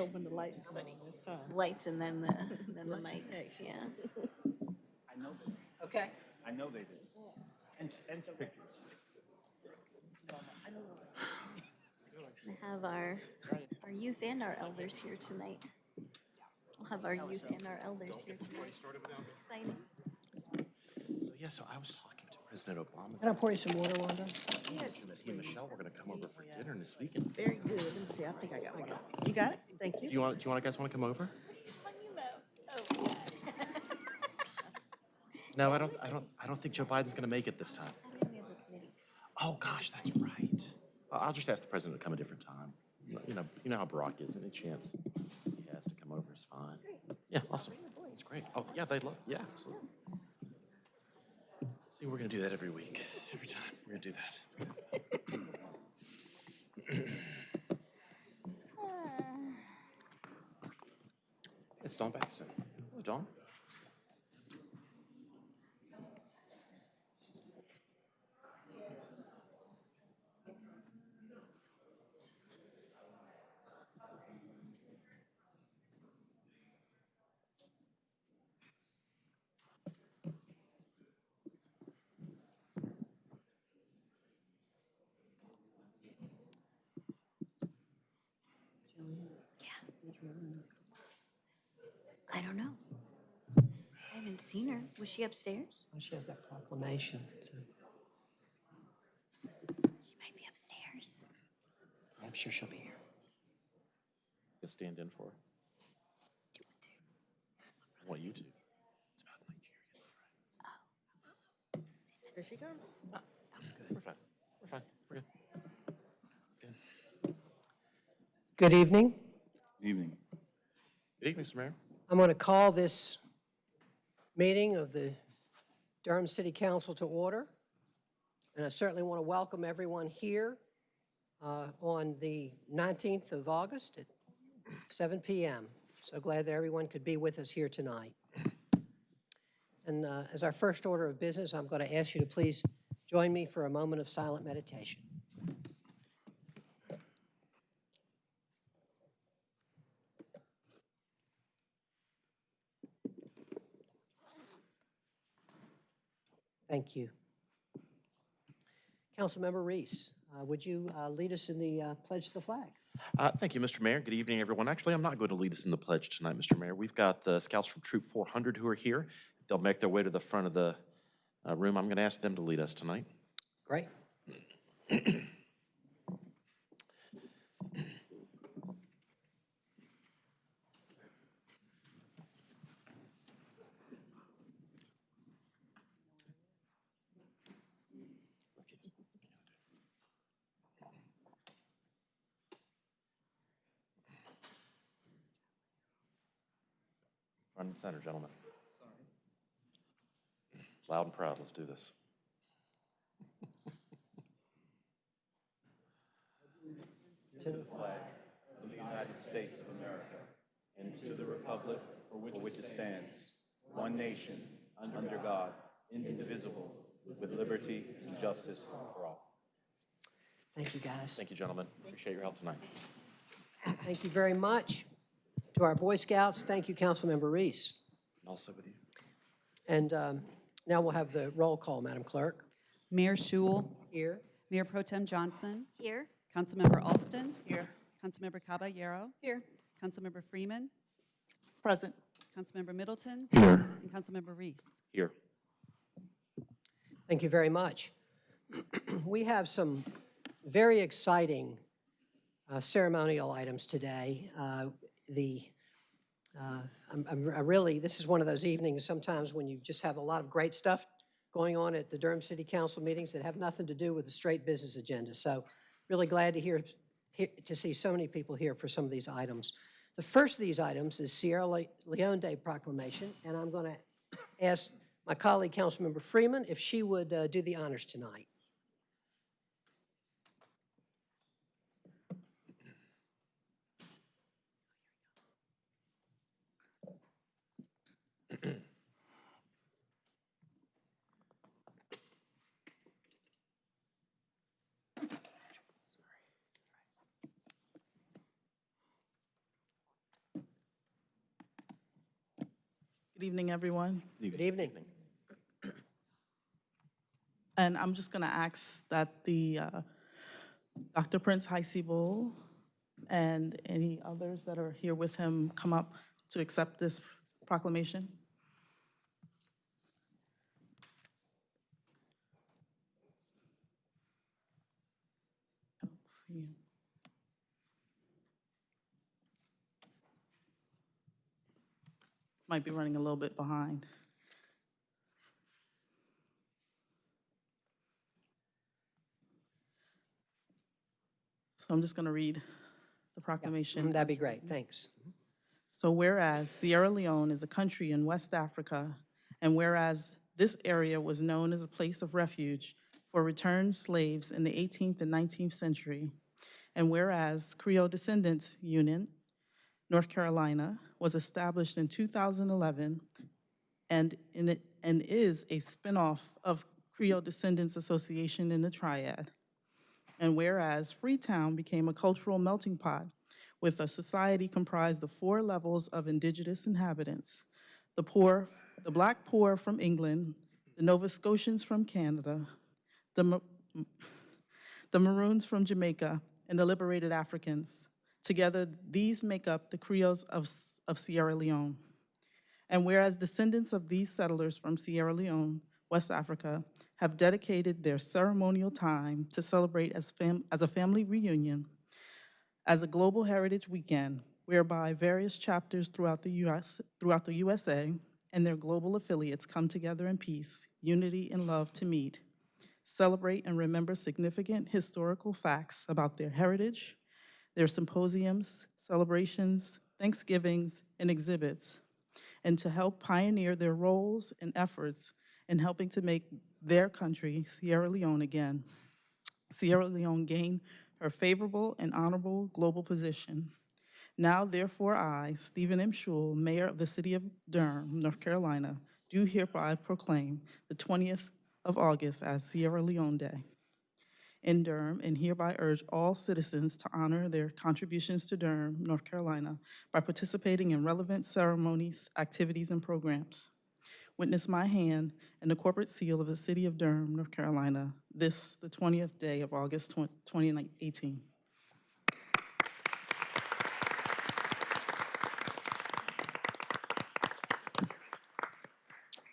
open the lights come on this time. Lights and then the, then the Lights mics, yeah. I know they did. Okay. I know they did. And, and some pictures. We have our, our youth and our elders here tonight. We'll have our youth and our elders here tonight. Exciting. So, yeah, so I was talking to President Obama. Can I pour you some water, Wanda? Yes, that He and Michelle were gonna come over for dinner this weekend. Very good. Let me see, I think I got one. You got it? Thank you. Do you. you want, do you want, guys wanna come over? No, I don't, I don't, I don't think Joe Biden's gonna make it this time. Oh, gosh, that's right. I'll just ask the president to come a different time. You know- You know, how Barack is, any chance he has to come over is fine. Yeah, awesome. It's great. Oh, yeah, they'd love, yeah, absolutely. See, we're gonna do that every week, every time. We're gonna do that. It's good. It's Dawn Baxton. Hello, Dawn. I don't know. I haven't seen her. Was she upstairs? Oh, She has that proclamation, so She might be upstairs. I'm sure she'll be here. You'll stand in for her. I want you to. It's about Nigeria. Oh. Here she comes. We're fine. We're fine. We're good. Good. evening. Good evening. Evening. Good evening, Mr. Mayor. I'm going to call this meeting of the Durham City Council to order. And I certainly want to welcome everyone here uh, on the 19th of August at 7 PM. So glad that everyone could be with us here tonight. And uh, as our first order of business, I'm going to ask you to please join me for a moment of silent meditation. Thank you. Councilmember Reece, uh, would you uh, lead us in the uh, pledge to the flag? Uh, Thank you, Mr. Mayor. Good evening, everyone. Actually, I'm not going to lead us in the pledge tonight, Mr. Mayor. We've got the scouts from Troop 400 who are here. If they'll make their way to the front of the uh, room, I'm going to ask them to lead us tonight. Great. Front and center, gentlemen. Sorry. Loud and proud, let's do this. To the flag of the United States of America and to the republic for which it stands, one nation, under God, indivisible, with liberty and justice for all. Thank you, guys. Thank you, gentlemen. Appreciate your help tonight. Thank you very much. To our Boy Scouts, thank you, Councilmember Reece. And also with you. And um, now we'll have the roll call, Madam Clerk. Mayor Schewel, Here. Mayor Pro Tem Johnson, Here? Councilmember Alston. Here. Councilmember Caballero, Here. Councilmember Freeman, Present. Councilmember Middleton. Here. And Councilmember Reece. Here. Thank you very much. We have some very exciting uh, ceremonial items today. Uh, The, uh, I'm- I'm- I really, this is one of those evenings sometimes when you just have a lot of great stuff going on at the Durham City Council meetings that have nothing to do with the straight business agenda. So really glad to hear, hear- to see so many people here for some of these items. The first of these items is Sierra Le- Leone Day proclamation, and I'm going to ask my colleague, Councilmember Freeman, if she would uh, do the honors tonight. Good evening, everyone. Good evening. And I'm just going to ask that the uh, Dr. Prince Heisey and any others that are here with him come up to accept this proclamation. Let's see. Might be running a little bit behind. So I'm just going to read the mm-hmm, proclamation. That'd be great, thanks. So whereas Sierra Leone is a country in West Africa, and whereas this area was known as a place of refuge for returned slaves in the 18th and 19th century, and whereas Creole Descendants Union, North Carolina, was established in 2011 and it, and is a spinoff of Creole Descendants Association in the Triad. And whereas Freetown became a cultural melting pot with a society comprised of four levels of indigenous inhabitants, the poor, the black poor from England, the Nova Scotians from Canada, the, the Maroons from Jamaica, and the liberated Africans. Together, these make up the Creoles of, Of Sierra Leone. And whereas descendants of these settlers from Sierra Leone, West Africa, have dedicated their ceremonial time to celebrate as, fam- as a family reunion, as a global heritage weekend, whereby various chapters throughout the US, throughout the USA and their global affiliates come together in peace, unity, and love to meet, celebrate and remember significant historical facts about their heritage, their symposiums, celebrations, Thanksgivings, and exhibits, and to help pioneer their roles and efforts in helping to make their country, Sierra Leone, again. Sierra Leone gain her favorable and honorable global position. Now therefore I, Stephen M. Schewel, Mayor of the City of Durham, North Carolina, do hereby proclaim the 20th of August as Sierra Leone Day in Durham and hereby urge all citizens to honor their contributions to Durham, North Carolina by participating in relevant ceremonies, activities, and programs. Witness my hand and the corporate seal of the City of Durham, North Carolina, this, the 20th day of August 2018.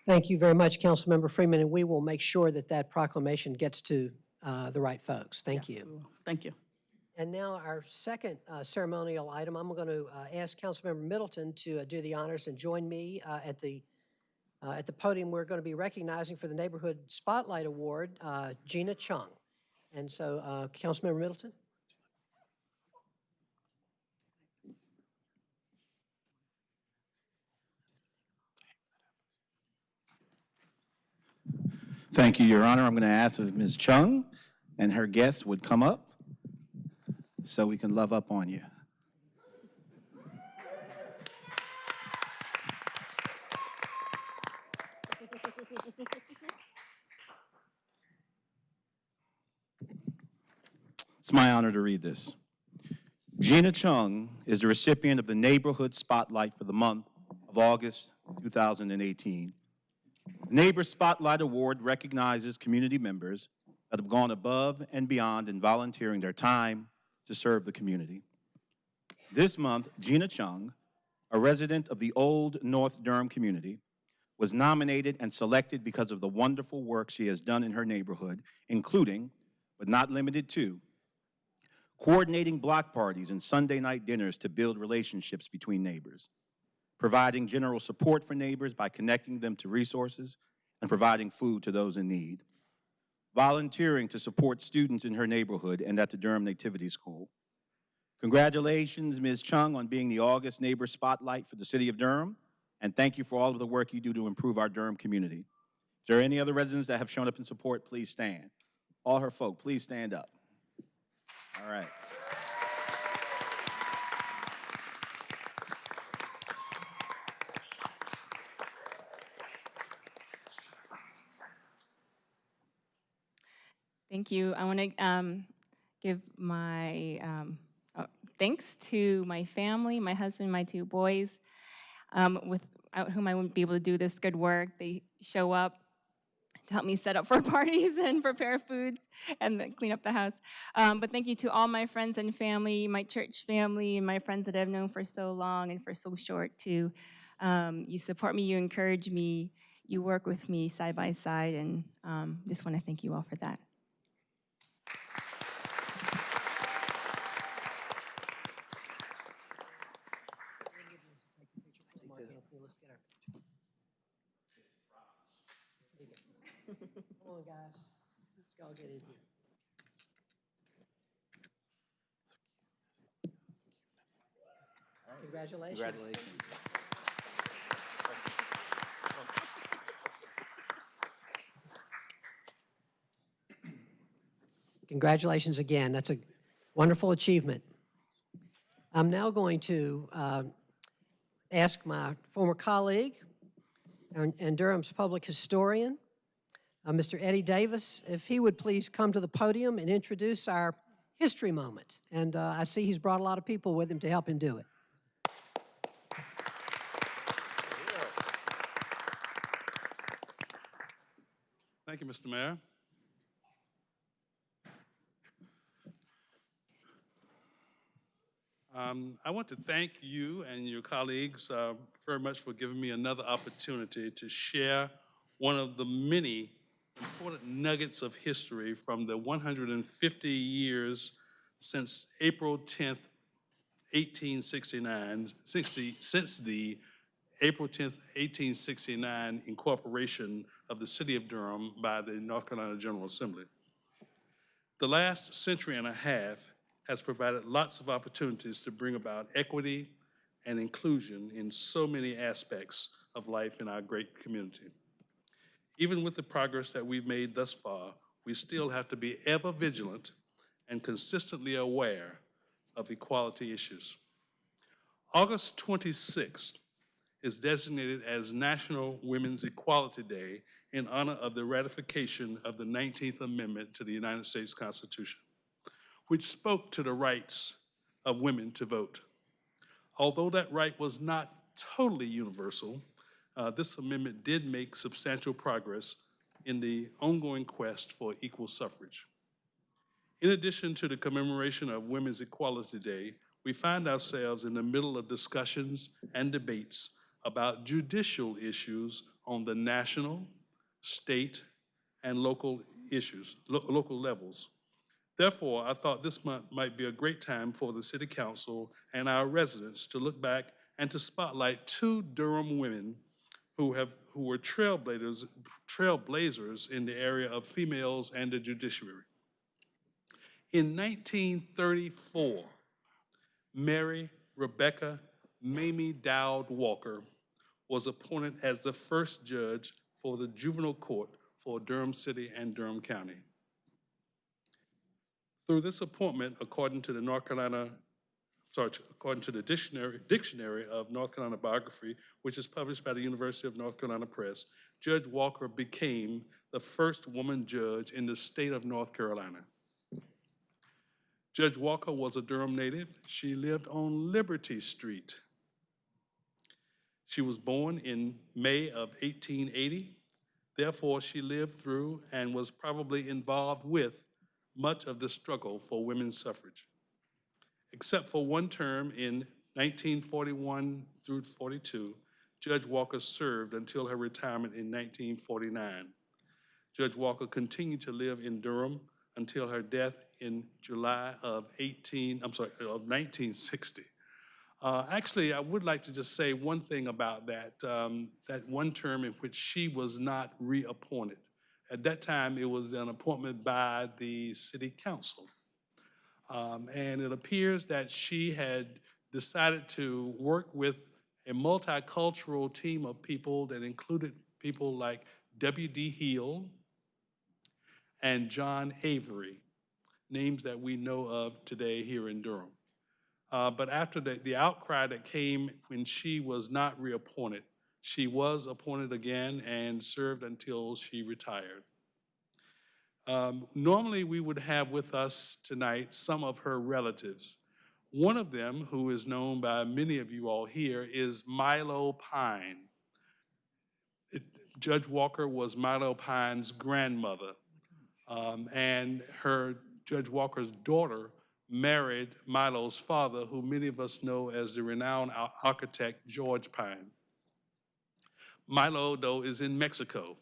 Thank you very much, Councilmember Freeman, and we will make sure that that proclamation gets to uh, the right folks. Thank Yes, you. we will. Thank you. And now our second uh, ceremonial item, I'm going to ask Councilmember Middleton to uh, do the honors and join me uh, at the, uh, at the podium. We're going to be recognizing for the Neighborhood Spotlight Award, uh, Gina Chung. And so, uh, Councilmember Middleton? Thank you, Your Honor. I'm going to ask if Ms. Chung and her guests would come up so we can love up on you. It's my honor to read this. Gina Chung is the recipient of the Neighborhood Spotlight for the month of August 2018. The Neighbor Spotlight Award recognizes community members that have gone above and beyond in volunteering their time to serve the community. This month, Gina Chung, a resident of the Old North Durham community, was nominated and selected because of the wonderful work she has done in her neighborhood, including, but not limited to, coordinating block parties and Sunday night dinners to build relationships between neighbors, providing general support for neighbors by connecting them to resources and providing food to those in need, volunteering to support students in her neighborhood and at the Durham Nativity School. Congratulations, Ms. Chung, on being the August Neighbor Spotlight for the City of Durham, and thank you for all of the work you do to improve our Durham community. If there are any other residents that have shown up in support, please stand. All her folk, please stand up. All right. Thank you. I want to um, give my um, uh, thanks to my family, my husband, my two boys. um, without whom I wouldn't be able to do this good work. They show up to help me set up for parties and prepare foods and clean up the house. Um, but thank you to all my friends and family, my church family, and my friends that I've known for so long and for so short too. Um, you support me, you encourage me, you work with me side by side, and um, just want to thank you all for that. Mark Anthony, let's get our picture. Come on, guys. Go get in here. Congratulations. Congratulations. Congratulations again. That's a wonderful achievement. I'm now going to uh, ask my former colleague and and Durham's public historian, uh, Mr. Eddie Davis, if he would please come to the podium and introduce our history moment. And uh, I see he's brought a lot of people with him to help him do it. Thank you, Mr. Mayor. Um, I want to thank you and your colleagues uh, very much for giving me another opportunity to share one of the many important nuggets of history from the 150 years since April 10th, 1869, 60, since the April 10th, 1869 incorporation of the city of Durham by the North Carolina General Assembly. The last century and a half has provided lots of opportunities to bring about equity and inclusion in so many aspects of life in our great community. Even with the progress that we've made thus far, we still have to be ever vigilant and consistently aware of equality issues. August 26th is designated as National Women's Equality Day in honor of the ratification of the 19th Amendment to the United States Constitution, which spoke to the rights of women to vote. Although that right was not totally universal, uh, this amendment did make substantial progress in the ongoing quest for equal suffrage. In addition to the commemoration of Women's Equality Day, we find ourselves in the middle of discussions and debates about judicial issues on the national, state, and local issues, lo- local levels. Therefore, I thought this month might be a great time for the City Council and our residents to look back and to spotlight two Durham women who have who were trailblazers, trailblazers in the area of females and the judiciary. In 1934, Mary Rebecca Mamie Dowd Walker was appointed as the first judge for the juvenile court for Durham City and Durham County. Through this appointment, according to the North Carolina, sorry, according to the dictionary, dictionary of North Carolina biography, which is published by the University of North Carolina Press, Judge Walker became the first woman judge in the state of North Carolina. Judge Walker was a Durham native. She lived on Liberty Street. She was born in May of 1880. Therefore, she lived through and was probably involved with much of the struggle for women's suffrage. Except for one term in 1941 through 42, Judge Walker served until her retirement in 1949. Judge Walker continued to live in Durham until her death in July of 18, I'm sorry, of 1960. Uh, actually, I would like to just say one thing about that, um, that one term in which she was not reappointed. At that time, it was an appointment by the city council. Um, and it appears that she had decided to work with a multicultural team of people that included people like W.D. Hill and John Avery, names that we know of today here in Durham. Uh, but after the, the outcry that came when she was not reappointed, she was appointed again and served until she retired. Um, normally, we would have with us tonight some of her relatives, One of them, who is known by many of you all here, is Milo Pyne. It- Judge Walker was Milo Pyne's grandmother, um, and her, Judge Walker's daughter, married Milo's father, who many of us know as the renowned architect George Pyne. Milo, though, is in Mexico,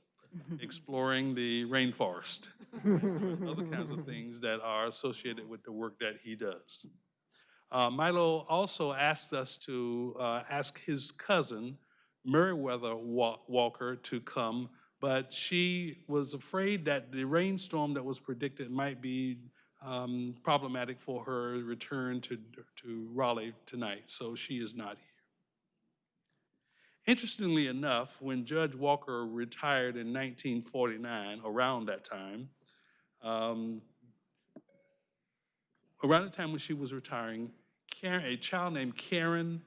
exploring the rainforest, other kinds of things that are associated with the work that he does. Uh, Milo also asked us to uh, ask his cousin, Meriwether Walker, to come, but she was afraid that the rainstorm that was predicted might be um, problematic for her return to, to Raleigh tonight, so she is not here. Interestingly enough, when Judge Walker retired in 1949, around that time, um, around the time when she was retiring, Karen, a child named Karen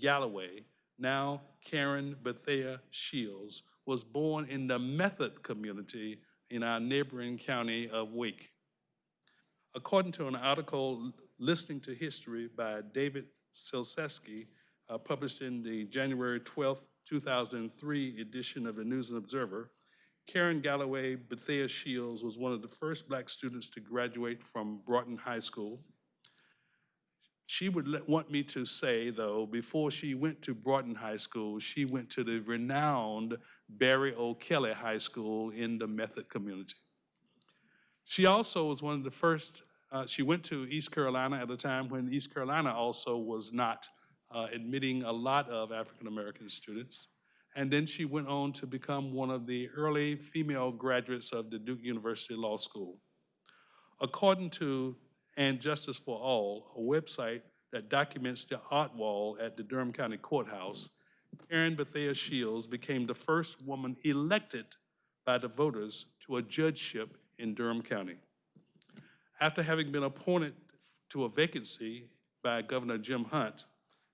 Galloway, now Karen Bethea Shields, was born in the Method community in our neighboring county of Wake. According to an article listening to history by David Silsesky, uh, published in the January 12, 2003 edition of the News and Observer, Karen Galloway Bethea Shields was one of the first black students to graduate from Broughton High School. She would let, want me to say, though, before she went to Broughton High School, she went to the renowned Berry O'Kelly High School in the Method community. She also was one of the first, uh, she went to East Carolina at a time when East Carolina also was not uh, admitting a lot of African American students. And then she went on to become one of the early female graduates of the Duke University Law School. According to And Justice for All, a website that documents the art wall at the Durham County Courthouse, Karen Bethea Shields became the first woman elected by the voters to a judgeship in Durham County. After having been appointed to a vacancy by Governor Jim Hunt,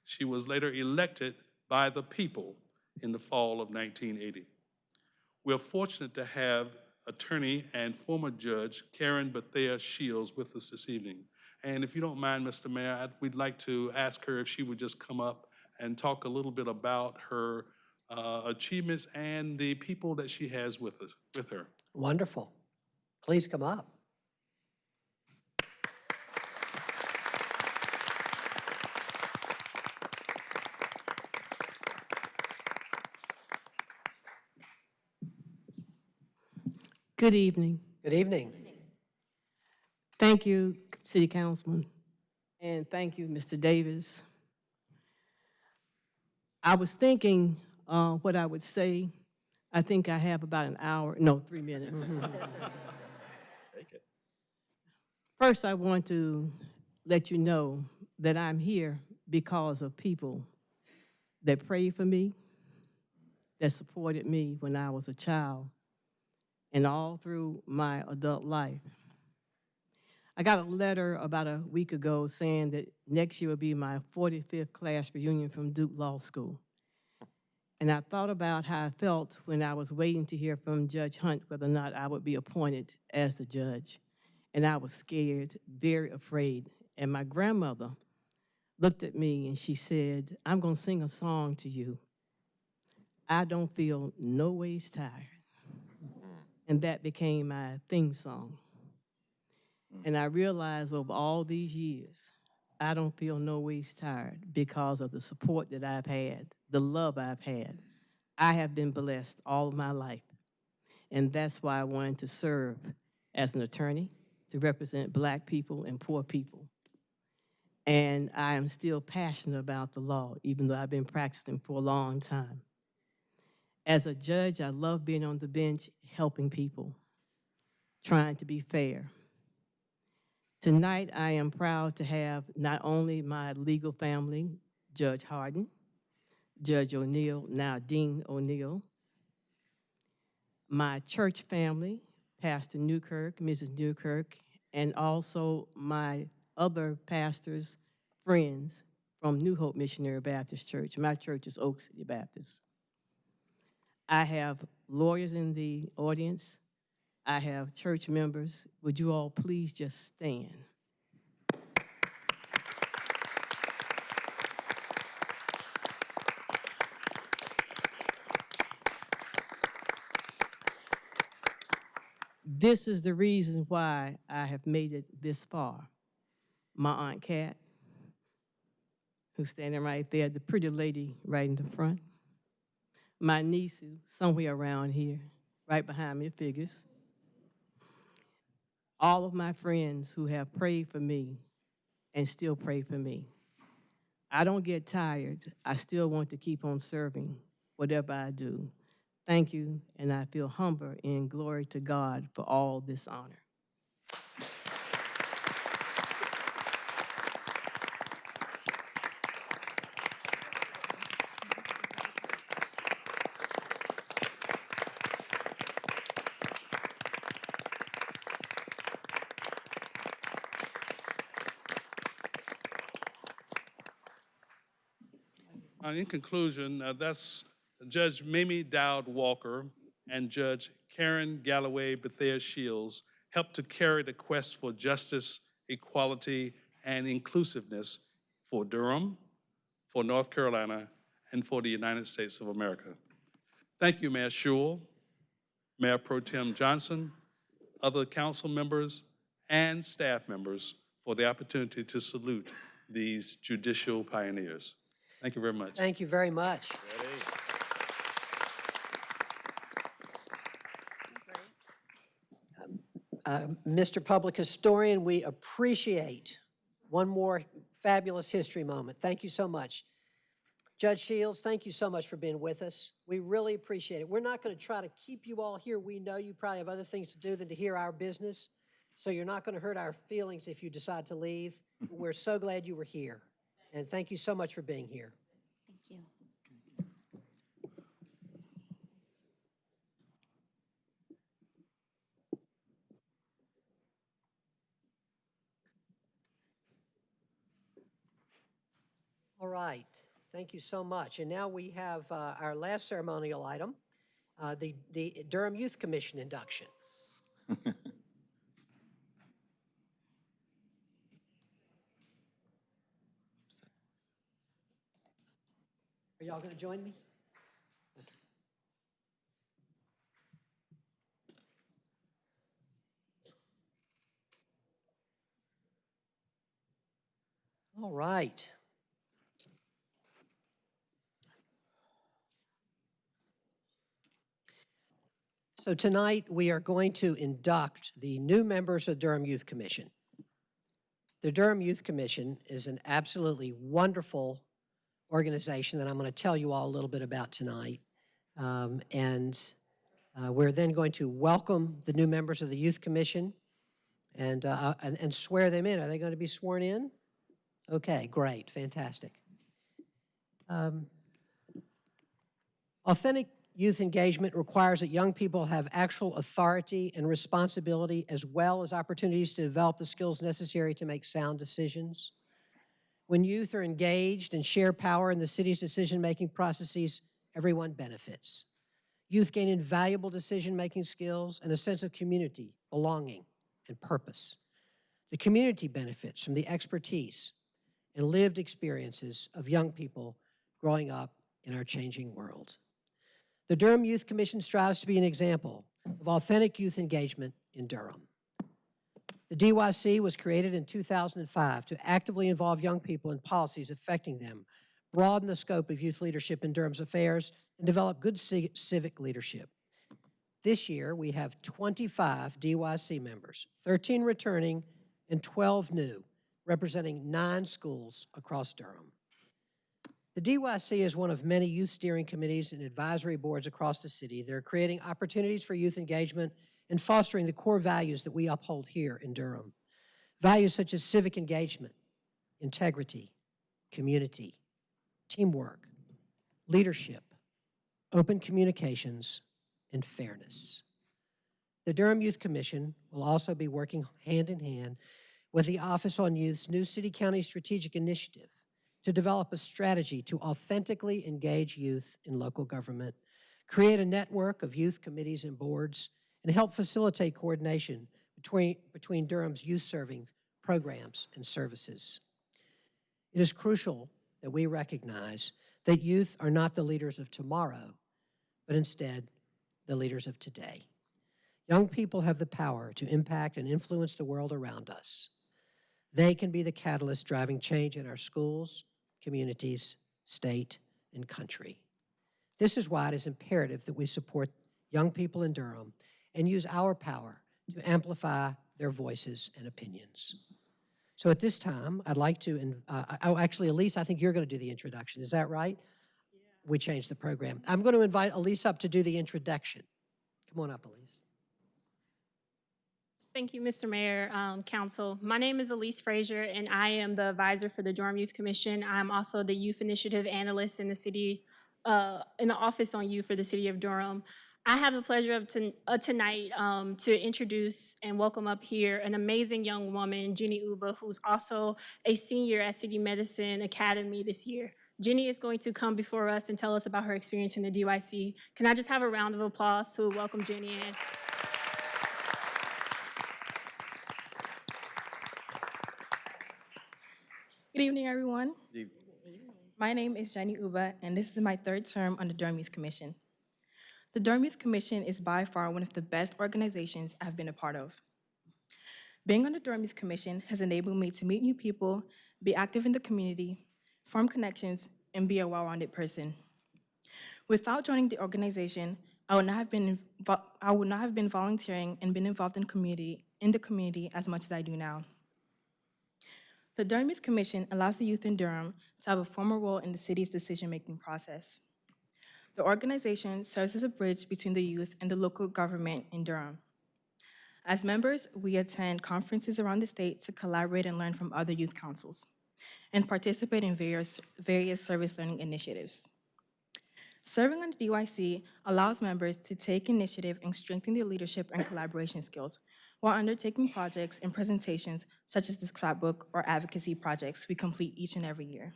she was later elected by the people in the fall of 1980. We're fortunate to have attorney and former judge Karen Bethea Shields with us this evening. And if you don't mind, Mr. Mayor, I'd- we'd like to ask her if she would just come up and talk a little bit about her uh, achievements and the people that she has with us, with her. Wonderful. Please come up. Good evening. Good evening. Thank you, City Councilman, and thank you, Mr. Davis. I was thinking uh, what I would say. I think I have about an hour, no, three minutes. Take it. First, I want to let you know that I'm here because of people that prayed for me, that supported me when I was a child, and all through my adult life. I got a letter about a week ago saying that next year will be my 45th class reunion from Duke Law School. And I thought about how I felt when I was waiting to hear from Judge Hunt whether or not I would be appointed as the judge. And I was scared, very afraid. And my grandmother looked at me and she said, I'm going to sing a song to you. I don't feel no ways tired. And that became my theme song. Mm. And I realized over all these years, I don't feel no ways tired because of the support that I've had, the love I've had. I have been blessed all of my life. And that's why I wanted to serve as an attorney to represent black people and poor people. And I am still passionate about the law, even though I've been practicing for a long time. As a judge, I love being on the bench, helping people, trying to be fair. Tonight, I am proud to have not only my legal family, Judge Harden, Judge O'Neal, now Dean O'Neal, my church family, Pastor Newkirk, Mrs. Newkirk, and also my other pastors' friends from New Hope Missionary Baptist Church. My church is Oak City Baptist. I have lawyers in the audience. I have church members. Would you all please just stand? this is the reason why I have made it this far. My Aunt Kat, who's standing right there, the pretty lady right in the front. My niece, somewhere around here, right behind me, figures. All of my friends who have prayed for me and still pray for me. I don't get tired. I still want to keep on serving whatever I do. Thank you, and I feel humble in glory to God for all this honor. In conclusion, uh, that's Judge Mamie Dowd Walker and Judge Karen Galloway Bethea Shields helped to carry the quest for justice, equality, and inclusiveness for Durham, for North Carolina, and for the United States of America. Thank you, Mayor Schewel, Mayor Pro Tem Johnson, other council members, and staff members for the opportunity to salute these judicial pioneers. Thank you very much. Thank you very much. Uh, Mr. Public Historian, we appreciate one more fabulous history moment. Thank you so much. Judge Shields, thank you so much for being with us. We really appreciate it. We're not going to try to keep you all here. We know you probably have other things to do than to hear our business, so you're not going to hurt our feelings if you decide to leave. We're so glad you were here, and thank you so much for being here. Thank you. All right, thank you so much. And now we have uh, our last ceremonial item, uh, the the Durham Youth Commission induction. Are y'all going to join me? Okay. All right. So tonight, we are going to induct the new members of Durham Youth Commission. The Durham Youth Commission is an absolutely wonderful organization that I'm going to tell you all a little bit about tonight. Um, And uh, we're then going to welcome the new members of the Youth Commission and, uh, and and swear them in. Are they going to be sworn in? Okay, great, fantastic. Um, Authentic youth engagement requires that young people have actual authority and responsibility as well as opportunities to develop the skills necessary to make sound decisions. When youth are engaged and share power in the city's decision-making processes, everyone benefits. Youth gain invaluable decision-making skills and a sense of community, belonging, and purpose. The community benefits from the expertise and lived experiences of young people growing up in our changing world. The Durham Youth Commission strives to be an example of authentic youth engagement in Durham. The DYC was created in 2005 to actively involve young people in policies affecting them, broaden the scope of youth leadership in Durham's affairs, and develop good civic leadership. This year, we have 25 DYC members, 13 returning and 12 new, representing nine schools across Durham. The DYC is one of many youth steering committees and advisory boards across the city that are creating opportunities for youth engagement and fostering the core values that we uphold here in Durham. Values such as civic engagement, integrity, community, teamwork, leadership, open communications, and fairness. The Durham Youth Commission will also be working hand in hand with the Office on Youth's new City County Strategic Initiative to develop a strategy to authentically engage youth in local government, create a network of youth committees and boards, and help facilitate coordination between, between Durham's youth-serving programs and services. It is crucial that we recognize that youth are not the leaders of tomorrow, but instead the leaders of today. Young people have the power to impact and influence the world around us. They can be the catalyst driving change in our schools, communities, state, and country. This is why it is imperative that we support young people in Durham and use our power to amplify their voices and opinions. So at this time, I'd like to, in- uh, oh, actually, Elise, I think you're going to do the introduction. Is that right? We changed the program. I'm going to invite Elise up to do the introduction. Come on up, Elise. Thank you, Mr. Mayor, um, Council. My name is Elise Frazier, and I am the advisor for the Durham Youth Commission. I'm also the Youth Initiative Analyst in the city, uh, in the Office on Youth for the City of Durham. I have the pleasure of ton- uh, tonight um, to introduce and welcome up here an amazing young woman, Jenny Uba, who's also a senior at City Medicine Academy this year. Jenny is going to come before us and tell us about her experience in the DYC. Can I just have a round of applause to welcome Jenny in? Good evening, everyone. Good evening. My name is Jenny Uba, and this is my third term on the Durham Youth Commission. The Durham Youth Commission is by far one of the best organizations I've been a part of. Being on the Durham Youth Commission has enabled me to meet new people, be active in the community, form connections, and be a well-rounded person. Without joining the organization, I would not have been I would not have been volunteering and been involved in community in the community as much as I do now. The Durham Youth Commission allows the youth in Durham to have a formal role in the city's decision-making process. The organization serves as a bridge between the youth and the local government in Durham. As members, we attend conferences around the state to collaborate and learn from other youth councils and participate in various, various service learning initiatives. Serving on the DYC allows members to take initiative and strengthen their leadership and collaboration skills while undertaking projects and presentations such as this scrapbook or advocacy projects we complete each and every year.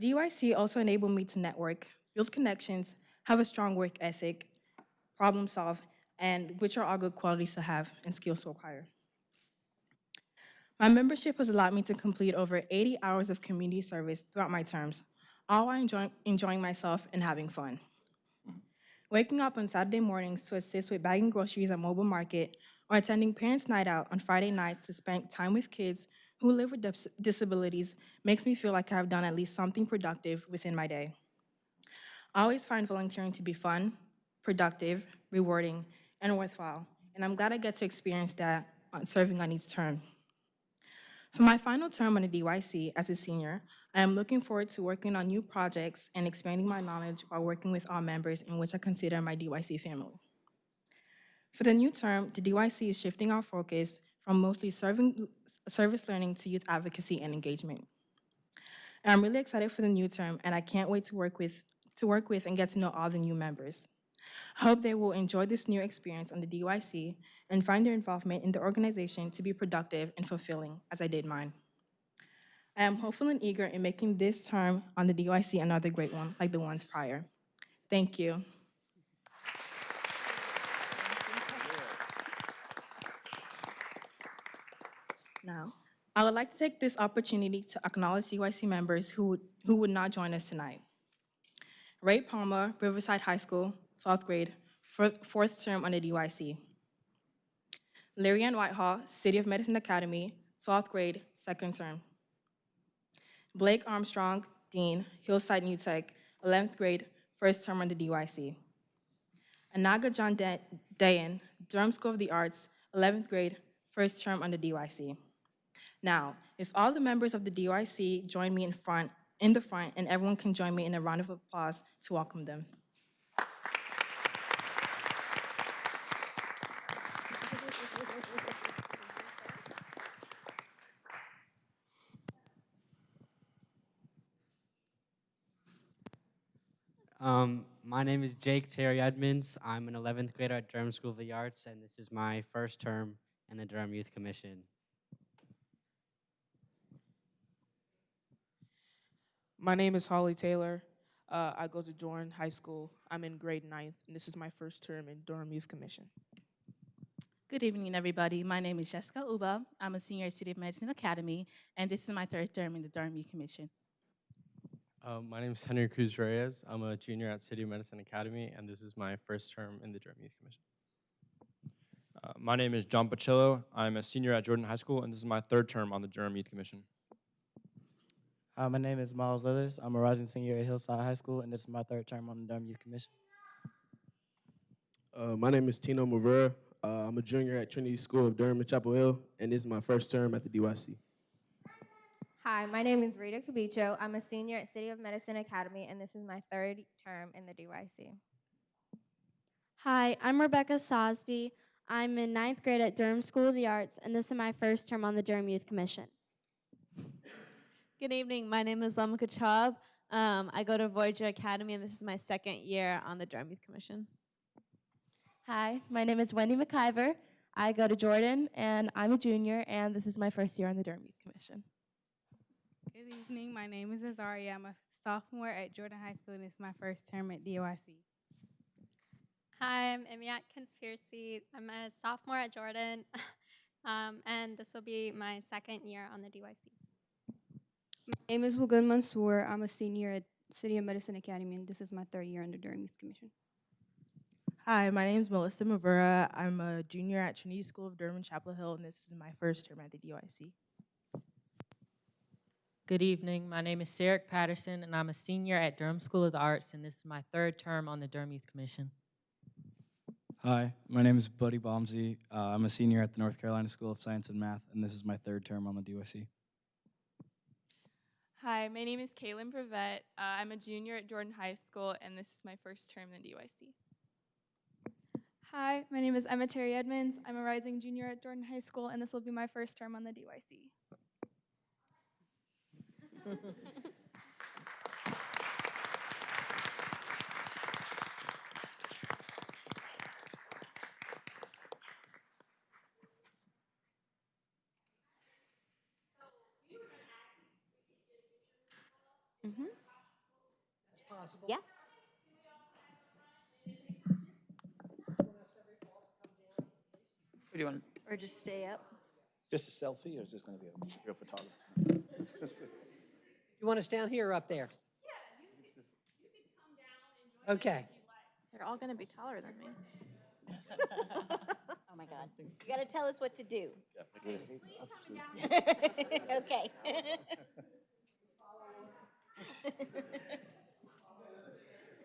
DYC also enabled me to network, build connections, have a strong work ethic, problem solve, and which are all good qualities to have and skills to acquire. My membership has allowed me to complete over 80 hours of community service throughout my terms, all while enjoying, enjoying myself and having fun. Waking up on Saturday mornings to assist with bagging groceries at Mobile Market or attending Parents' Night Out on Friday nights to spend time with kids who live with dis- disabilities makes me feel like I've done at least something productive within my day. I always find volunteering to be fun, productive, rewarding, and worthwhile, and I'm glad I get to experience that on serving on each term. For my final term on the DYC as a senior, I am looking forward to working on new projects and expanding my knowledge while working with all members in which I consider my DYC family. For the new term, the DYC is shifting our focus from mostly serving, service learning to youth advocacy and engagement. And I'm really excited for the new term, and I can't wait to work with, to work with and get to know all the new members. Hope they will enjoy this new experience on the DYC and find their involvement in the organization to be productive and fulfilling, as I did mine. I am hopeful and eager in making this term on the DYC another great one, like the ones prior. Thank you. Now, I would like to take this opportunity to acknowledge DYC members who, who would not join us tonight. Ray Palmer, Riverside High School, 12th grade, fourth term under DYC. Larry Ann Whitehall, City of Medicine Academy, 12th grade, second term. Blake Armstrong, Dean, Hillside New Tech, 11th grade, first term under DYC. Anaga John Da- Dayan, Durham School of the Arts, 11th grade, first term under DYC. Now, if all the members of the DYC join me in front, in the front, and everyone can join me in a round of applause to welcome them. Um, my name is Jake Terry Edmonds. I'm an 11th grader at Durham School of the Arts, and this is my first term in the Durham Youth Commission. My name is Holly Taylor. Uh, I go to Dorn High School. I'm in grade ninth, and this is my first term in Durham Youth Commission. Good evening, everybody. My name is Jessica Uba. I'm a senior at City of Medicine Academy, and this is my third term in the Durham Youth Commission. Um, my name is Henry Cruz Reyes. I'm a junior at City of Medicine Academy, and this is my first term in the Durham Youth Commission. Uh, my name is John Pacillo. I'm a senior at Jordan High School, and this is my third term on the Durham Youth Commission. Hi, my name is Miles Leathers. I'm a rising senior at Hillside High School, and this is my third term on the Durham Youth Commission. Uh, my name is Tino Mavera. Uh, I'm a junior at Trinity School of Durham in Chapel Hill, and this is my first term at the DYC. Hi, my name is Rita Cabicho. I'm a senior at City of Medicine Academy, and this is my third term in the DYC. Hi, I'm Rebecca Sosby. I'm in ninth grade at Durham School of the Arts, and this is my first term on the Durham Youth Commission. Good evening. My name is Lamika Chaub. Um, I go to Voyager Academy, and this is my second year on the Durham Youth Commission. Hi, my name is Wendy McIver. I go to Jordan, and I'm a junior, and this is my first year on the Durham Youth Commission. Good evening. My name is Azaria. I'm a sophomore at Jordan High School, and it's my first term at DOIC. Hi, I'm Imiat Conspiracy. I'm a sophomore at Jordan, um, and this will be my second year on the DYC. My name is Wagud Mansour. I'm a senior at City of Medicine Academy, and this is my third year on the Durham Youth Commission. Hi, my name is Melissa Mavura. I'm a junior at Trinity School of Durham and Chapel Hill, and this is my first term at the DYC. Good evening. My name is Sarah Patterson, and I'm a senior at Durham School of the Arts, and this is my third term on the Durham Youth Commission. Hi, my name is Buddy Bomsey. Uh, I'm a senior at the North Carolina School of Science and Math, and this is my third term on the DYC. Hi, my name is Kaylin Brevet. Uh, I'm a junior at Jordan High School, and this is my first term in the DYC. Hi, my name is Emma Terry Edmonds. I'm a rising junior at Jordan High School, and this will be my first term on the DYC. possible. Yeah. What do you want? Or just stay up. Just a selfie, or is this going to be a real photographer? You want us down here or up there? Yeah. Just come down. Okay. They're all going to be taller than me. oh my God. You got to tell us what to do. okay. We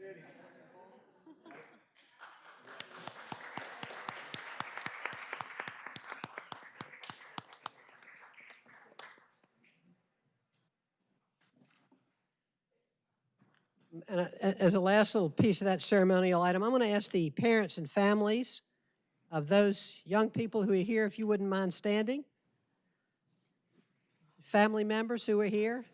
City. And uh, as a last little piece of that ceremonial item, I'm going to ask the parents and families of those young people who are here, if you wouldn't mind standing. Family members who are here.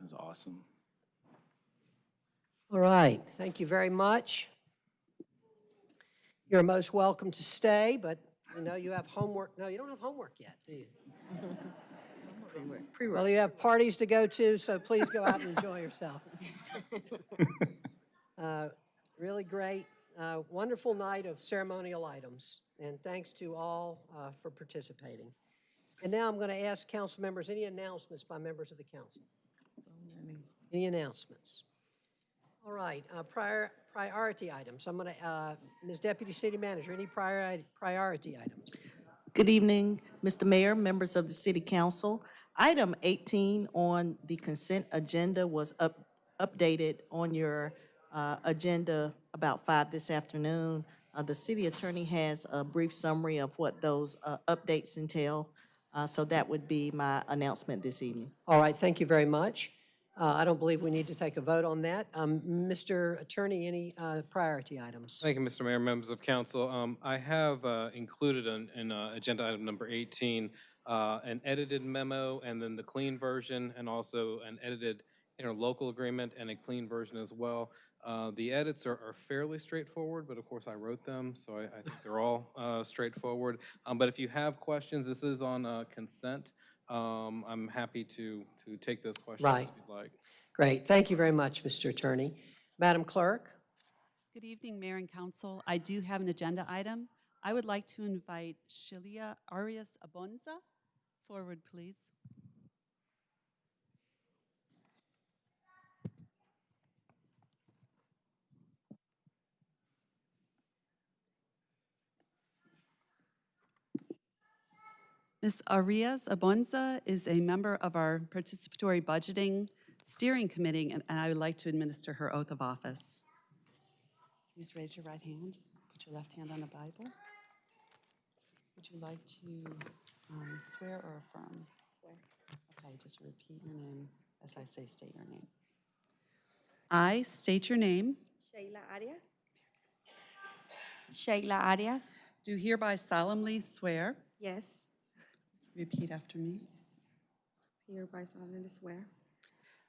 That's awesome. All right, thank you very much. You're most welcome to stay, but you know, you have homework. No, you don't have homework yet, do you? Well, you have parties to go to, so please go out and enjoy yourself. Uh, Really great, uh, wonderful night of ceremonial items, and thanks to all uh, for participating. And now I'm going to ask council members, any announcements by members of the council? So many. Any announcements? All right, uh, prior, priority items. I'm going to, Ms. Deputy City Manager, any priority, priority items? Good evening, Mr. Mayor, members of the City Council. Item 18 on the consent agenda was up, updated on your uh, agenda about 5 this afternoon. Uh, The city attorney has a brief summary of what those uh, updates entail, Uh, so that would be my announcement this evening. All right, thank you very much. Uh, I don't believe we need to take a vote on that. Um, Mr. Attorney, any uh, priority items? Thank you, Mr. Mayor, members of council. Um, I have uh, included in, in uh, agenda item number 18, uh, an edited memo and then the clean version and also an edited interlocal agreement and a clean version as well. Uh, The edits are are fairly straightforward, but of course I wrote them, so I, I think they're all straightforward. Um, But if you have questions, this is on consent. Um, I'm happy to, to take those questions if you'd like. Great, thank you very much, Mr. Attorney. Madam Clerk? Good evening, Mayor and Council. I do have an agenda item. I would like to invite Shilia Arias Abonza forward, please. Ms. Arias Abonza is a member of our Participatory Budgeting Steering Committee, and and I would like to administer her oath of office. Please raise your right hand. Put your left hand on the Bible. Would you like to um, swear or affirm? Swear. Okay, just repeat your name as I say state your name. I state your name, Sheila Arias. Sheila Arias. do hereby solemnly swear, Yes. Repeat after me, Hereby solemnly swear.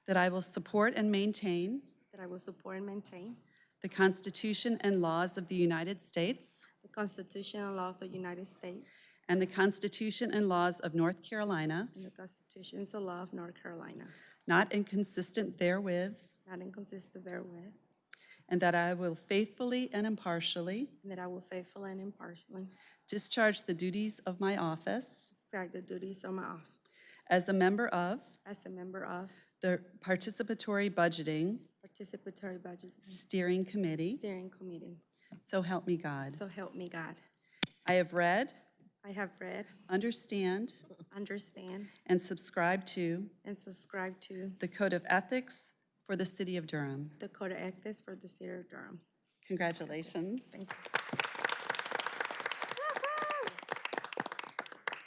That I will support and maintain that I will support and maintain the Constitution and laws of the United States the Constitution and laws of the United States and the Constitution and laws of North Carolina, and the constitutions and law of North Carolina, not inconsistent therewith, not inconsistent therewith, and that I will faithfully and impartially and that I will faithfully and impartially discharge the duties of my office discharge the duties of my office as a member of as a member of the Participatory Budgeting Participatory Budget Steering Committee. Steering Committee. So help me God. So help me God. I have read, I have read, understand, understand, and subscribe to and subscribe to the Code of Ethics for the City of Durham. the Code of Ethics for the City of Durham. Congratulations. Thank you.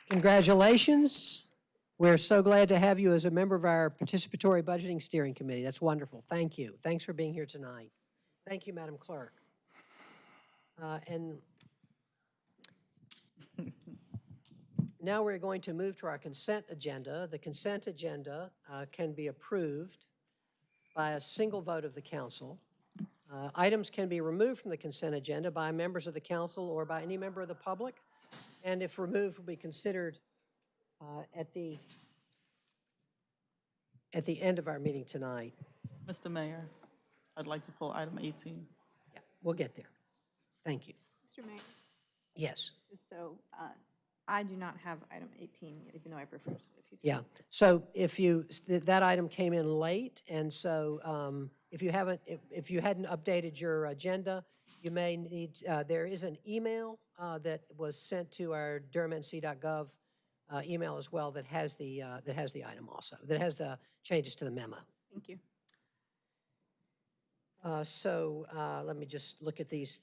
Congratulations. We're so glad to have you as a member of our Participatory Budgeting Steering Committee. That's wonderful. Thank you. Thanks for being here tonight. Thank you, Madam Clerk. Uh, And now we're going to move to our consent agenda. The consent agenda uh, can be approved by a single vote of the council. Uh, Items can be removed from the consent agenda by members of the council or by any member of the public, and if removed, will be considered uh, at the, at the end of our meeting tonight. Mr. Mayor, I'd like to pull item 18. Yeah, We'll get there. Thank you. Mr. Mayor, Yes. so uh, I do not have item 18, even though I prefer it if you do. Yeah, so if you, th- that item came in late, and so um, if you haven't, if if you hadn't updated your agenda, you may need, uh, there is an email uh, that was sent to our durhamnc.gov uh, email as well that has the, uh, that has the item also, that has the changes to the memo. Thank you. Uh, So uh, let me just look at these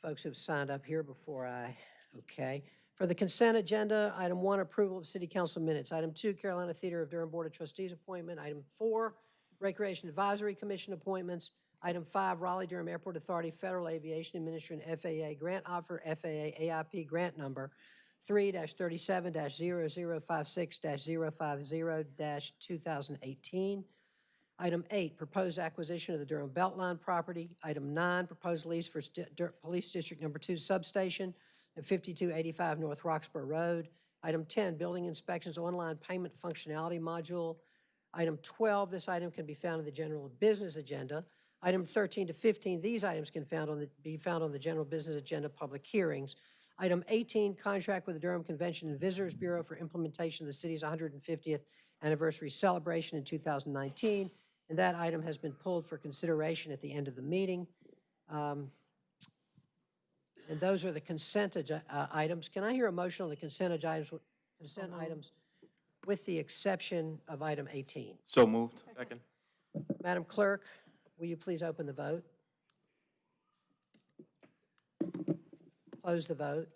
folks who've signed up here before I, okay. For the consent agenda, item one, approval of city council minutes. Item two, Carolina Theater of Durham Board of Trustees appointment. Item four, Recreation Advisory Commission appointments. Item five, Raleigh Durham Airport Authority Federal Aviation Administration FAA grant offer, FAA AIP grant number three thirty-seven 56 50 two thousand eighteen. Item eight, proposed acquisition of the Durham Beltline property. Item nine, proposed lease for Sti- Dur- Police District Number Two substation at 5285 North Roxboro Road. Item 10, building inspections online payment functionality module. Item 12, this item can be found in the general business agenda. Item 13 to 15, these items can found on the, be found on the general business agenda, public hearings. Item 18, contract with the Durham Convention and Visitors Bureau for implementation of the city's 150th anniversary celebration in 2019. And that item has been pulled for consideration at the end of the meeting. Um, And those are the consent uh, items. Can I hear a motion on the consent items, consent items with the exception of item 18? So moved. Second. Madam Clerk, will you please open the vote? Close the vote.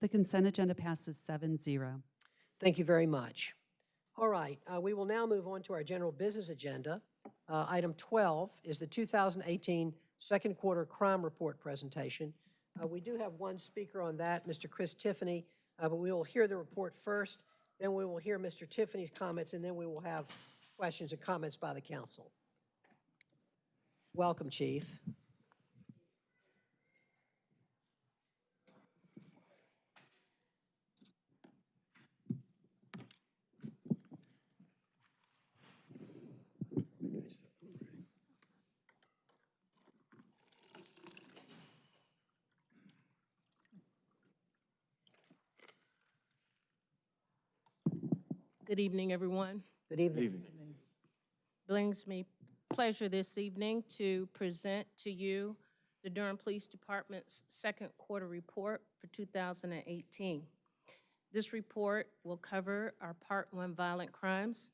The consent agenda passes 7-0. Thank you very much. All right, uh, we will now move on to our general business agenda. Uh, Item 12 is the 2018 second quarter crime report presentation. Uh, We do have one speaker on that, Mr. Chris Tiffany, uh, but we will hear the report first, then we will hear Mr. Tiffany's comments, and then we will have questions and comments by the council. Welcome, Chief. Good evening, everyone. Good evening. Evening. Brings me pleasure this evening to present to you the Durham Police Department's second quarter report for 2018. This report will cover our Part 1 violent crimes,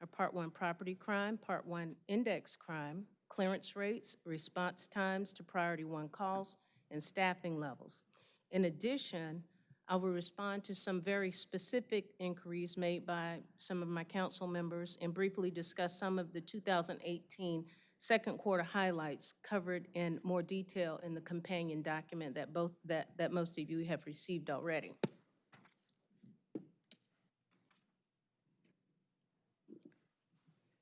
our Part 1 property crime, Part 1 index crime, clearance rates, response times to priority 1 calls, and staffing levels. In addition, I will respond to some very specific inquiries made by some of my council members and briefly discuss some of the 2018 second quarter highlights covered in more detail in the companion document that both, that, that most of you have received already.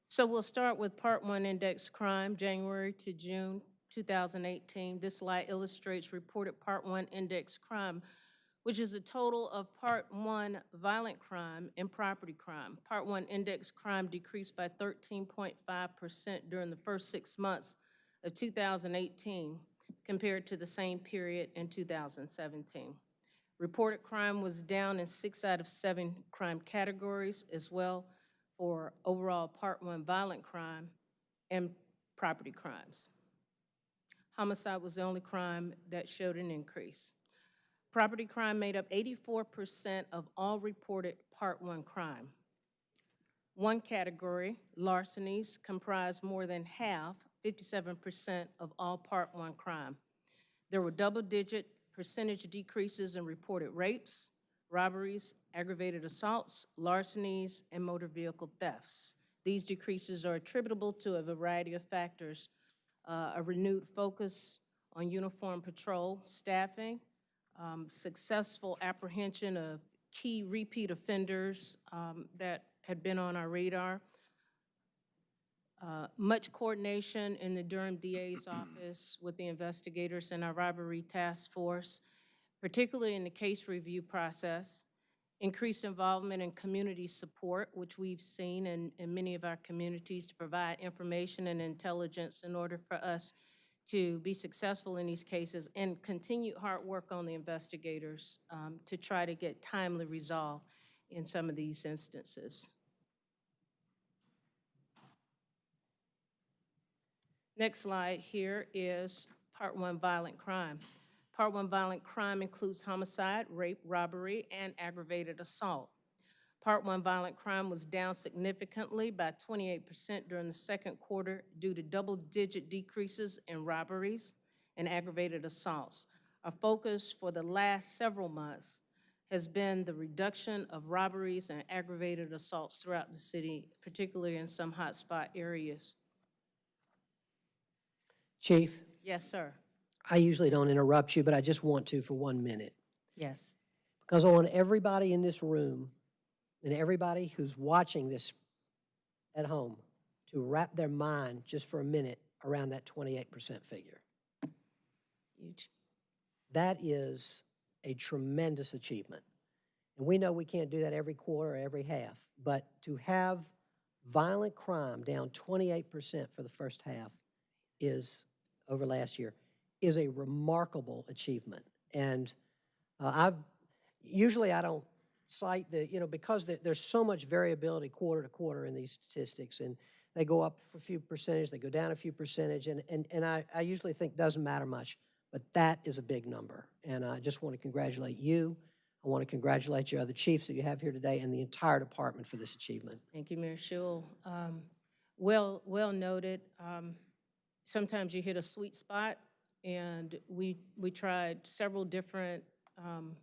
So we'll start with Part 1 Index Crime, January to June 2018. This slide illustrates reported Part 1 Index Crime, which is a total of Part 1 violent crime and property crime. Part 1 Index Crime decreased by 13.5% during the first six months of 2018 compared to the same period in 2017. Reported crime was down in six out of seven crime categories as well for overall Part 1 violent crime and property crimes. Homicide was the only crime that showed an increase. Property crime made up 84% of all reported Part 1 crime. One category, larcenies, comprised more than half, 57% of all Part 1 crime. There were double-digit percentage decreases in reported rapes, robberies, aggravated assaults, larcenies, and motor vehicle thefts. These decreases are attributable to a variety of factors, uh, a renewed focus on uniform patrol staffing, um, successful apprehension of key repeat offenders um, that had been on our radar, uh, much coordination in the Durham DA's office with the investigators and our robbery task force, particularly in the case review process, increased involvement in community support, which we've seen in, in many of our communities to provide information and intelligence in order for us to be successful in these cases, and continued hard work on the investigators um, to try to get timely resolve in some of these instances. Next slide here is Part 1 violent crime. Part 1 violent crime includes homicide, rape, robbery, and aggravated assault. Part 1 violent crime was down significantly by 28% during the second quarter due to double-digit decreases in robberies and aggravated assaults. Our focus for the last several months has been the reduction of robberies and aggravated assaults throughout the city, particularly in some hotspot areas. Chief, Yes, sir. I usually don't interrupt you, but I just want to for one minute. Yes. Because I want everybody in this room and everybody who's watching this at home to wrap their mind just for a minute around that 28% figure. Huge. That is a tremendous achievement. And we know we can't do that every quarter or every half, but to have violent crime down 28% for the first half is, over last year, is a remarkable achievement. And uh, I've, usually I don't cite the, you know, because there, there's so much variability quarter to quarter in these statistics, and they go up a few percentage, they go down a few percentage, and, and, and I, I usually think doesn't matter much, but that is a big number. And I just want to congratulate you. I want to congratulate your other chiefs that you have here today and the entire department for this achievement. Thank you, Mayor Schewel. Um, Well, well noted. Um, Sometimes you hit a sweet spot, and we, we tried several different um,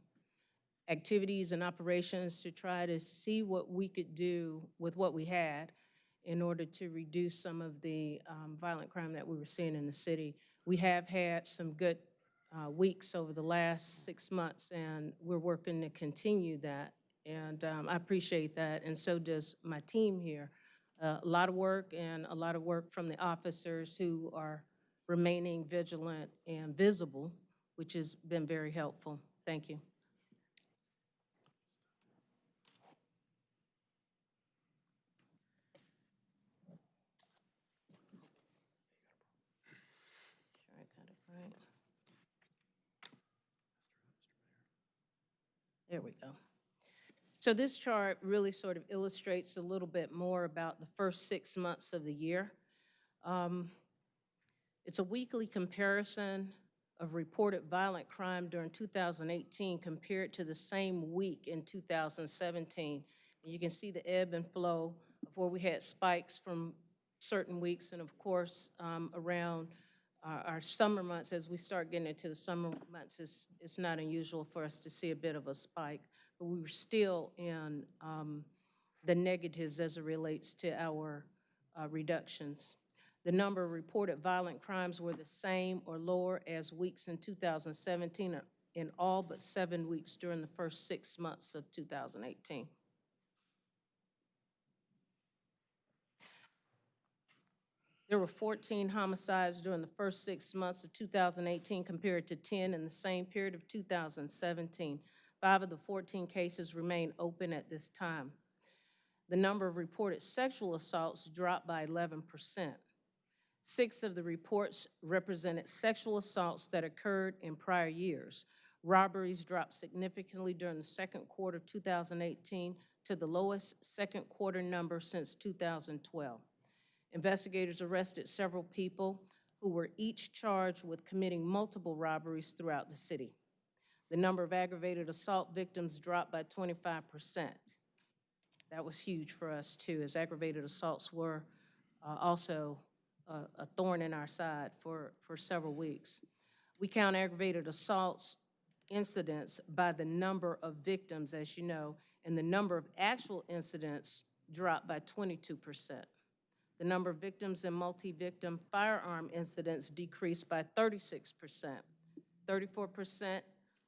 activities and operations to try to see what we could do with what we had in order to reduce some of the um, violent crime that we were seeing in the city. We have had some good uh, weeks over the last six months, and we're working to continue that. And um, I appreciate that, and so does my team here. Uh, A lot of work and a lot of work from the officers who are remaining vigilant and visible, which has been very helpful. Thank you. Sure I got it right. There we go. So this chart really sort of illustrates a little bit more about the first six months of the year. Um, It's a weekly comparison of reported violent crime during 2018 compared to the same week in 2017. And you can see the ebb and flow of where we had spikes from certain weeks, and of course, um, around our, our summer months, as we start getting into the summer months, it's, it's not unusual for us to see a bit of a spike. But we were still in um, the negatives as it relates to our uh, reductions. The number of reported violent crimes were the same or lower as weeks in 2017 in all but seven weeks during the first six months of 2018. There were 14 homicides during the first six months of 2018 compared to 10 in the same period of 2017. Five of the 14 cases remain open at this time. The number of reported sexual assaults dropped by 11%. Six of the reports represented sexual assaults that occurred in prior years. Robberies dropped significantly during the second quarter of 2018 to the lowest second quarter number since 2012. Investigators arrested several people who were each charged with committing multiple robberies throughout the city. The number of aggravated assault victims dropped by 25%. That was huge for us, too, as aggravated assaults were uh, also uh, a thorn in our side for, for several weeks. We count aggravated assaults incidents by the number of victims, as you know, and the number of actual incidents dropped by 22%. The number of victims in multi-victim firearm incidents decreased by 36%. 34%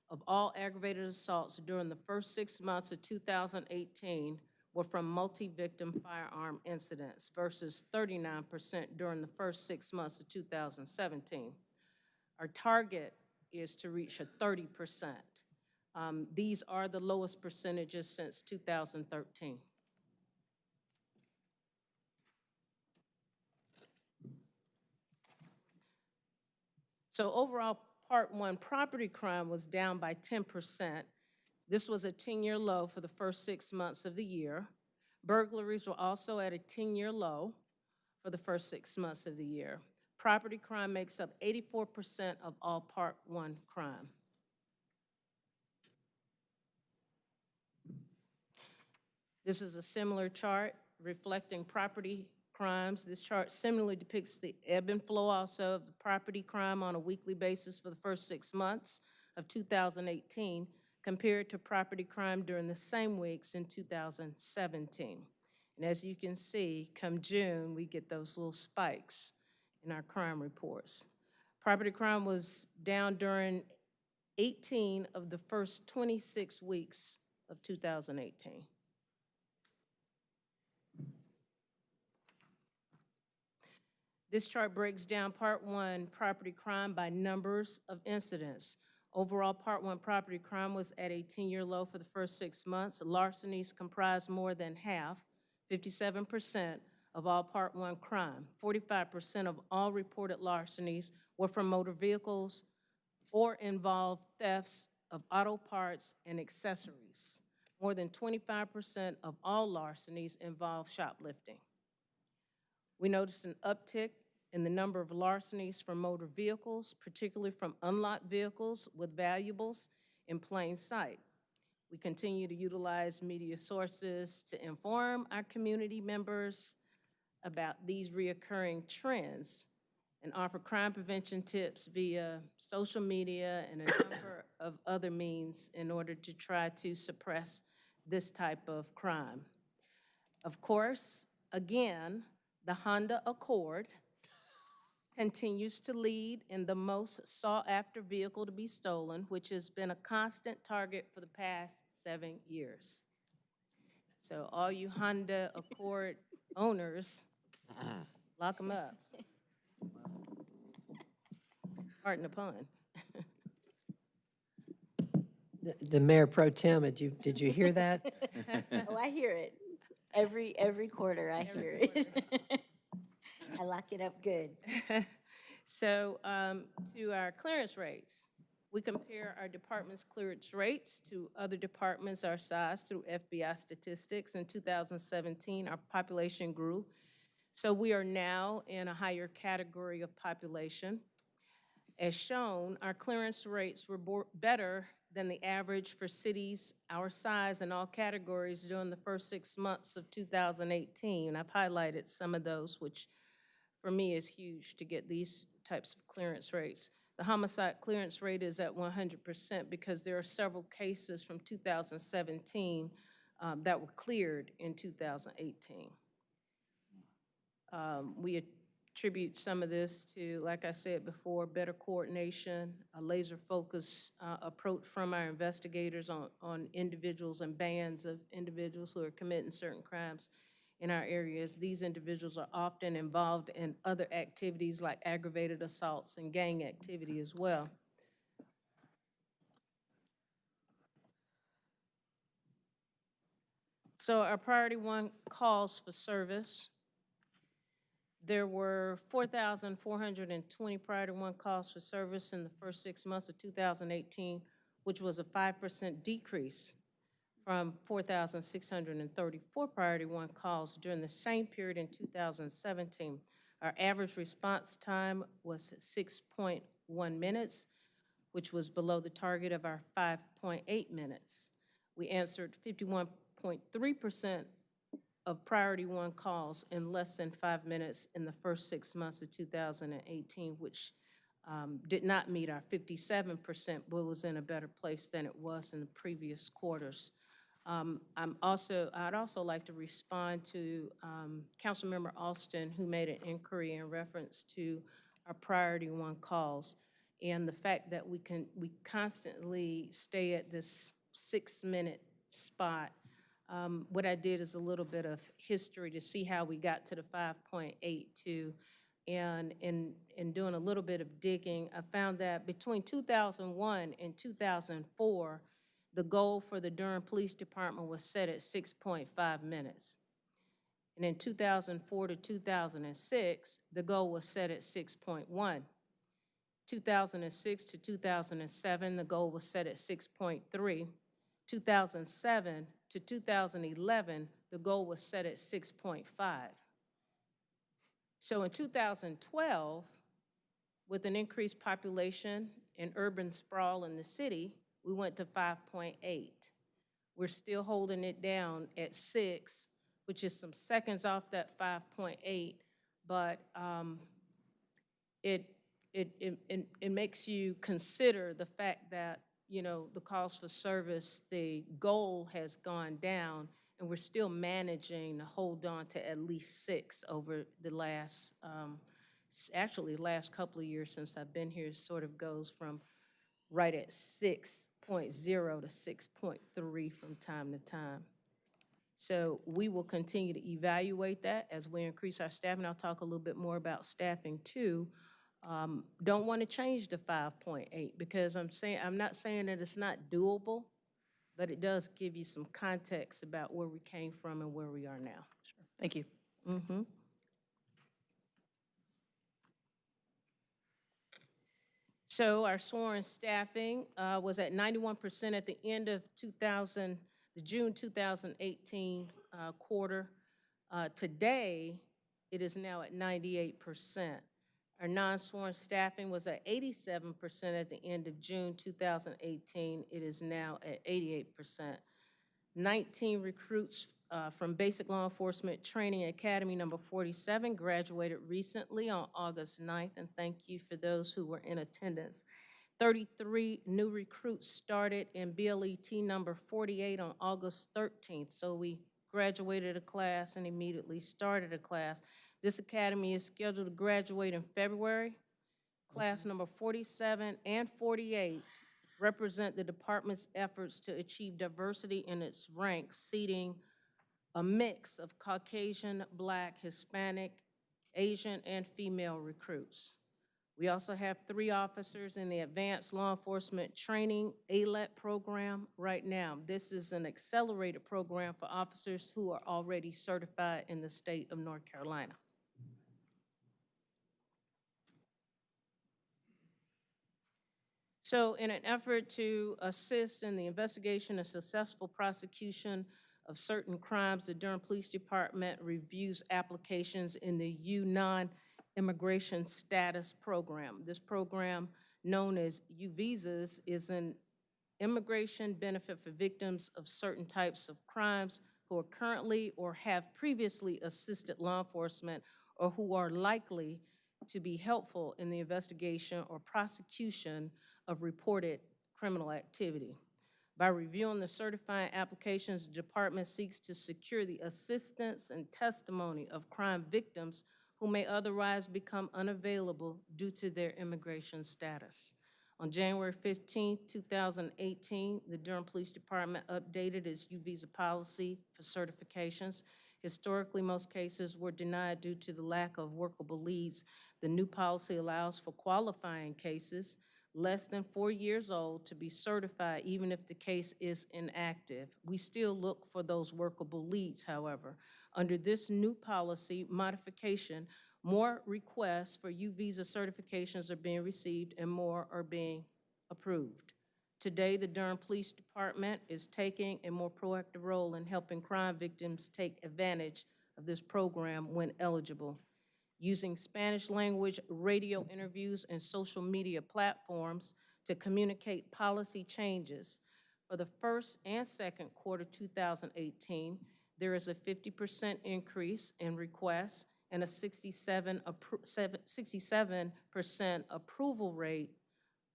of all aggravated assaults during the first six months of 2018 were from multi-victim firearm incidents versus 39% during the first six months of 2017. Our target is to reach a 30%. Um, These are the lowest percentages since 2013. So overall, Part One property crime was down by 10%. This was a 10-year low for the first six months of the year. Burglaries were also at a 10-year low for the first six months of the year. Property crime makes up 84% of all Part One crime. This is a similar chart reflecting property crimes. This chart similarly depicts the ebb and flow also of the property crime on a weekly basis for the first six months of 2018 compared to property crime during the same weeks in 2017. And as you can see, come June, we get those little spikes in our crime reports. Property crime was down during 18 of the first 26 weeks of 2018. This chart breaks down Part One property crime by numbers of incidents. Overall, Part One property crime was at a 10-year low for the first six months. Larcenies comprised more than half, 57% of all Part One crime. 45% of all reported larcenies were from motor vehicles or involved thefts of auto parts and accessories. More than 25% of all larcenies involved shoplifting. We noticed an uptick in the number of larcenies from motor vehicles, particularly from unlocked vehicles with valuables in plain sight. We continue to utilize media sources to inform our community members about these reoccurring trends and offer crime prevention tips via social media and a number of other means in order to try to suppress this type of crime. Of course, again, the Honda Accord continues to lead in the most sought-after vehicle to be stolen, which has been a constant target for the past seven years. So all you Honda Accord owners, lock them up. Pardon the pun. The- The Mayor Pro Tem, did you, did you hear that? Oh, I hear it. Every, every quarter I hear it. I lock it up good. So um, to our clearance rates, we compare our department's clearance rates to other departments our size through FBI statistics. In 2017, our population grew. So we are now in a higher category of population. As shown, our clearance rates were better than the average for cities our size in all categories during the first six months of 2018. I've highlighted some of those, which for me is huge to get these types of clearance rates. The homicide clearance rate is at 100% because there are several cases from 2017 um, that were cleared in 2018. Um, We attribute some of this to, like I said before, better coordination, a laser focus uh, approach from our investigators on, on individuals and bands of individuals who are committing certain crimes in our areas. These individuals are often involved in other activities like aggravated assaults and gang activity as well. So our priority one calls for service. There were 4,420 priority one calls for service in the first six months of 2018, which was a 5% decrease from 4,634 priority one calls during the same period in 2017. Our average response time was 6.1 minutes, which was below the target of our 5.8 minutes. We answered 51.3% of priority one calls in less than five minutes in the first six months of 2018, which um, did not meet our 57%, but was in a better place than it was in the previous quarters. Um, I'm also, I'd also like to respond to um, Councilmember Alston, who made an inquiry in reference to our priority one calls and the fact that we can, we constantly stay at this six-minute spot. Um, What I did is a little bit of history to see how we got to the 5.82. And in, in doing a little bit of digging, I found that between 2001 and 2004, the goal for the Durham Police Department was set at 6.5 minutes. And in 2004 to 2006, the goal was set at 6.1. 2006 to 2007, the goal was set at 6.3. 2007 to 2011, the goal was set at 6.5. So in 2012, with an increased population and urban sprawl in the city, we went to 5.8. We're still holding it down at 6, which is some seconds off that 5.8, but um, it, it, it, it- it makes you consider the fact that, you know, the calls for service, the goal has gone down, and we're still managing to hold on to at least six over the last, um, actually, last couple of years since I've been here, sort of goes from right at 6.0 to 6.3 from time to time. So we will continue to evaluate that as we increase our staffing. I'll talk a little bit more about staffing too. Um, Don't want to change the 5.8 because I'm saying, I'm not saying that it's not doable, but it does give you some context about where we came from and where we are now. Thank you. Mm-hmm. So our sworn staffing uh, was at 91% at the end of 2000, the June 2018 uh, quarter. Uh, Today, it is now at 98%. Our non-sworn staffing was at 87% at the end of June 2018. It is now at 88%. 19 recruits uh, from Basic Law Enforcement Training Academy Number 47 graduated recently on August 9th, and thank you for those who were in attendance. 33 new recruits started in BLET number 48 on August 13th, so we graduated a class and immediately started a class. This academy is scheduled to graduate in February. Class number 47 and 48 represent the department's efforts to achieve diversity in its ranks, seating a mix of Caucasian, Black, Hispanic, Asian, and female recruits. We also have three officers in the Advanced Law Enforcement Training ALET program right now. This is an accelerated program for officers who are already certified in the state of North Carolina. So in an effort to assist in the investigation and successful prosecution of certain crimes, the Durham Police Department reviews applications in the U non-immigration Status Program. This program, known as U-Visas, is an immigration benefit for victims of certain types of crimes who are currently or have previously assisted law enforcement or who are likely to be helpful in the investigation or prosecution of reported criminal activity. By reviewing the certifying applications, the department seeks to secure the assistance and testimony of crime victims who may otherwise become unavailable due to their immigration status. On January 15, 2018, the Durham Police Department updated its U-Visa policy for certifications. Historically, most cases were denied due to the lack of workable leads. The new policy allows for qualifying cases less than four years old to be certified even if the case is inactive. We still look for those workable leads, however. Under this new policy modification, more requests for U-Visa certifications are being received and more are being approved. Today, the Durham Police Department is taking a more proactive role in helping crime victims take advantage of this program when eligible using Spanish language radio interviews and social media platforms to communicate policy changes. For the first and second quarter 2018, there is a 50% increase in requests and a 67 67% approval rate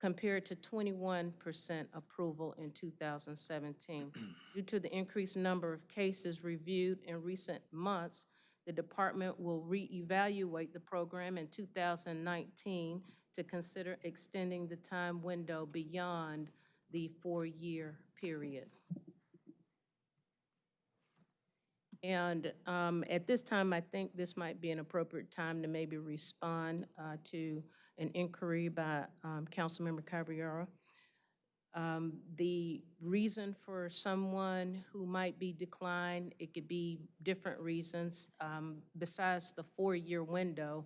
compared to 21% approval in 2017. Due to the increased number of cases reviewed in recent months, the department will reevaluate the program in 2019 to consider extending the time window beyond the four-year period. And um, at this time, I think this might be an appropriate time to maybe respond uh, to an inquiry by um, Councilmember Caballero. Um, the reason for someone who might be declined, it could be different reasons. Um, besides the four-year window,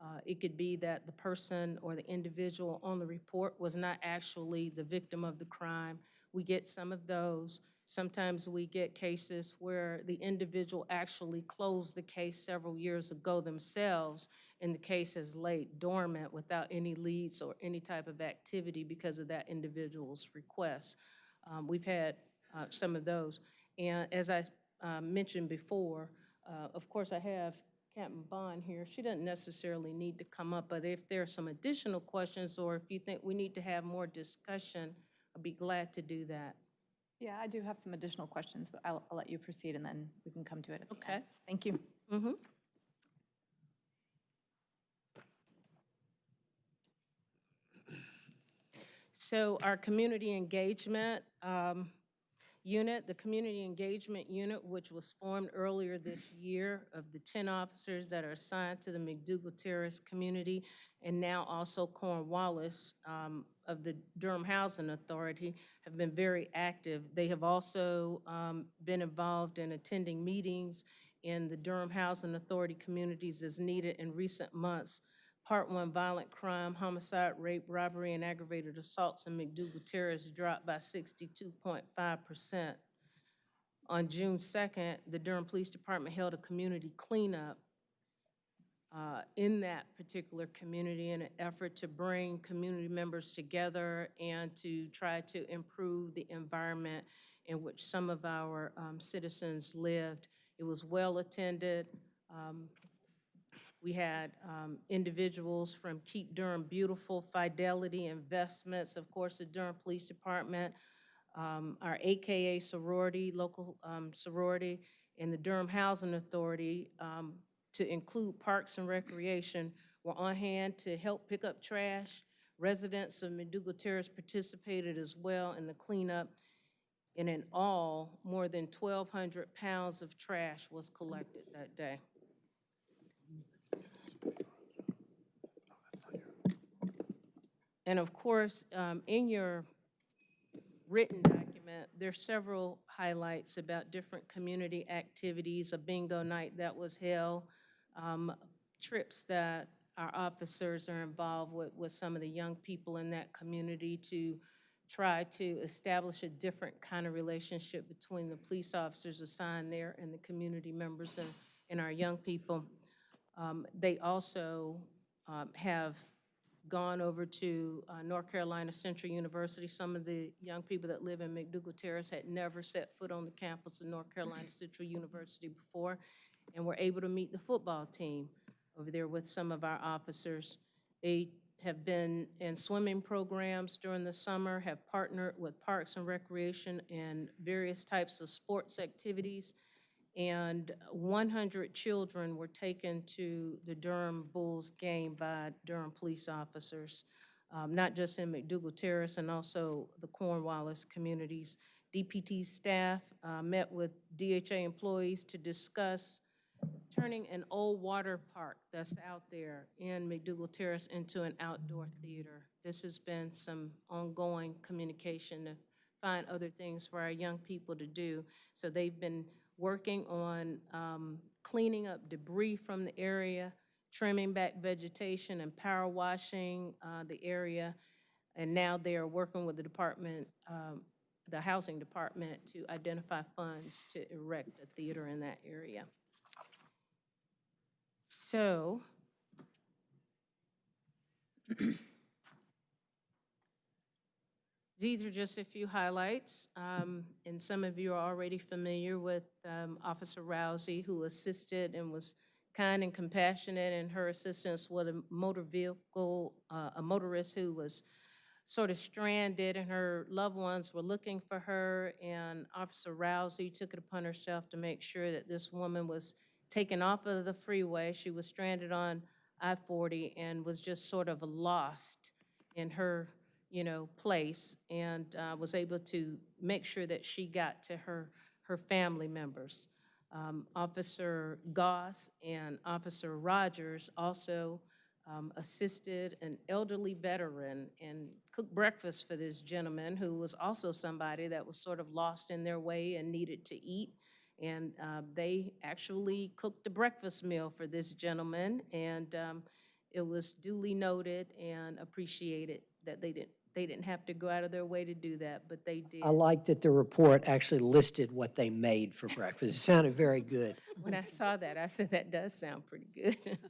uh, it could be that the person or the individual on the report was not actually the victim of the crime. We get some of those. Sometimes we get cases where the individual actually closed the case several years ago themselves, and the case is laid dormant without any leads or any type of activity because of that individual's request. Um, we've had uh, some of those. And as I uh, mentioned before, uh, of course, I have Captain Bond here. She doesn't necessarily need to come up, but if there are some additional questions or if you think we need to have more discussion, I'd be glad to do that. Yeah, I do have some additional questions, but I'll, I'll let you proceed and then we can come to it at the Okay. Thank you. Mm-hmm. So our community engagement um, unit, the community engagement unit, which was formed earlier this year of the 10 officers that are assigned to the McDougald Terrace community, and now also Cornwallis um, of the Durham Housing Authority, have been very active. They have also um, been involved in attending meetings in the Durham Housing Authority communities as needed in recent months. Part one, violent crime, homicide, rape, robbery, and aggravated assaults in McDougald Terrace dropped by 62.5%. On June 2nd, the Durham Police Department held a community cleanup uh, in that particular community in an effort to bring community members together and to try to improve the environment in which some of our um, citizens lived. It was well-attended. Um, we had um, individuals from Keep Durham Beautiful, Fidelity Investments, of course, the Durham Police Department, um, our AKA sorority, local um, sorority, and the Durham Housing Authority, um, to include Parks and Recreation, were on hand to help pick up trash. Residents of McDougald Terrace participated as well in the cleanup. And in all, more than 1,200 pounds of trash was collected that day. And of course, um, in your written document, there's several highlights about different community activities, a bingo night that was held, um, trips that our officers are involved with, with some of the young people in that community to try to establish a different kind of relationship between the police officers assigned there and the community members and, and our young people. Um, They also um, have gone over to uh, North Carolina Central University. Some of the young people that live in McDougald Terrace had never set foot on the campus of North Carolina Central University before, and were able to meet the football team over there with some of our officers. They have been in swimming programs during the summer, have partnered with Parks and Recreation and various types of sports activities and 100 children were taken to the Durham Bulls game by Durham police officers, um, not just in McDougald Terrace and also the Cornwallis communities. DPT staff uh, met with DHA employees to discuss turning an old water park that's out there in McDougald Terrace into an outdoor theater. This has been some ongoing communication to find other things for our young people to do. So they've been working on um, cleaning up debris from the area, trimming back vegetation and power washing uh, the area. And now they are working with the department, um, the housing department to identify funds to erect a theater in that area. So, These are just a few highlights, um, and some of you are already familiar with um, Officer Rousey, who assisted and was kind and compassionate in her assistance with a motor vehicle, uh, a motorist who was sort of stranded, and her loved ones were looking for her, and Officer Rousey took it upon herself to make sure that this woman was taken off of the freeway. She was stranded on I-40 and was just sort of lost in her you know, place and uh, was able to make sure that she got to her, her family members. Um, Officer Goss and Officer Rogers also um, assisted an elderly veteran and cooked breakfast for this gentleman who was also somebody that was sort of lost in their way and needed to eat. And uh, they actually cooked the breakfast meal for this gentleman, and um, it was duly noted and appreciated that they didn't, they didn't have to go out of their way to do that, but they did. I like that the report actually listed what they made for breakfast. It sounded very good. When I saw that, I said, that does sound pretty good.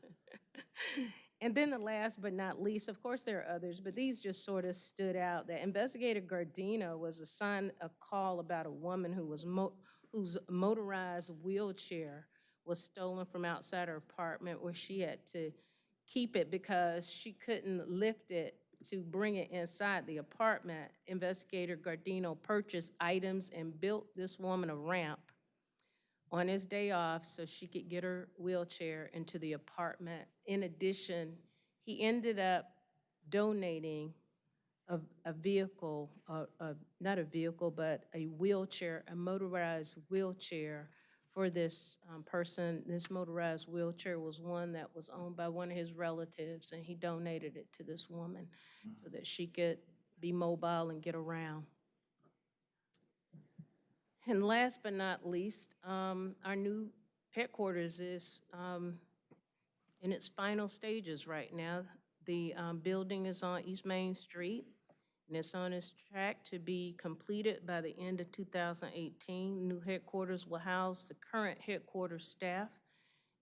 And then the last but not least, of course, there are others, but these just sort of stood out. That Investigator Gardino was assigned a call about a woman who was mo- whose motorized wheelchair was stolen from outside her apartment where she had to keep it because she couldn't lift it to bring it inside the apartment. Investigator Gardino purchased items and built this woman a ramp on his day off so she could get her wheelchair into the apartment. In addition, he ended up donating a, a vehicle, uh, uh, not a vehicle, but a wheelchair, a motorized wheelchair for this um, person. This motorized wheelchair was one that was owned by one of his relatives, and he donated it to this woman so that she could be mobile and get around. And last but not least, um, our new headquarters is um, in its final stages right now. The um, building is on East Main Street, and it's on its track to be completed by the end of 2018. New headquarters will house the current headquarters staff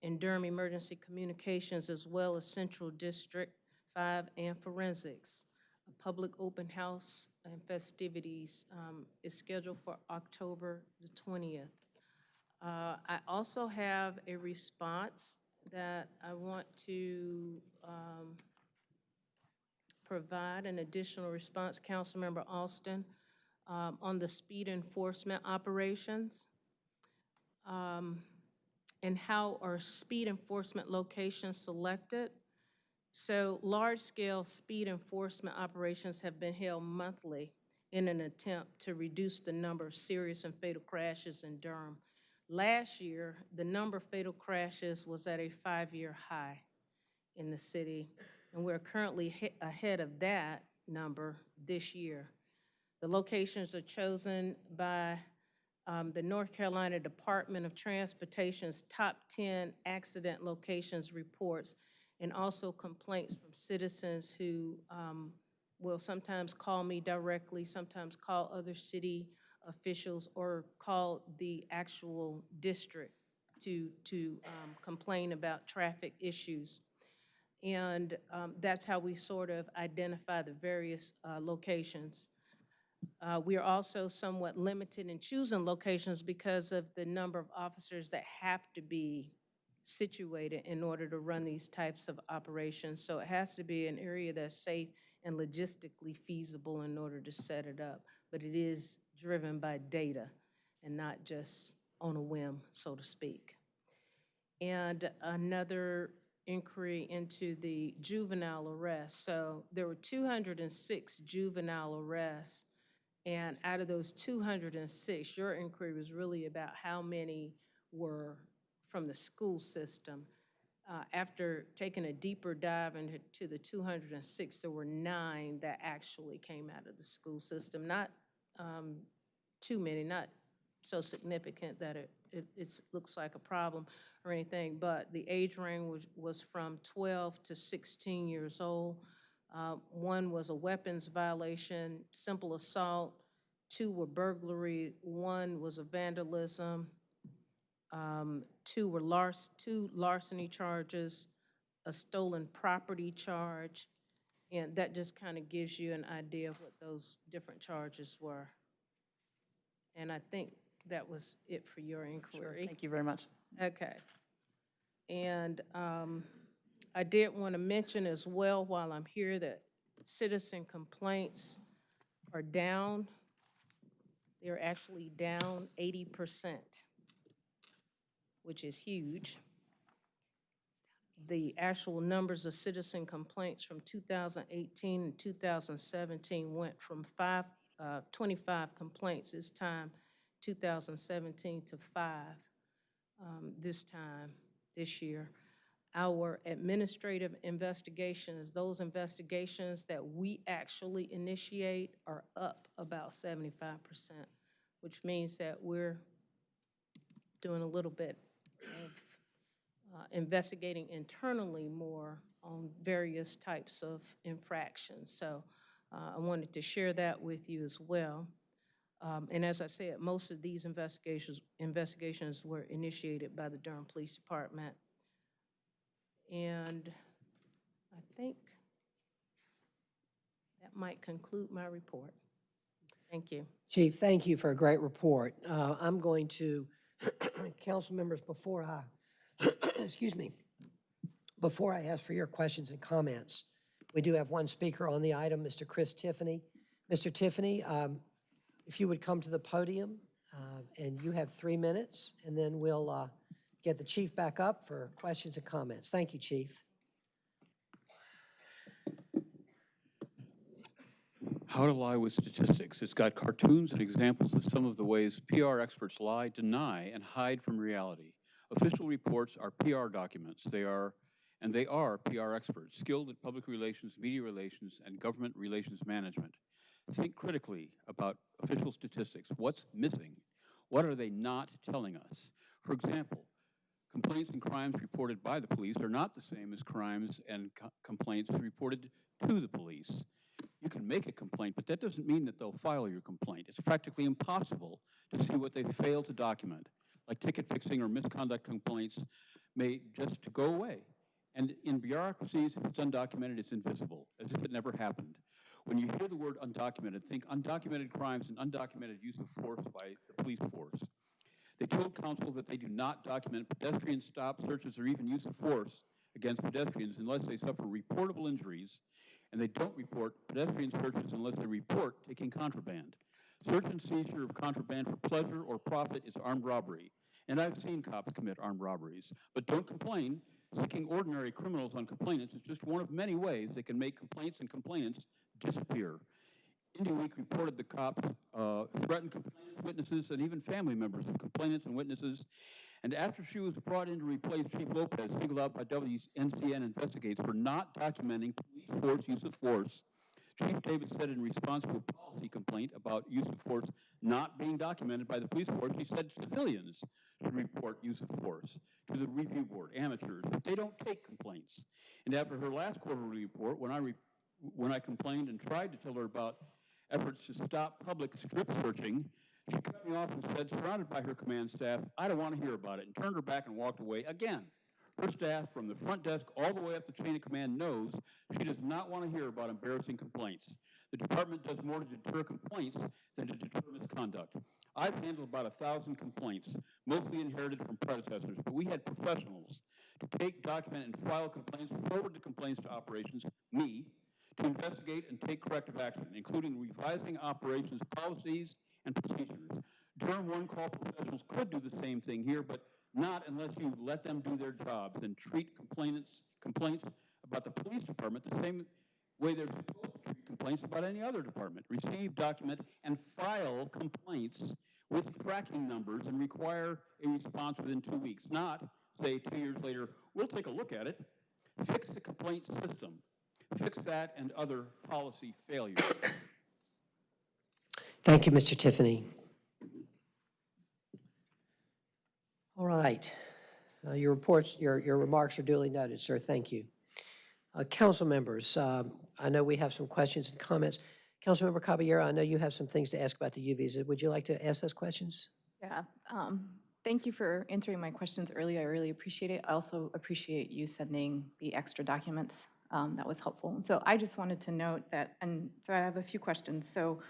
and Durham Emergency Communications, as well as Central District 5 and Forensics. a public open house and festivities um, is scheduled for October the 20th. Uh, I also have a response that I want to um, provide, an additional response, Councilmember Alston, um, on the speed enforcement operations. Um, And how are speed enforcement locations selected? So large-scale speed enforcement operations have been held monthly in an attempt to reduce the number of serious and fatal crashes in Durham. Last year, the number of fatal crashes was at a five-year high in the city, and we're currently he- ahead of that number this year. The locations are chosen by um, the North Carolina Department of Transportation's top 10 accident locations reports, and also complaints from citizens who um, will sometimes call me directly, sometimes call other city officials, or call the actual district to, to um, complain about traffic issues. And um, that's how we sort of identify the various uh, locations. Uh, We are also somewhat limited in choosing locations because of the number of officers that have to be situated in order to run these types of operations. So it has to be an area that's safe and logistically feasible in order to set it up. But it is driven by data and not just on a whim, so to speak. And another inquiry into the juvenile arrests. So there were 206 juvenile arrests, and out of those 206, your inquiry was really about how many were from the school system. Uh, After taking a deeper dive into the 206, there were nine that actually came out of the school system. Not um, too many, not so significant that it, it it's, looks like a problem or anything, but the age range was, was from 12 to 16 years old. Uh, One was a weapons violation, simple assault, two were burglary, one was a vandalism, um, two were two larceny charges, a stolen property charge, and that just kind of gives you an idea of what those different charges were. And I think that was it for your inquiry. Thank you very much. Okay. And um, I did want to mention as well, while I'm here, that citizen complaints are down. They're actually down 80%, which is huge. The actual numbers of citizen complaints from 2018 and 2017 went from five, uh, 25 complaints this time, 2017, to five um, this time, this year. Our administrative investigations, those investigations that we actually initiate are up about 75%, which means that we're doing a little bit of uh, investigating internally more on various types of infractions. So uh, I wanted to share that with you as well. Um, And as I said, most of these investigations, investigations were initiated by the Durham Police Department. And I think that might conclude my report. Thank you. Chief, thank you for a great report. Uh, I'm going to, council members, before I, excuse me, before I ask for your questions and comments, we do have one speaker on the item, Mr. Chris Tiffany. Mr. Tiffany, um, if you would come to the podium, uh, and you have three minutes, and then we'll uh, get the chief back up for questions and comments. Thank you, chief. How to Lie with Statistics. It's got cartoons and examples of some of the ways PR experts lie, deny, and hide from reality. Official reports are PR documents. They are, and they are PR experts, skilled at public relations, media relations, and government relations management. Think critically about official statistics. What's missing? What are they not telling us? For example, complaints and crimes reported by the police are not the same as crimes and co- complaints reported to the police. You can make a complaint, but that doesn't mean that they'll file your complaint. It's practically impossible to see what they fail to document, like ticket fixing or misconduct complaints may just to go away. And in bureaucracies, if it's undocumented, it's invisible, as if it never happened. When you hear the word undocumented, think undocumented crimes and undocumented use of force by the police force. They told council that they do not document pedestrian stop searches or even use of force against pedestrians unless they suffer reportable injuries, and they don't report pedestrian searches unless they report taking contraband. Search and seizure of contraband for pleasure or profit is armed robbery, and I've seen cops commit armed robberies. But don't complain. Seeking ordinary criminals on complainants is just one of many ways they can make complaints and complainants disappear. Indy Week reported the cops uh, threatened complainants, witnesses, and even family members of complainants and witnesses. And after she was brought in to replace Chief Lopez, singled out by WNCN Investigates for not documenting police force use of force, Chief Davis said in response to a policy complaint about use of force not being documented by the police force, he said civilians should report use of force to the review board, amateurs, but they don't take complaints. And after her last quarterly report, when I, when I complained and tried to tell her about efforts to stop public strip searching, she cut me off and said, surrounded by her command staff, I don't want to hear about it, and turned her back and walked away again. Her staff, from the front desk all the way up the chain of command, knows she does not want to hear about embarrassing complaints. The department does more to deter complaints than to deter misconduct. I've handled about a thousand complaints, mostly inherited from predecessors, but we had professionals to take, document, and file complaints, forward the complaints to operations, me, to investigate and take corrective action, including revising operations policies and procedures. Durham One Call professionals could do the same thing here, but not unless you let them do their jobs and treat complainants, complaints about the police department the same way they're supposed to treat complaints about any other department. Receive, document, and file complaints with tracking numbers and require a response within two weeks, not say two years later, we'll take a look at it. Fix the complaint system. Fix that and other policy failures. Thank you, Mr. Tiffany. All right. Uh, Your reports, your, your remarks are duly noted, sir. Thank you. Uh, Council members, um, I know we have some questions and comments. Councilmember Caballero, I know you have some things to ask about the U visa. Would you like to ask those questions? Yeah, um, thank you for answering my questions earlier. I really appreciate it. I also appreciate you sending the extra documents. Um, that was helpful. So I just wanted to note that, and so I have a few questions. So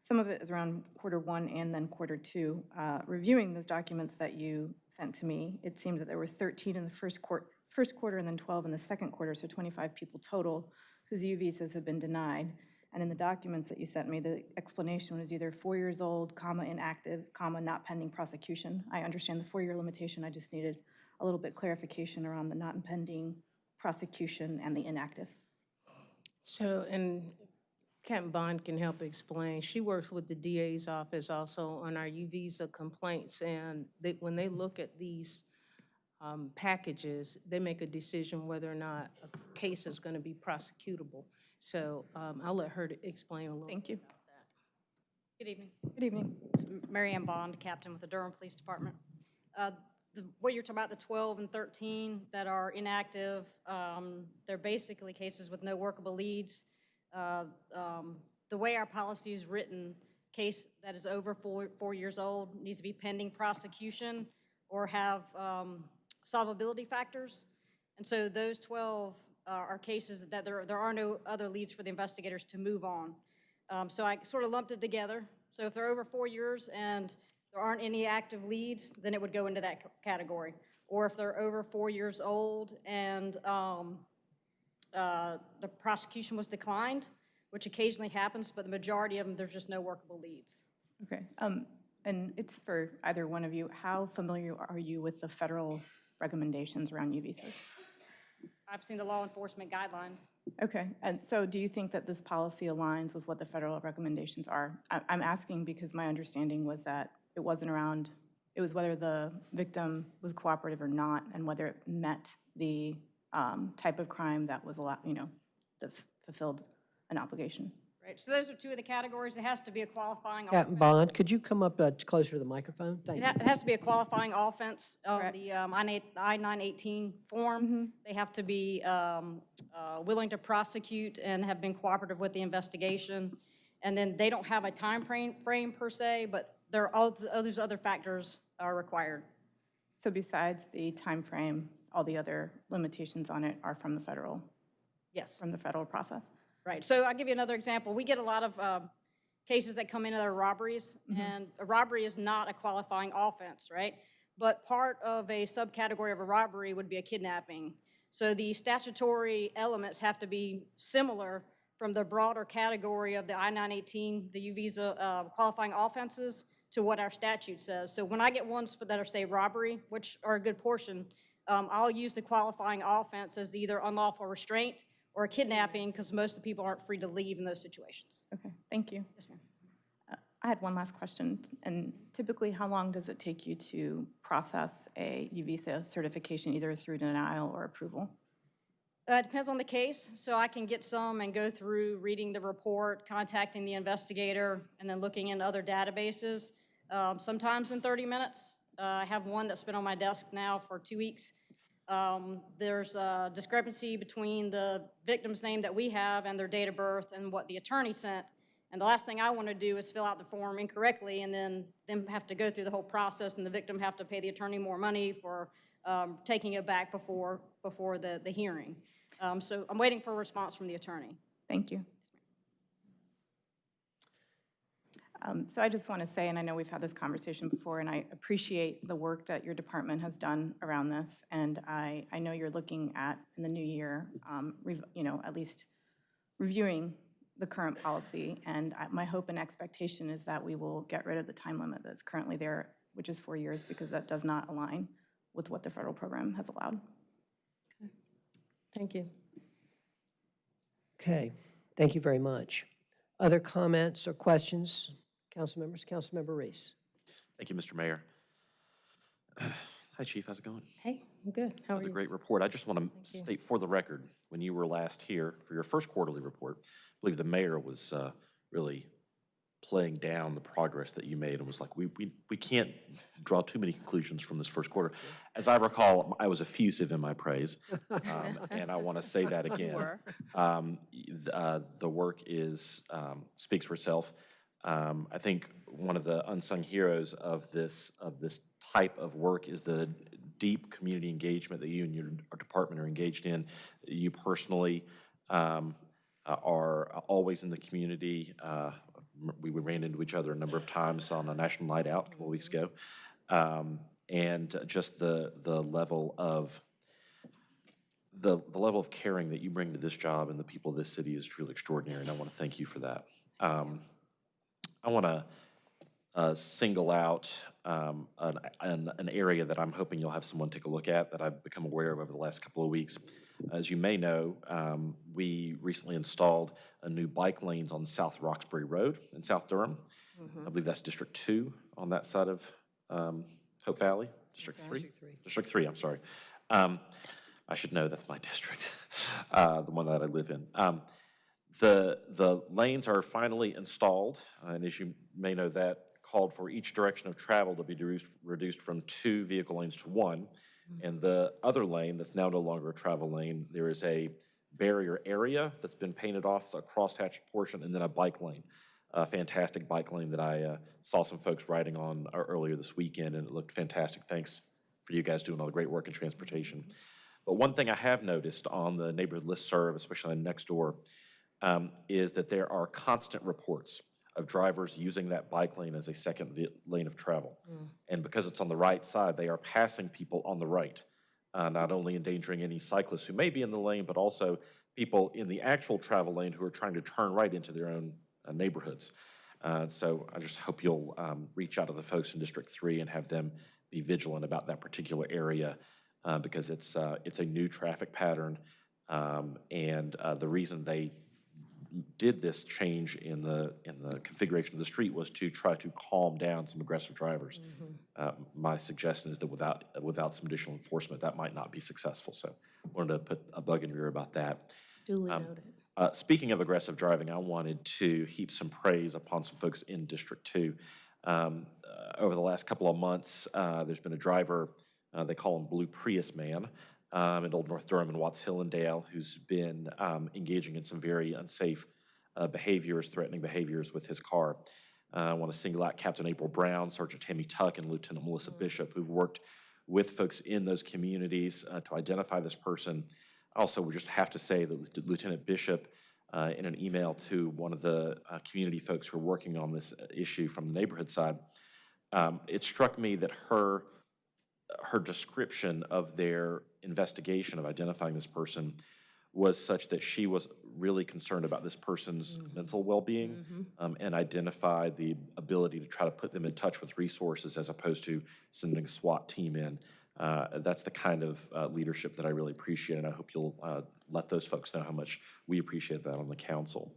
some of it is around quarter one and then quarter two. Uh, reviewing those documents that you sent to me, it seems that there was 13 in the first first quarter and then 12 in the second quarter, so 25 people total whose U visas have been denied. And in the documents that you sent me, the explanation was either four years old, comma, inactive, comma, not pending prosecution. I understand the four-year limitation, I just needed a little bit clarification around the not pending prosecution and the inactive. So, and Captain Bond can help explain. She works with the DA's office also on our U visa complaints, and they, when they look at these um, packages, they make a decision whether or not a case is going to be prosecutable. So um, I'll let her to explain a little. Thank you. Good evening. Good evening. Mary Ann Bond, Captain with the Durham Police Department. Uh, the- What you're talking about, the 12 and 13 that are inactive, um, they're basically cases with no workable leads. Uh, um, The way our policy is written, case that is over four, four years old needs to be pending prosecution or have um, solvability factors. And so those 12 are are cases that there, there are no other leads for the investigators to move on. Um, So I sort of lumped it together. So if they're over four years and there aren't any active leads, then it would go into that category. Or if they're over four years old and um, uh, the prosecution was declined, which occasionally happens, but the majority of them, there's just no workable leads. Okay, um, and it's for either one of you. How familiar are you with the federal recommendations around U visas? I've seen the law enforcement guidelines. Okay, and so do you think that this policy aligns with what the federal recommendations are? I'm asking because my understanding was that it wasn't around, it was whether the victim was cooperative or not, and whether it met the um, type of crime that was allowed, you know, that fulfilled an obligation. Right, so those are two of the categories. It has to be a qualifying Captain Bond, could you come up uh, closer to the microphone? Thank It you. ha- it has to be a qualifying offense on the um, I-918 form. They have to be um, uh, willing to prosecute and have been cooperative with the investigation. And then they don't have a time frame frame per se, but there are, all th- those other factors are required. So besides the time frame, all the other limitations on it are from the federal? Yes. From the federal process? Right, so I'll give you another example. We get a lot of um, cases that come in that are robberies, and a robbery is not a qualifying offense, right? But part of a subcategory of a robbery would be a kidnapping. So the statutory elements have to be similar from the broader category of the I-918, the U-Visa uh, qualifying offenses, to what our statute says. So when I get ones for- that are, say, robbery, which are a good portion, um, I'll use the qualifying offense as either unlawful restraint or kidnapping, because most of the people aren't free to leave in those situations. Okay, thank you. Yes, ma'am. Uh, I had one last question, and typically, how long does it take you to process a U-Visa certification, either through denial or approval? Uh, It depends on the case, so I can get some and go through reading the report, contacting the investigator, and then looking in other databases, um, sometimes in 30 minutes. Uh, I have one that's been on my desk now for two weeks. Um, There's a discrepancy between the victim's name that we have and their date of birth and what the attorney sent. And the last thing I want to do is fill out the form incorrectly and then them have to go through the whole process and the victim have to pay the attorney more money for um, taking it back before, before the, the hearing. Um, So I'm waiting for a response from the attorney. Thank you. Um, So I just want to say, and I know we've had this conversation before, and I appreciate the work that your department has done around this. And I, I know you're looking at, in the new year, um, you know, at least reviewing the current policy. And I- my hope and expectation is that we will get rid of the time limit that's currently there, which is four years, because that does not align with what the federal program has allowed. Okay. Thank you. Okay, thank you very much. Other comments or questions? Council members, Councilmember Reece. Thank you, Mr. Mayor. Hi, Chief, how's it going? Hey, I'm good. How are That's a you? great report. I just want to Thank you. state for the record, when you were last here for your first quarterly report, I believe the mayor was uh, really playing down the progress that you made and was like, we, we, we can't draw too many conclusions from this first quarter. As I recall, I was effusive in my praise, um, and I want to say that again. Um, y- th- uh, The work is, um, speaks for itself. Um, I think one of the unsung heroes of this, of this type of work is the deep community engagement that you and your department are engaged in. You personally um, uh, are always in the community. Uh, We ran into each other a number of times on a national night out a couple of weeks ago. Um, And just the, the level of the, the level of caring that you bring to this job and the people of this city is truly extraordinary, and I want to thank you for that. Um, I want to uh, single out um, an, an, an area that I'm hoping you'll have someone take a look at that I've become aware of over the last couple of weeks. As you may know, um, we recently installed a new bike lanes on South Roxboro Road in South Durham. I believe that's District Two on that side of um, Hope Valley, District Three? District three. District Three, I'm sorry. Um, I should know, that's my district, uh, the one that I live in. The, the lanes are finally installed, and as you may know, that called for each direction of travel to be reduced, reduced from two vehicle lanes to one. And the other lane, that's now no longer a travel lane, there is a barrier area that's been painted off, it's a crosshatched portion, and then a bike lane. A fantastic bike lane that I uh, saw some folks riding on uh, earlier this weekend, and it looked fantastic. Thanks for you guys doing all the great work in transportation. But one thing I have noticed on the neighborhood listserv, especially on Nextdoor, um, is that there are constant reports of drivers using that bike lane as a second lane of travel. And because it's on the right side, they are passing people on the right, uh, not only endangering any cyclists who may be in the lane, but also people in the actual travel lane who are trying to turn right into their own uh, neighborhoods. Uh, So I just hope you'll um, reach out to the folks in District 3 and have them be vigilant about that particular area uh, because it's, uh, it's a new traffic pattern. um, And uh, the reason they did this change in the, in the configuration of the street was to try to calm down some aggressive drivers. Uh, My suggestion is that without, without some additional enforcement, that might not be successful. So wanted to put a bug in your ear about that. Duly Um, noted. uh, Speaking of aggressive driving, I wanted to heap some praise upon some folks in District Two. Um, uh, Over the last couple of months, uh, there's been a driver, uh, they call him Blue Prius Man, um, in Old North Durham and Watts-Hillandale, who's been um, engaging in some very unsafe uh, behaviors, threatening behaviors with his car. Uh, I want to single out Captain April Brown, Sergeant Tammy Tuck, and Lieutenant Melissa Bishop, who've worked with folks in those communities uh, to identify this person. Also, we just have to say that Lieutenant Bishop uh, in an email to one of the uh, community folks who are working on this issue from the neighborhood side. Um, It struck me that her, her description of their investigation of identifying this person was such that she was really concerned about this person's mental well-being um, and identified the ability to try to put them in touch with resources as opposed to sending a SWAT team in. Uh, That's the kind of uh, leadership that I really appreciate, and I hope you'll uh, let those folks know how much we appreciate that on the council.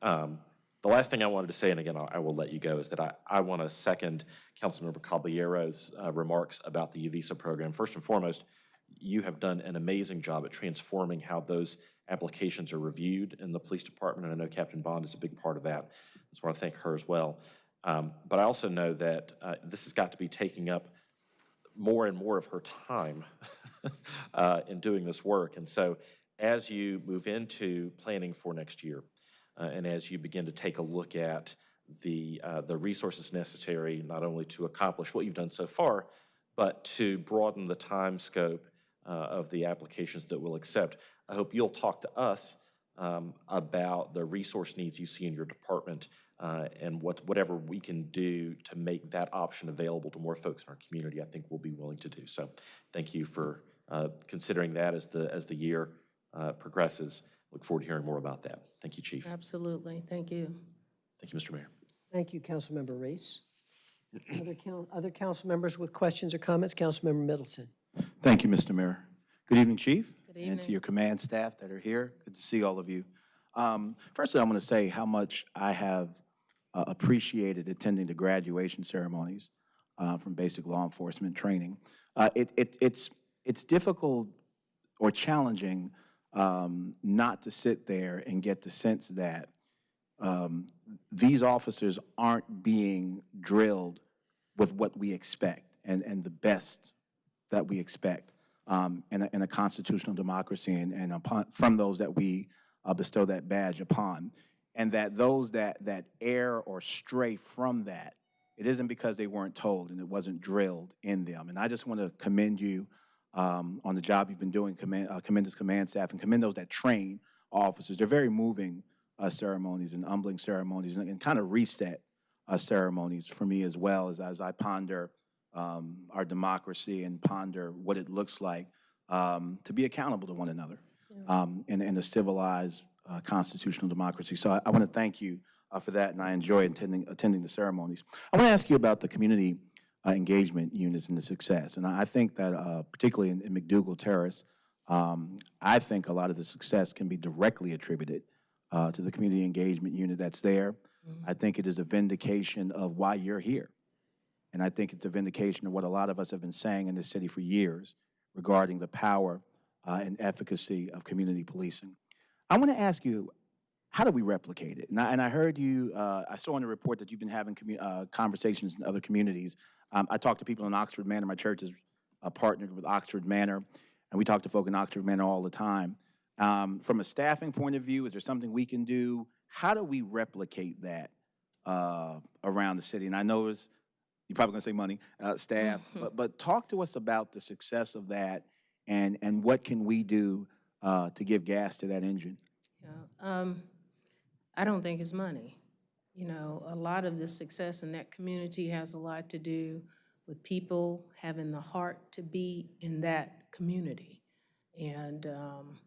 Um, The last thing I wanted to say, and again, I I will let you go, is that I, I want to second Councilmember Caballero's uh, remarks about the Uvisa program. First and foremost, you have done an amazing job at transforming how those applications are reviewed in the police department, and I know Captain Bond is a big part of that. I want to thank her as well. Um, But I also know that uh, this has got to be taking up more and more of her time uh, in doing this work. And so as you move into planning for next year, uh, and as you begin to take a look at the, uh, the resources necessary, not only to accomplish what you've done so far, but to broaden the time scope uh, of the applications that we'll accept, I hope you'll talk to us um, about the resource needs you see in your department uh, and what, whatever we can do to make that option available to more folks in our community, I think we'll be willing to do. So thank you for uh, considering that as the, as the year uh, progresses. Look forward to hearing more about that. Thank you, Chief. Absolutely. Thank you. Thank you, Mr. Mayor. Thank you, Councilmember Reece. Other coun, other council members with questions or comments? Councilmember Middleton. Thank you, Mr. Mayor. Good evening, Chief. Good And to your command staff that are here. Good to see all of you. Um, Firstly, I want to say how much I have uh, appreciated attending the graduation ceremonies uh, from basic law enforcement training. Uh, It, it, it's, it's difficult or challenging um, not to sit there and get the sense that um, these officers aren't being drilled with what we expect and, and the best that we expect um, in, a, in a constitutional democracy and, and upon, from those that we uh, bestow that badge upon. And that those that, that err or stray from that, it isn't because they weren't told and it wasn't drilled in them. And I just want to commend you um, on the job you've been doing, commend, uh, commend this command staff, and commend those that train officers. They're very moving uh, ceremonies and humbling ceremonies and, and kind of reset uh, ceremonies for me as well as, as I ponder um, our democracy and ponder what it looks like um, to be accountable to one another um, in, in a civilized uh, constitutional democracy. So I, I want to thank you uh, for that, and I enjoy attending, attending the ceremonies. I want to ask you about the community uh, engagement units and the success. And I I think that, uh, particularly in, in McDougald Terrace, um, I think a lot of the success can be directly attributed uh, to the community engagement unit that's there. I think it is a vindication of why you're here. And I think it's a vindication of what a lot of us have been saying in this city for years regarding the power uh, and efficacy of community policing. I want to ask you, how do we replicate it? And I, and I heard you, uh, I saw in the report that you've been having uh, conversations in other communities. Um, I talked to people in Oxford Manor. My church is uh, partnered with Oxford Manor, and we talk to folk in Oxford Manor all the time. Um, from a staffing point of view, is there something we can do? How do we replicate that uh, around the city? And I know you're probably going to say money, uh, staff, but, but talk to us about the success of that and, and what can we do uh, to give gas to that engine? Um, I don't think it's money. You know, a lot of the success in that community has a lot to do with people having the heart to be in that community. And um,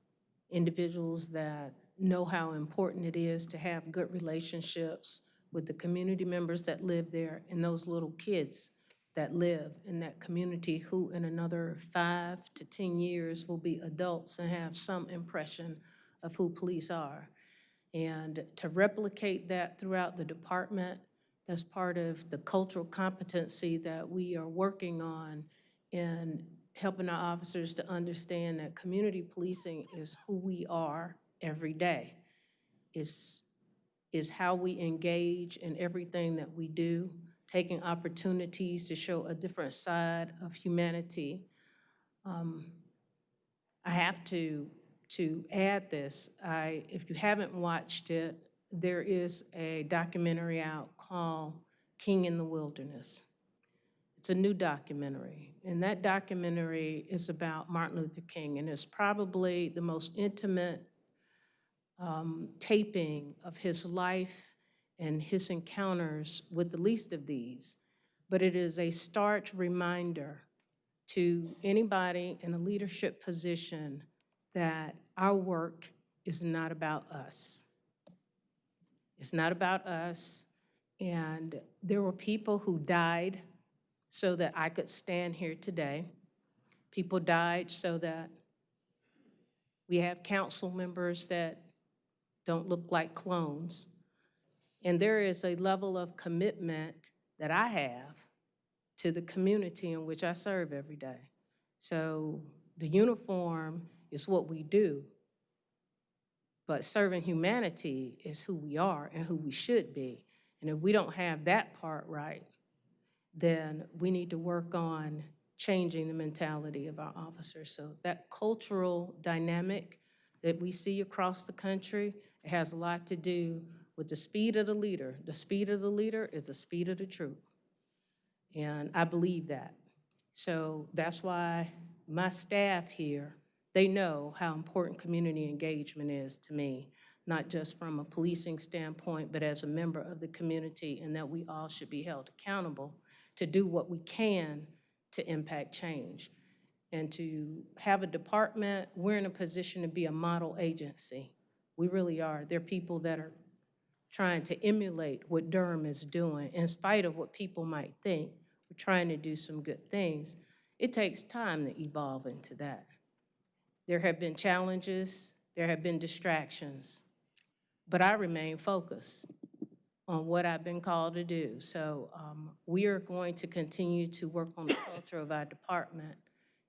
individuals that know how important it is to have good relationships with the community members that live there and those little kids that live in that community who in another five to 10 years will be adults and have some impression of who police are. And to replicate that throughout the department, that's part of the cultural competency that we are working on in helping our officers to understand that community policing is who we are every day. Is, is how we engage in everything that we do, taking opportunities to show a different side of humanity. Um, I have to, to add this. I, if you haven't watched it, there is a documentary out called King in the Wilderness. It's a new documentary, and that documentary is about Martin Luther King, and it's probably the most intimate um, taping of his life and his encounters with the least of these, but it is a stark reminder to anybody in a leadership position that our work is not about us. It's not about us. And there were people who died so that I could stand here today. People died so that we have council members that don't look like clones. And there is a level of commitment that I have to the community in which I serve every day. So the uniform is what we do, but serving humanity is who we are and who we should be. And if we don't have that part right, then we need to work on changing the mentality of our officers. So that cultural dynamic that we see across the country, it has a lot to do with the speed of the leader. The speed of the leader is the speed of the troop. And I believe that. So that's why my staff here, they know how important community engagement is to me, not just from a policing standpoint, but as a member of the community, and that we all should be held accountable to do what we can to impact change. And to have a department, we're in a position to be a model agency. We really are. There are people that are trying to emulate what Durham is doing, in spite of what people might think. We're trying to do some good things. It takes time to evolve into that. There have been challenges, there have been distractions, but I remain focused on what I've been called to do. So um, we are going to continue to work on the culture of our department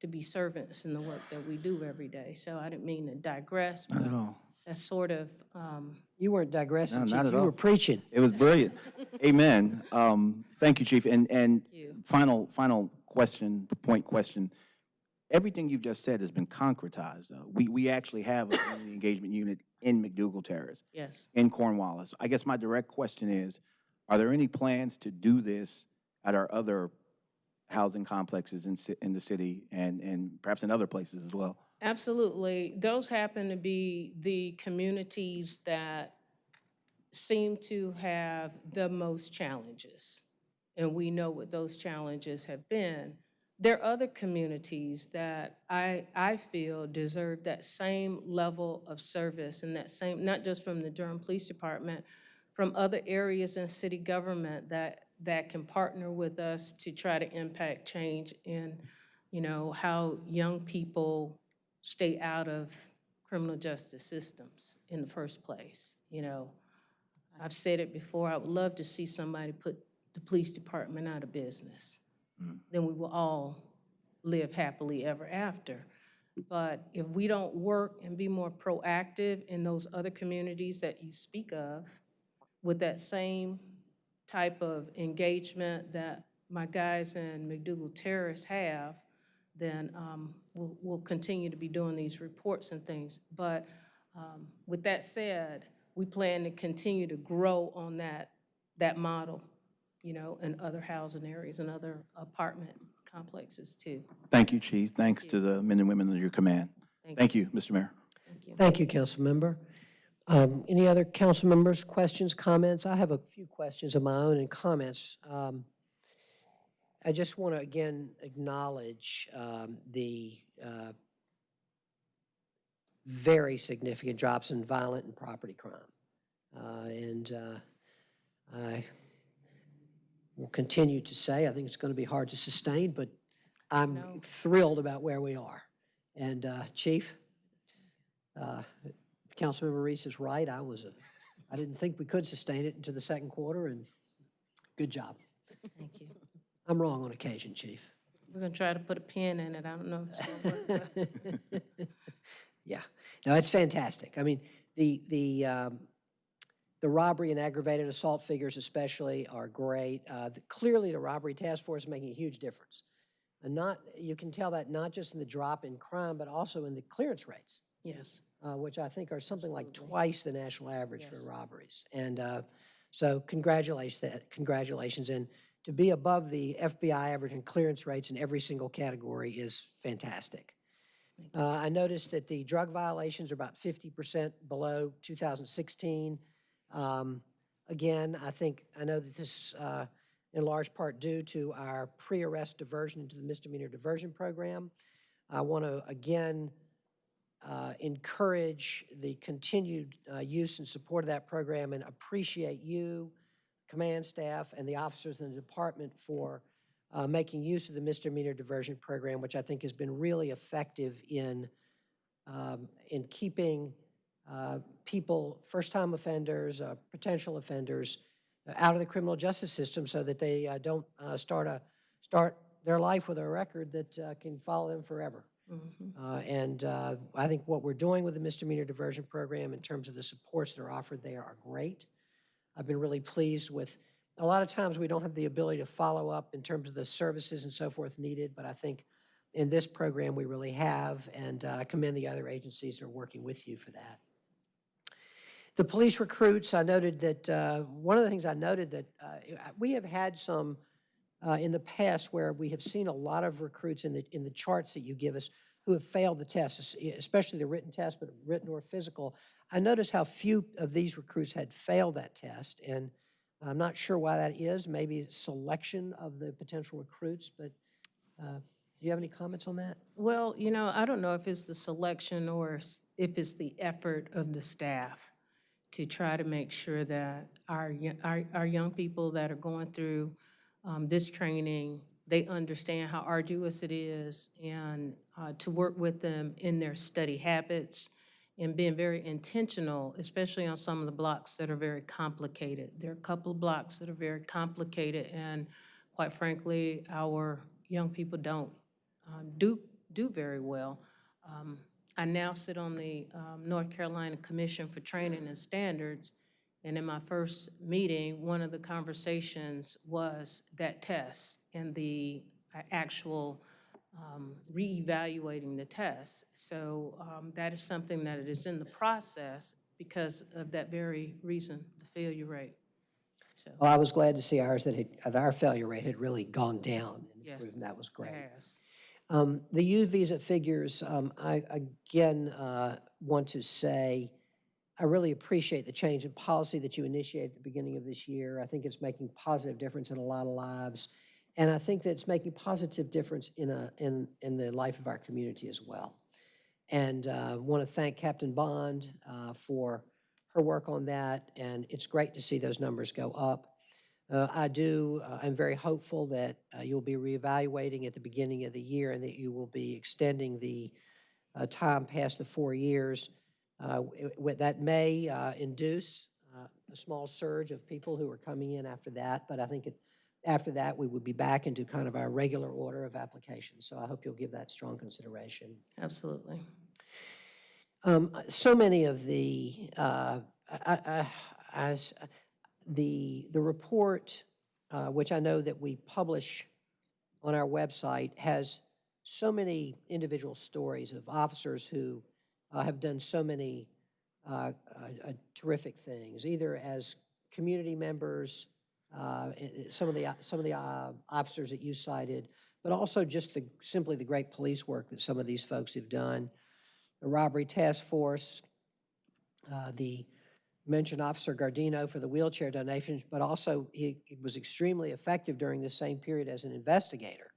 to be servants in the work that we do every day. So I didn't mean to digress, Not at all. That's sort of, um, You weren't digressing, No, Chief. not at You all. were preaching. It was brilliant. Amen. Um, Thank you, Chief. And, and final, final question, point question. Everything you've just said has been concretized. though. We, we actually have a community engagement unit in McDougald Terrace, yes. in Cornwallis. I guess my direct question is, are there any plans to do this at our other housing complexes in, ci- in the city and, and perhaps in other places as well? Absolutely. Those happen to be the communities that seem to have the most challenges. And we know what those challenges have been. There are other communities that I, I feel deserve that same level of service and that same, not just from the Durham Police Department, from other areas in city government that, that can partner with us to try to impact change in, you know, how young people stay out of criminal justice systems in the first place, you know. I've said it before, I would love to see somebody put the police department out of business. Then we will all live happily ever after. But if we don't work and be more proactive in those other communities that you speak of, with that same type of engagement that my guys in McDougald Terrace have, then um, we'll, we'll continue to be doing these reports and things. But um, with that said, we plan to continue to grow on that, that model, you know, in other housing areas and other apartment complexes too. Thank you, Chief. Thanks to the men and women under your command. Thank you, Mr. Mayor. Thank you, council member. Um, Any other council members, questions, comments? I have a few questions of my own and comments. Um, I just want to again acknowledge um, the uh, very significant drops in violent and property crime. Uh, And uh, I will continue to say, I think it's going to be hard to sustain, but I'm thrilled about where we are. And uh, Chief, uh, Councilmember Reece is right. I was, a- I didn't think we could sustain it into the second quarter, and good job. Thank you. I'm wrong on occasion, Chief. We're gonna try to put a pin in it. I don't know if it's gonna work. but- Yeah, no, it's fantastic. I mean, the, the, um, the robbery and aggravated assault figures especially are great. Uh, the- Clearly, the robbery task force is making a huge difference. And not, you can tell that not just in the drop in crime, but also in the clearance rates. Yes. uh, which I think are something like twice the national average for robberies. And uh, so congratulations, that, congratulations. And to be above the FBI average in clearance rates in every single category is fantastic. Uh, I noticed that the drug violations are about 50% below 2016. Um, Again, I think, I know that this, uh, in large part due to our pre-arrest diversion into the misdemeanor diversion program. I want to, again, uh, encourage the continued uh, use and support of that program and appreciate you, command staff, and the officers in the department for uh, making use of the misdemeanor diversion program, which I think has been really effective in, um, in keeping uh, people, first-time offenders, uh, potential offenders, uh, out of the criminal justice system so that they uh, don't uh, start a, start their life with a record that uh, can follow them forever. Uh, And uh, I think what we're doing with the misdemeanor diversion program in terms of the supports that are offered there are great. I've been really pleased with, a lot of times we don't have the ability to follow up in terms of the services and so forth needed, but I think in this program we really have, and uh, I commend the other agencies that are working with you for that. The police recruits, I noted that, uh, one of the things I noted that uh, we have had some uh, in the past where we have seen a lot of recruits in the, in the charts that you give us who have failed the test, es- especially the written test, but written or physical. I noticed how few of these recruits had failed that test, and I'm not sure why that is. Maybe selection of the potential recruits, but uh, do you have any comments on that? Well, you know, I don't know if it's the selection or if it's the effort of the staff to try to make sure that our, our, our young people that are going through um, this training, they understand how arduous it is and uh, to work with them in their study habits and being very intentional, especially on some of the blocks that are very complicated. There are a couple of blocks that are very complicated and quite frankly, our young people don't um, do, do very well. Um, I now sit on the um, North Carolina Commission for Training and Standards, and in my first meeting, one of the conversations was that test and the uh, actual um, reevaluating the test. So um, that is something that it is in the process because of that very reason, the failure rate. So, Well, I was glad to see ours that had, that our failure rate had really gone down. and Yes, improved, and That was great. yes. Um, The U visa figures, um, I again uh, want to say, I really appreciate the change in policy that you initiated at the beginning of this year. I think it's making positive difference in a lot of lives. And I think that it's making a positive difference in a, in, in the life of our community as well. And uh, want to thank Captain Bond uh, for her work on that, and it's great to see those numbers go up. Uh, I do, uh, I'm very hopeful that uh, you'll be reevaluating at the beginning of the year and that you will be extending the uh, time past the four years. That may induce a small surge of people who are coming in after that, but I think it- after that, we would be back into kind of our regular order of applications. So I hope you'll give that strong consideration. Absolutely. Um, So many of the, uh, I- I- the, the report, uh, which I know that we publish on our website, has so many individual stories of officers who uh, have done so many uh, uh, terrific things, either as community members, uh, some of the, some of the uh, officers that you cited, but also just the, simply the great police work that some of these folks have done. The robbery task force, uh, the mentioned Officer Gardino for the wheelchair donations, but also he he was extremely effective during this same period as an investigator.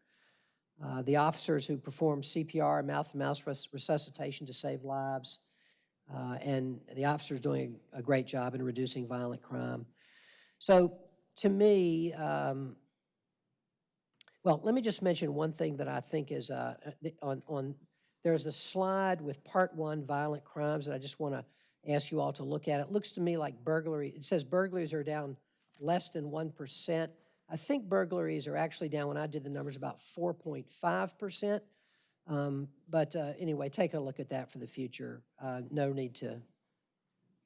Uh, The officers who performed CPR, mouth-to-mouth res- resuscitation to save lives, uh, and the officers doing a great job in reducing violent crime. So to me, um, well, let me just mention one thing that I think is uh, uh, on, on, there's a slide with Part One violent crimes that I just want to ask you all to look at. It looks to me like burglary, it says burglaries are down less than 1%. I think burglaries are actually down, when I did the numbers, about 4.5%. Um, But uh, anyway, take a look at that for the future. Uh, No need to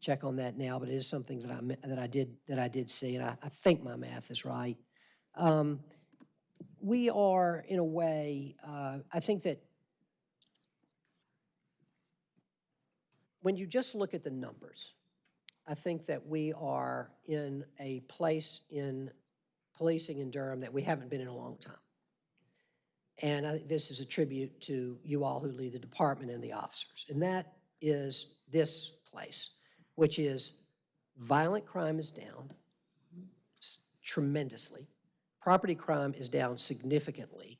check on that now, but it is something that I, that I did, that I did see, and I, I think my math is right. Um, We are, in a way, uh, I think that when you just look at the numbers, I think that we are in a place in policing in Durham that we haven't been in a long time. And I this is a tribute to you all who lead the department and the officers. And that is this place, which is violent crime is down tremendously. Property crime is down significantly.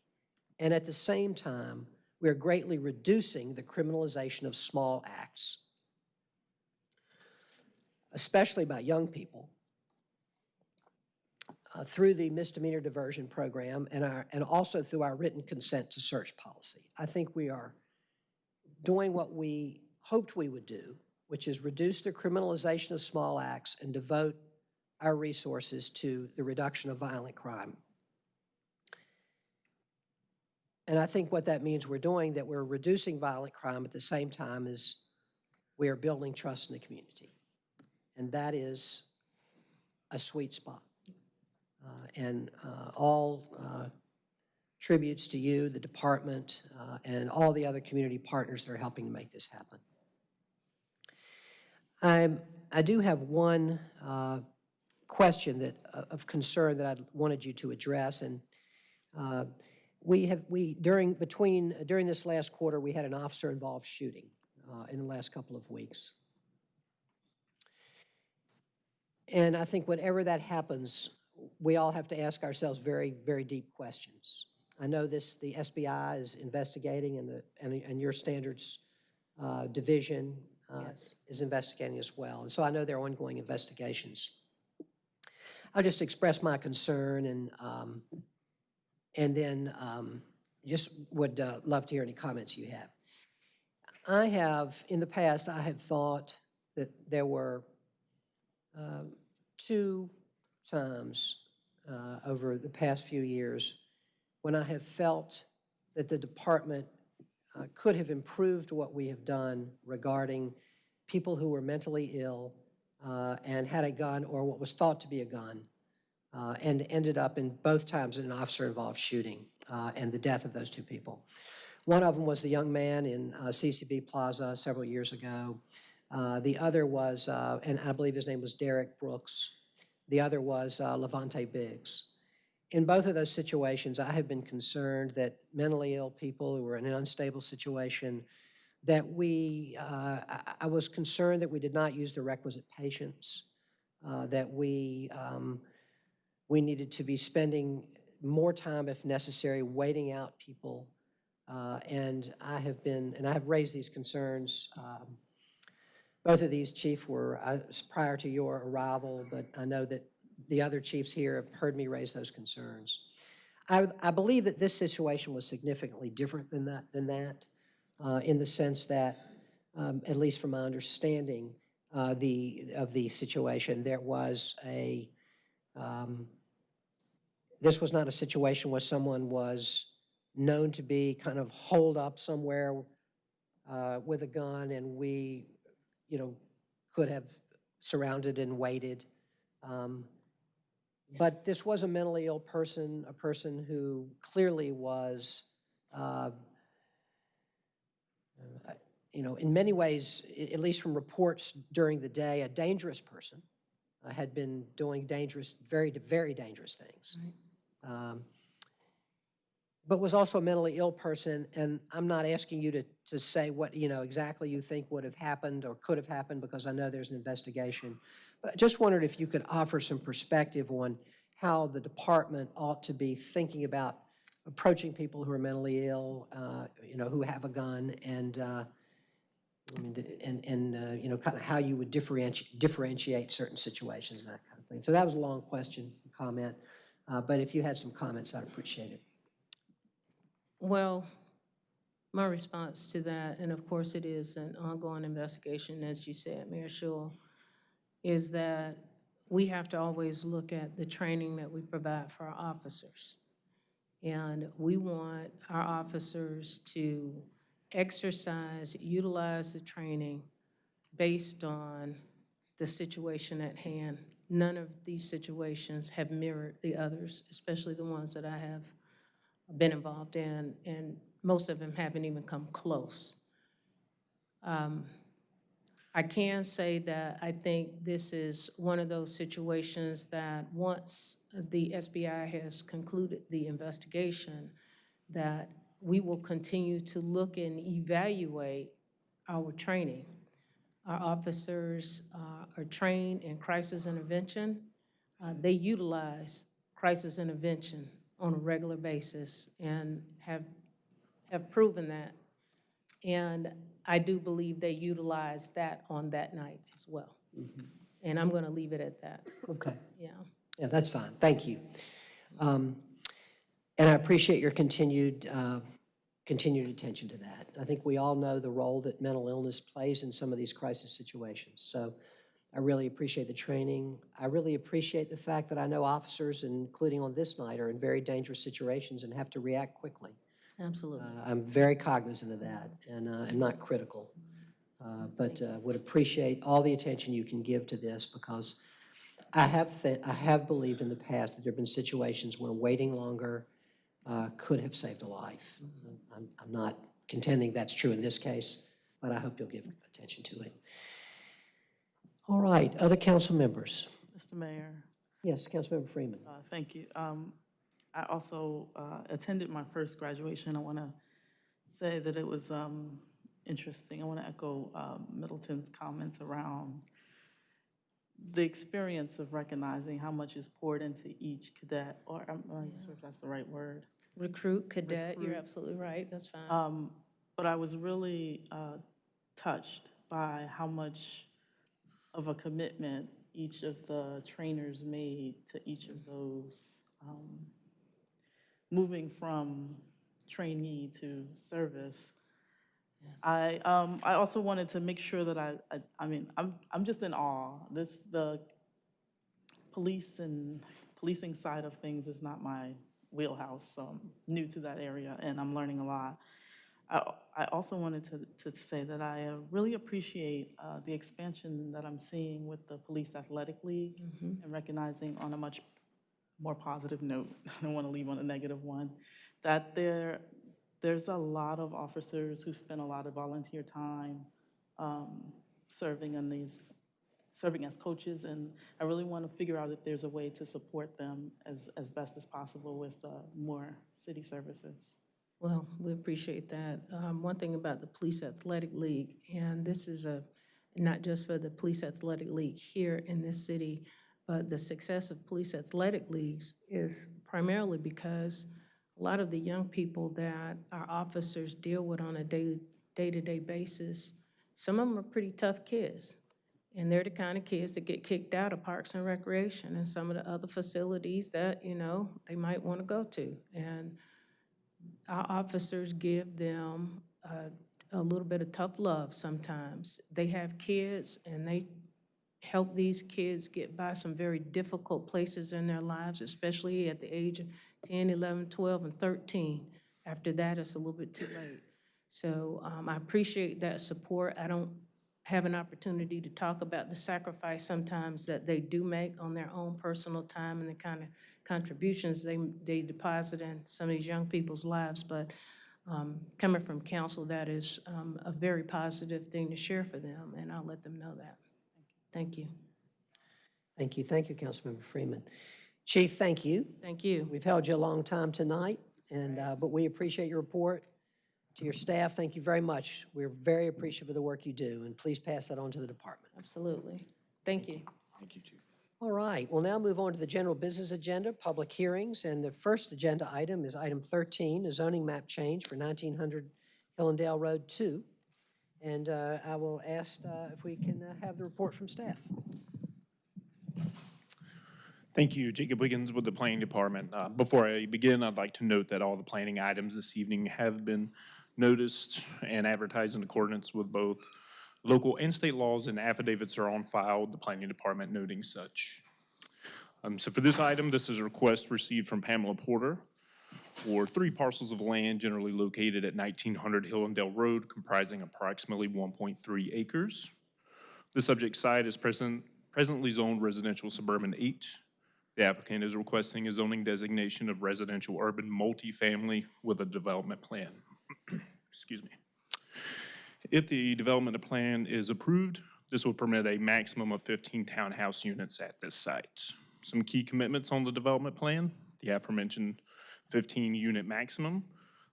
And at the same time, we are greatly reducing the criminalization of small acts, especially by young people, uh, through the misdemeanor diversion program and our, and also through our written consent to search policy. I think we are doing what we hoped we would do, which is reduce the criminalization of small acts and devote our resources to the reduction of violent crime. And I think what that means we're doing, that we're reducing violent crime at the same time as we are building trust in the community. And that is a sweet spot. Uh, And uh, all uh, tributes to you, the department, uh, and all the other community partners that are helping to make this happen. I'm, I do have one uh, question that, uh, of concern that I wanted you to address, and uh, we have, we, during, between, during this last quarter, we had an officer-involved shooting uh, in the last couple of weeks. And I think whenever that happens, we all have to ask ourselves very, very deep questions. I know this, the SBI is investigating and the, and, and your standards uh, division uh, is investigating as well. And so I know there are ongoing investigations. I'll just express my concern and, um, and then um, just would uh, love to hear any comments you have. I have, in the past, I have thought that there were um, two times uh, over the past few years when I have felt that the department uh, could have improved what we have done regarding people who were mentally ill uh, and had a gun or what was thought to be a gun uh, and ended up in both times in an officer-involved shooting uh, and the death of those two people. One of them was the young man in uh, CCB Plaza several years ago. Uh, The other was, and I believe his name was Derek Brooks. The other was Levante Biggs. In both of those situations, I have been concerned that mentally ill people who are in an unstable situation, that we, uh, I, I was concerned that we did not use the requisite patience, uh, that we, um, we needed to be spending more time, if necessary, waiting out people. Uh, And I have been, and I have raised these concerns. um, Both of these, Chief, were uh, prior to your arrival, but I know that the other chiefs here have heard me raise those concerns. I, I believe that this situation was significantly different than that, than that, uh, in the sense that, um, at least from my understanding, uh, the, of the situation, there was a, um, this was not a situation where someone was known to be kind of holed up somewhere uh, with a gun and we, you know, could have surrounded and waited. Um, But this was a mentally ill person, a person who clearly was, uh, uh, you know, in many ways, at least from reports during the day, a dangerous person, uh, had been doing dangerous, very, very dangerous things. Um, But was also a mentally ill person, and I'm not asking you to, to say what, you know, exactly you think would have happened or could have happened, because I know there's an investigation. But I just wondered if you could offer some perspective on how the department ought to be thinking about approaching people who are mentally ill, uh, you know, who have a gun, and, uh, I mean, and, and, uh, you know, kind of how you would differentiate, differentiate certain situations and that kind of thing. So that was a long question, comment, uh, but if you had some comments, I'd appreciate it. Well, my response to that, and of course it is an ongoing investigation, as you said, Mayor Schewel, is that we have to always look at the training that we provide for our officers. And we want our officers to exercise, utilize the training based on the situation at hand. None of these situations have mirrored the others, especially the ones that I have been involved in, and most of them haven't even come close. Um, I can say that I think this is one of those situations that once the SBI has concluded the investigation, that we will continue to look and evaluate our training. Our officers uh, are trained in crisis intervention. Uh, They utilize crisis intervention on a regular basis and have, have proven that. And I do believe they utilized that on that night as well. And I'm going to leave it at that. Okay. Yeah. Yeah, that's fine. Thank you. Um, And I appreciate your continued, uh, continued attention to that. I think we all know the role that mental illness plays in some of these crisis situations. So I really appreciate the training. I really appreciate the fact that I know officers, including on this night, are in very dangerous situations and have to react quickly. Absolutely. Uh, I'm very cognizant of that, and uh, I'm not critical, uh, but uh, would appreciate all the attention you can give to this, because I have, I have believed in the past that there have been situations where waiting longer uh, could have saved a life. I'm, I'm not contending that's true in this case, but I hope you'll give attention to it. All right, other council members? Mr. Mayor, Yes, Councilmember Freeman. uh, thank you. Um, I also uh, attended my first graduation. I want to say that it was um, interesting. I want to echo um, Middleton's comments around the experience of recognizing how much is poured into each cadet, or I'm not sure if that's the right word. Recruit, cadet, you're absolutely right, that's fine. Um, But I was really uh, touched by how much of a commitment each of the trainers made to each of those, um, moving from trainee to service. I, um, I also wanted to make sure that I, I, I mean, I'm, I'm just in awe. This, the police and policing side of things is not my wheelhouse, so I'm new to that area and I'm learning a lot. I, I also wanted to, to say that I uh, really appreciate uh, the expansion that I'm seeing with the Police Athletic League and recognizing on a much more positive note, I don't want to leave on a negative one, that there, there's a lot of officers who spend a lot of volunteer time um, serving in these, serving as coaches, and I really want to figure out if there's a way to support them as, as best as possible with uh, more city services. Well, we appreciate that. Um, One thing about the Police Athletic League, and this is a, not just for the Police Athletic League here in this city, but the success of police athletic leagues is primarily because a lot of the young people that our officers deal with on a day-to-day basis, some of them are pretty tough kids. And they're the kind of kids that get kicked out of Parks and Recreation and some of the other facilities that, you know, they might want to go to. And our officers give them uh, a little bit of tough love sometimes. They have kids and they help these kids get by some very difficult places in their lives, especially at the age of 10, 11, 12, and 13. After that, it's a little bit too late. So um, I appreciate that support. I don't have an opportunity to talk about the sacrifice sometimes that they do make on their own personal time and the kind of contributions they, they deposit in some of these young people's lives. But um, coming from council, that is um, a very positive thing to share for them, and I'll let them know that. Thank you. Thank you. Thank you, Councilmember Freeman. Chief, thank you. Thank you. We've held you a long time tonight, and, uh, but we appreciate your report. To your staff, thank you very much. We're very appreciative of the work you do, and please pass that on to the department. Absolutely. Thank you. Thank you, Chief. All right, we'll now move on to the general business agenda, public hearings, and the first agenda item is item 13, a zoning map change for 1900 Hillandale Road 2. And uh, I will ask uh, if we can uh, have the report from staff. Thank you, Jacob Wiggins with the Planning Department. Uh, Before I begin, I'd like to note that all the planning items this evening have been noticed and advertised in accordance with both local and state laws, and affidavits are on file the Planning Department noting such. Um, So for this item, this is a request received from Pamela Porter for three parcels of land generally located at 1900 Hillandale Road comprising approximately 1.3 acres. The subject site is present, presently zoned residential suburban 8. The applicant is requesting a zoning designation of residential urban multifamily with a development plan. Excuse me. If the development plan is approved, this would permit a maximum of 15 townhouse units at this site. Some key commitments on the development plan, the aforementioned 15-unit maximum.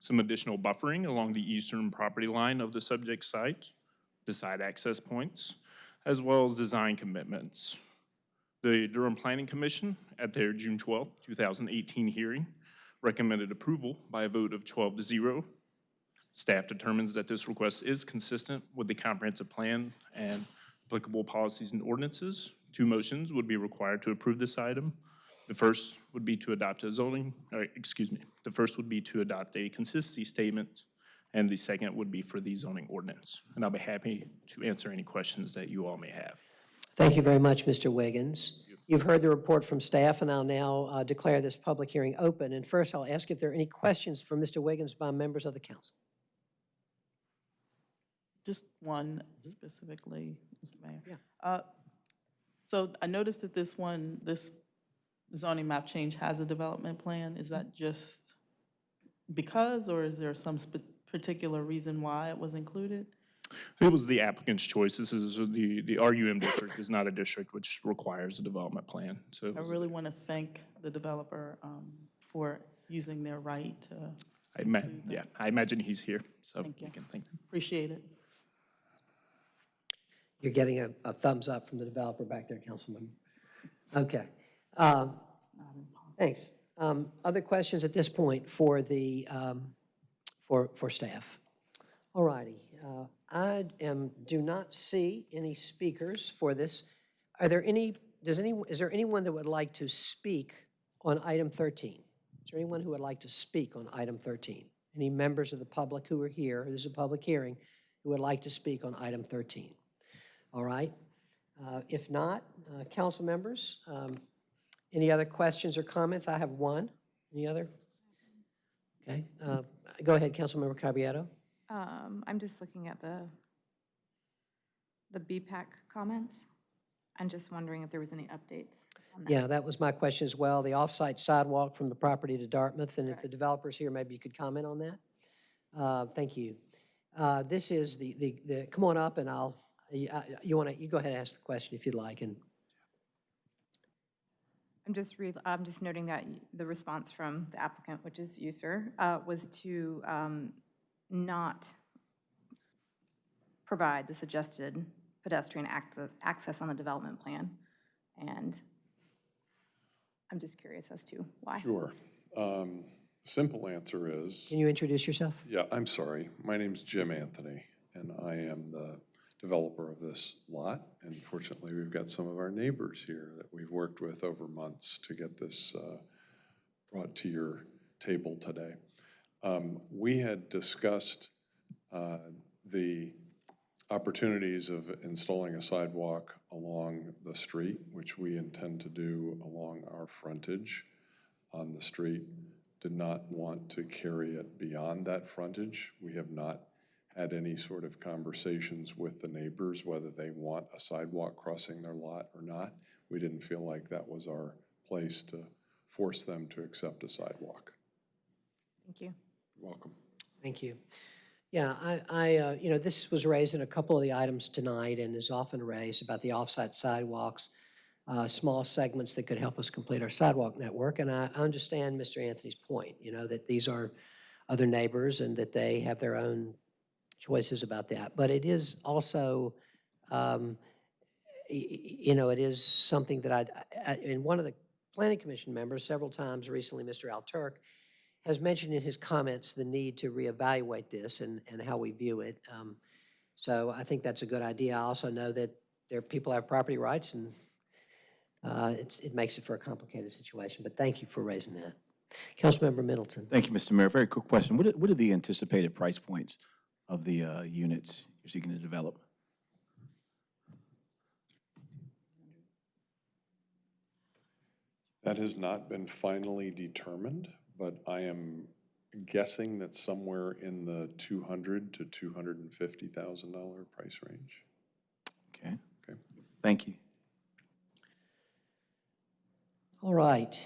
some additional buffering along the eastern property line of the subject site, the site access points, as well as design commitments. The Durham Planning Commission, at their June 12, 2018 hearing, recommended approval by a vote of 12 to 0. Staff determines that this request is consistent with the comprehensive plan and applicable policies and ordinances. Two motions would be required to approve this item. The first would be to adopt a zoning, uh, excuse me, the first would be to adopt a consistency statement, and the second would be for the zoning ordinance. And I'll be happy to answer any questions that you all may have. Thank you very much, Mr. Wiggins. You've heard the report from staff, and I'll now uh, declare this public hearing open. And first, I'll ask if there are any questions for Mr. Wiggins by members of the council. Just one specifically, Mr. Mayor. Yeah. Uh, So I noticed that this one, this zoning map change has a development plan. Is that just because, or is there some spe- particular reason why it was included? It was the applicant's choice. This is, the, the RUM district is not a district which requires a development plan, so. I really want to thank the developer um, for using their right to, I ima, yeah, I imagine he's here, so Thank we you. can thank him. appreciate it. You're getting a, a thumbs up from the developer back there, Councilman. Okay. Um, Thanks. Um, Other questions at this point for the, um, for, for staff? All righty. Uh, I am, do not see any speakers for this. Are there any, does any, is there anyone that would like to speak on item 13? Is there anyone who would like to speak on item 13? Any members of the public who are here, this is a public hearing, who would like to speak on item 13? All right. Uh, If not, uh, council members, um, any other questions or comments? I have one. Any other? Okay. uh, Go ahead, Councilmember Caballero. Um, I'm just looking at the, the BPAC comments. I'm just wondering if there was any updates on that. Yeah, that was my question as well. The off-site sidewalk from the property to Dartmouth, and if the developer's here, maybe you could comment on that? Uh, Thank you. Uh, This is the, the, the- come on up and I'll, you want to, you go ahead and ask the question if you'd like, and I'm just re, I'm just noting that the response from the applicant, which is you, sir, uh, was to um, not provide the suggested pedestrian access, access on the development plan. And I'm just curious as to why. Sure. Um, Simple answer is, can you introduce yourself? yeah, I'm sorry. My name's Jim Anthony, and I am the developer of this lot. And fortunately, we've got some of our neighbors here that we've worked with over months to get this uh, brought to your table today. Um, We had discussed uh, the opportunities of installing a sidewalk along the street, which we intend to do along our frontage on the street. Did not want to carry it beyond that frontage. We have not had any sort of conversations with the neighbors, whether they want a sidewalk crossing their lot or not. We didn't feel like that was our place to force them to accept a sidewalk. Thank you. You're welcome. Thank you. Yeah, I, I, uh, you know, this was raised in a couple of the items tonight and is often raised about the off-site sidewalks, uh, small segments that could help us complete our sidewalk network. And I understand Mr. Anthony's point, you know, that these are other neighbors and that they have their own choices about that. But it is also, um, you know, it is something that I, I- and one of the planning commission members several times recently, Mr. Al Turk, has mentioned in his comments the need to reevaluate this and, and how we view it. Um, So I think that's a good idea. I also know that there, people have property rights and uh, it's, it makes it for a complicated situation, but thank you for raising that. Councilmember Middleton. Thank you, Mr. Mayor. Very quick question. What are, what are the anticipated price points of the uh, units you're seeking to develop? That has not been finally determined, but I am guessing that somewhere in the two hundred to two hundred and fifty thousand dollar price range. Okay. Okay. Thank you. All right,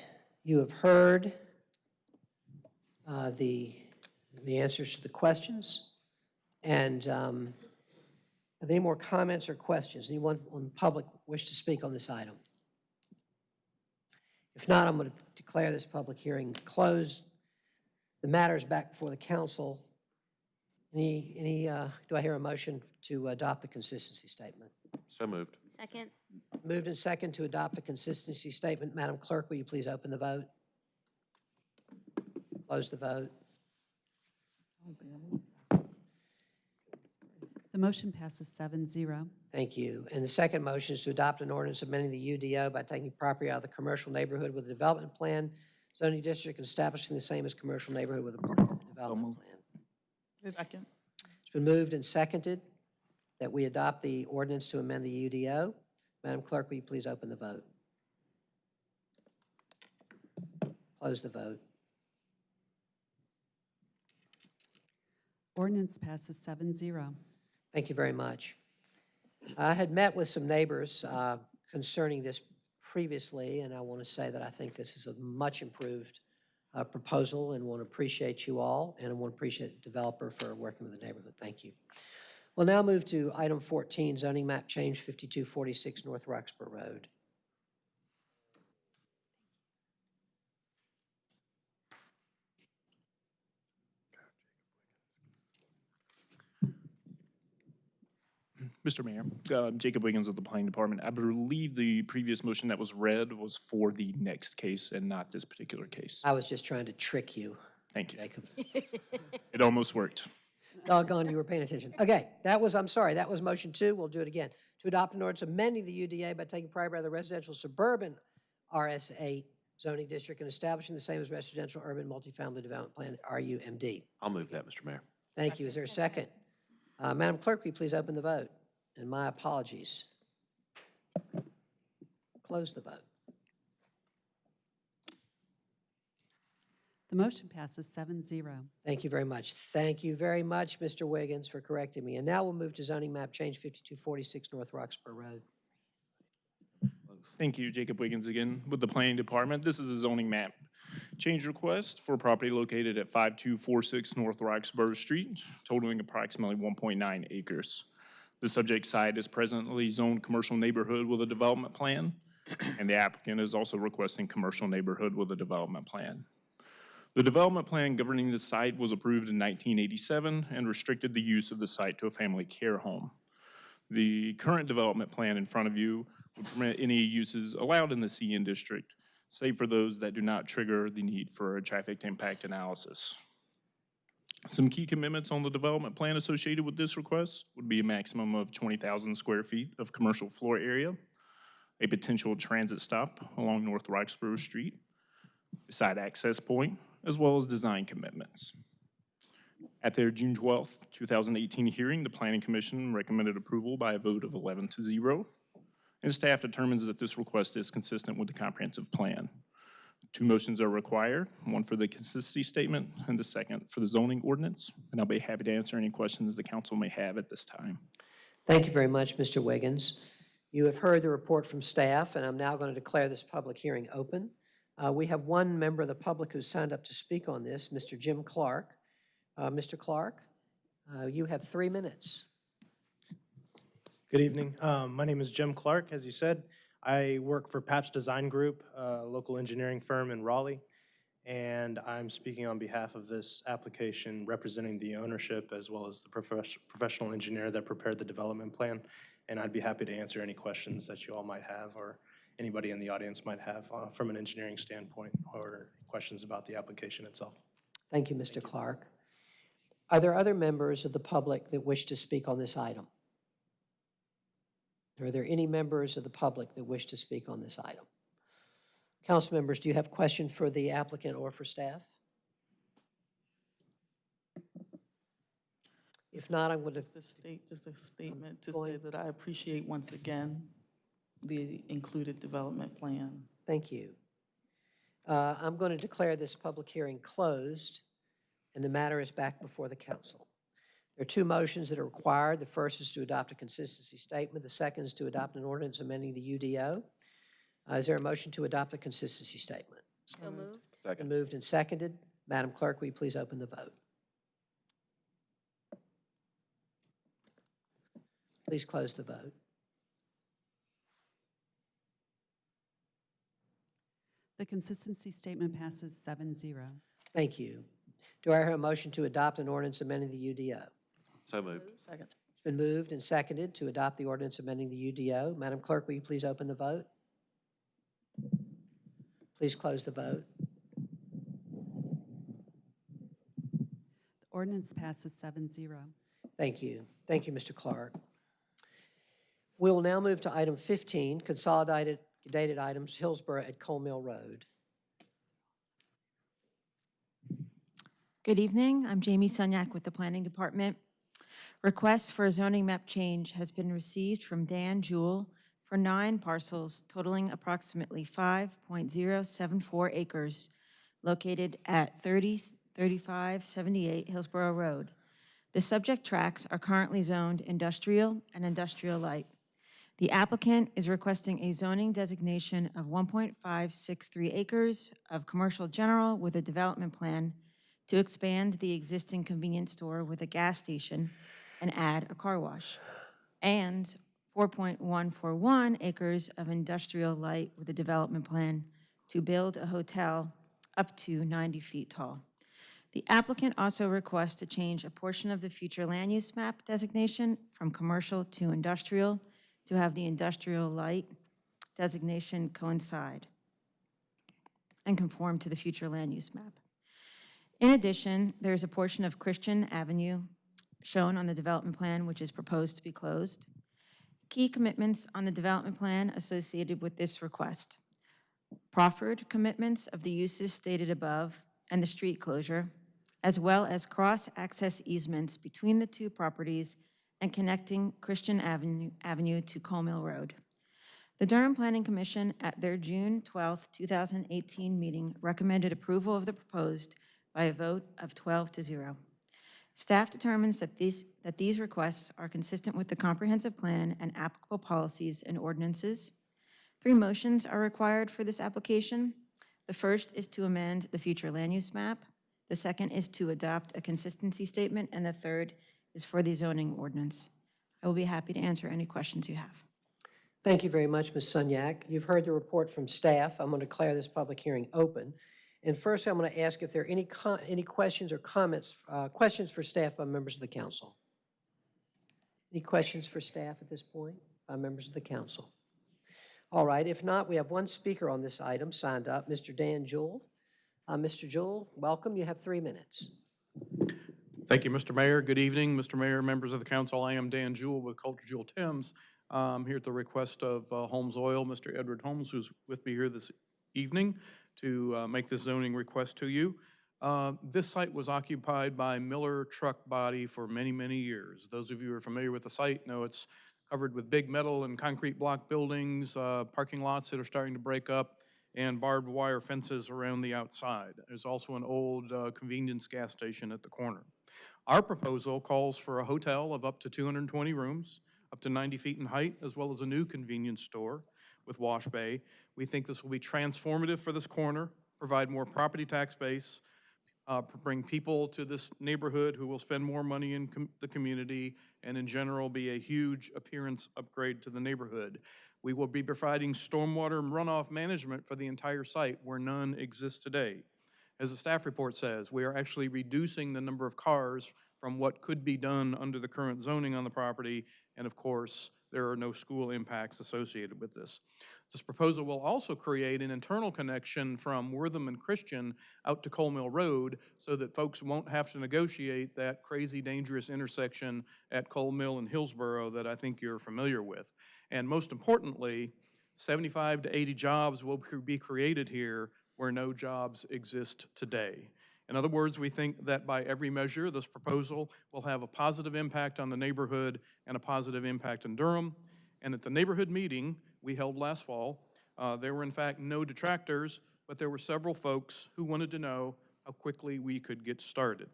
you have heard uh, the, the answers to the questions. And um, are there any more comments or questions? Anyone on the public wish to speak on this item? If not, I'm going to declare this public hearing closed. The matter is back before the council. Any, any, uh, do I hear a motion to adopt the consistency statement? So moved. Second. Moved and second to adopt the consistency statement. Madam Clerk, will you please open the vote? Close the vote. The motion passes seven zero. Thank you. And the second motion is to adopt an ordinance amending the UDO by taking property out of the commercial neighborhood with a development plan, zoning district, and establishing the same as commercial neighborhood with a development plan. Second. It's been moved and seconded that we adopt the ordinance to amend the UDO. Madam Clerk, will you please open the vote? Close the vote. Ordinance passes seven zero. Thank you very much. I had met with some neighbors uh, concerning this previously, and I want to say that I think this is a much improved uh, proposal and want to appreciate you all, and I want to appreciate the developer for working with the neighborhood. Thank you. We'll now move to item 14, zoning map change 5246 North Roxboro Road. Mr. Mayor, uh, Jacob Wiggins of the Planning Department. I believe the previous motion that was read was for the next case and not this particular case. I was just trying to trick you. Thank you. Jacob. It almost worked. Doggone, you were paying attention. Okay, that was, I'm sorry, that was motion two. We'll do it again. To adopt an ordinance amending the UDA by taking property out of the residential suburban RS8 zoning district and establishing the same as residential urban multifamily development plan, RUMD. I'll move that, Mr. Mayor. Thank you. Is there a second? Uh, Madam Clerk, will you please open the vote? And my apologies. Close the vote. The motion passes seven zero. Thank you very much. Thank you very much, Mr. Wiggins, for correcting me. And now we'll move to zoning map change 5246 North Roxboro Road. Thank you, Jacob Wiggins again with the Planning Department. This is a zoning map change request for property located at 5246 North Roxboro Street, totaling approximately 1.9 acres. The subject site is presently zoned commercial neighborhood with a development plan, and the applicant is also requesting commercial neighborhood with a development plan. The development plan governing the site was approved in 1987 and restricted the use of the site to a family care home. The current development plan in front of you would permit any uses allowed in the CN district, save for those that do not trigger the need for a traffic impact analysis. Some key commitments on the development plan associated with this request would be a maximum of 20,000 square feet of commercial floor area, a potential transit stop along North Roxboro Street, a side access point, as well as design commitments. At their June 12th, 2018 hearing, the Planning Commission recommended approval by a vote of 11 to 0, and staff determines that this request is consistent with the comprehensive plan. Two motions are required, one for the consistency statement and the second for the zoning ordinance, and I'll be happy to answer any questions the council may have at this time. Thank you very much, Mr. Wiggins. You have heard the report from staff, and I'm now going to declare this public hearing open. Uh, We have one member of the public who signed up to speak on this, Mr. Jim Clark. Uh, Mr. Clark, uh, you have three minutes. Good evening. Um, My name is Jim Clark, as you said. I work for PAPS Design Group, a local engineering firm in Raleigh, and I'm speaking on behalf of this application representing the ownership as well as the profes- professional engineer that prepared the development plan. And I'd be happy to answer any questions that you all might have or anybody in the audience might have uh, from an engineering standpoint or questions about the application itself. Thank you, Mr. Clark. Are there other members of the public that wish to speak on this item? Are there any members of the public that wish to speak on this item? Council members, do you have a question for the applicant or for staff? If not, I'm going to, Just a state, just a statement to say that I appreciate once again the included development plan. thank you. Uh, I'm going to declare this public hearing closed, and the matter is back before the council. There are two motions that are required. The first is to adopt a consistency statement. The second is to adopt an ordinance amending the UDO. Uh, Is there a motion to adopt the consistency statement? So moved. Second. Moved and seconded. Madam Clerk, will you please open the vote? Please close the vote. The consistency statement passes seven zero. Thank you. Do I hear a motion to adopt an ordinance amending the UDO? So moved. Second. It's been moved and seconded to adopt the ordinance amending the UDO. Madam Clerk, will you please open the vote? Please close the vote. The ordinance passes seven zero. Thank you. Thank you, Mr. Clark. We will now move to item 15, consolidated dated items, Hillsborough at Cole Mill Road. Good evening. I'm Jamie Sunyak with the Planning Department. Request for a zoning map change has been received from Dan Jewell for nine parcels totaling approximately 5.074 acres located at 30 3578 Hillsborough Road. The subject tracts are currently zoned industrial and industrial light. The applicant is requesting a zoning designation of 1.563 acres of commercial general with a development plan to expand the existing convenience store with a gas station and add a car wash, and 4.141 acres of industrial light with a development plan to build a hotel up to 90 feet tall. The applicant also requests to change a portion of the future land use map designation from commercial to industrial to have the industrial light designation coincide and conform to the future land use map. In addition, there is a portion of Christian Avenue shown on the development plan which is proposed to be closed. Key commitments on the development plan associated with this request. Proffered commitments of the uses stated above and the street closure, as well as cross-access easements between the two properties and connecting Christian Avenue, Avenue to Cole Mill Road. The Durham Planning Commission at their June 12, 2018 meeting recommended approval of the proposed by a vote of 12 to 0. Staff determines that these, that these requests are consistent with the comprehensive plan and applicable policies and ordinances. Three motions are required for this application. The first is to amend the future land use map. The second is to adopt a consistency statement, and the third is for the zoning ordinance. I will be happy to answer any questions you have. Thank you very much, Ms. Sunyak. You've heard the report from staff. I'm going to declare this public hearing open. And first, I'm going to ask if there are any, any questions or comments, uh, questions for staff by members of the council. Any questions for staff at this point by members of the council? All right, if not, we have one speaker on this item signed up, Mr. Dan Jewell. Uh, Mr. Jewell, welcome. You have three minutes. Thank you, Mr. Mayor. Good evening, Mr. Mayor, members of the council. I am Dan Jewell with Coulter Jewell Thames. Um, here at the request of uh, Holmes Oil, Mr. Edward Holmes, who's with me here this evening to uh, make this zoning request to you. Uh, This site was occupied by Miller Truck Body for many, many years. Those of you who are familiar with the site know it's covered with big metal and concrete block buildings, uh, parking lots that are starting to break up, and barbed wire fences around the outside. There's also an old uh, convenience gas station at the corner. Our proposal calls for a hotel of up to 220 rooms, up to 90 feet in height, as well as a new convenience store with wash bay. We think this will be transformative for this corner, provide more property tax base, uh, bring people to this neighborhood who will spend more money in com- the community, and in general, be a huge appearance upgrade to the neighborhood. We will be providing stormwater and runoff management for the entire site where none exists today. As the staff report says, we are actually reducing the number of cars from what could be done under the current zoning on the property, and of course, there are no school impacts associated with this. This proposal will also create an internal connection from Wortham and Christian out to Cole Mill Road so that folks won't have to negotiate that crazy dangerous intersection at Cole Mill and Hillsborough that I think you're familiar with. And most importantly, 75 to 80 jobs will be created here where no jobs exist today. In other words, we think that by every measure, this proposal will have a positive impact on the neighborhood and a positive impact in Durham. And at the neighborhood meeting we held last fall, uh, there were in fact no detractors, but there were several folks who wanted to know how quickly we could get started.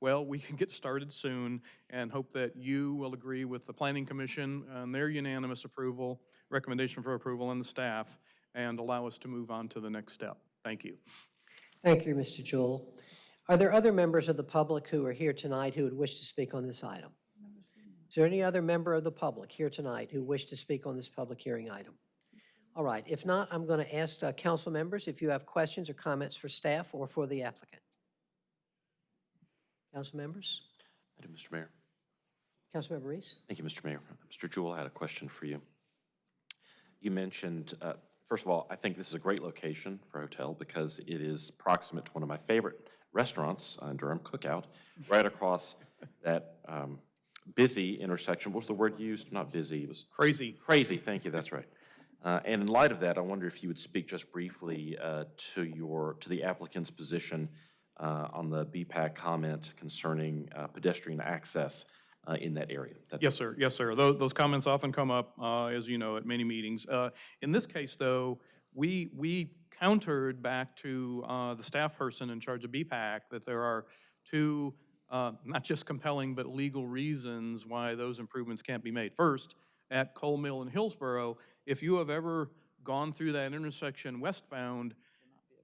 Well, we can get started soon and hope that you will agree with the Planning Commission and their unanimous approval, recommendation for approval, and the staff, and allow us to move on to the next step. Thank you. Thank you, Mr. Jewell. Are there other members of the public who are here tonight who would wish to speak on this item? Is there any other member of the public here tonight who wish to speak on this public hearing item? All right, if not, I'm going to ask uh, council members if you have questions or comments for staff or for the applicant. Council members? I do, Mr. Mayor. Councilmember Reece? Thank you, Mr. Mayor. Mr. Jewell, I had a question for you. You mentioned, uh, first of all, I think this is a great location for a hotel because it is proximate to one of my favorite restaurants, uh, Durham Cookout, right across that um, busy intersection. What was the word used? Not busy, it was. Crazy. Crazy, thank you, that's right. Uh, And in light of that, I wonder if you would speak just briefly uh, to your, to the applicant's position uh, on the BPAC comment concerning uh, pedestrian access uh, in that area. That- Yes, sir. Yes, sir. Those, those comments often come up, uh, as you know, at many meetings. Uh, In this case, though, we, we countered back to uh, the staff person in charge of BPAC that there are two, uh, not just compelling, but legal reasons why those improvements can't be made. First, at Cole Mill in Hillsborough, if you have ever gone through that intersection westbound,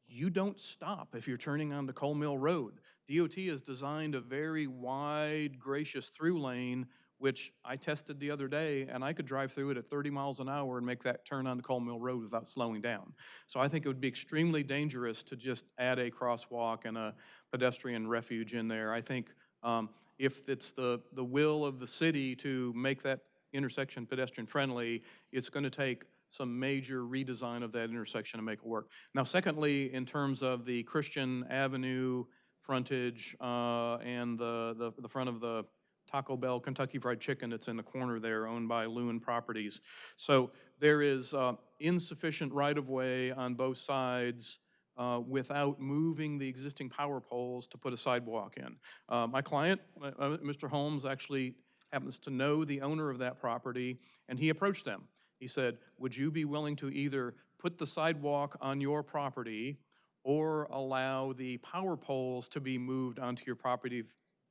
you don't stop if you're turning onto Cole Mill Road. DOT has designed a very wide, gracious through lane, which I tested the other day, and I could drive through it at 30 miles an hour and make that turn onto Cole Mill Road without slowing down. So I think it would be extremely dangerous to just add a crosswalk and a pedestrian refuge in there. I think um, if it's the, the will of the city to make that intersection pedestrian-friendly, it's going to take some major redesign of that intersection to make it work. Now, secondly, in terms of the Christian Avenue frontage uh, and the, the, the front of the Taco Bell Kentucky Fried Chicken that's in the corner there, owned by Lewin Properties. So there is uh, insufficient right-of-way on both sides uh, without moving the existing power poles to put a sidewalk in. Uh, My client, uh, uh, Mr. Holmes, actually happens to know the owner of that property, and he approached them. He said, would you be willing to either put the sidewalk on your property or allow the power poles to be moved onto your property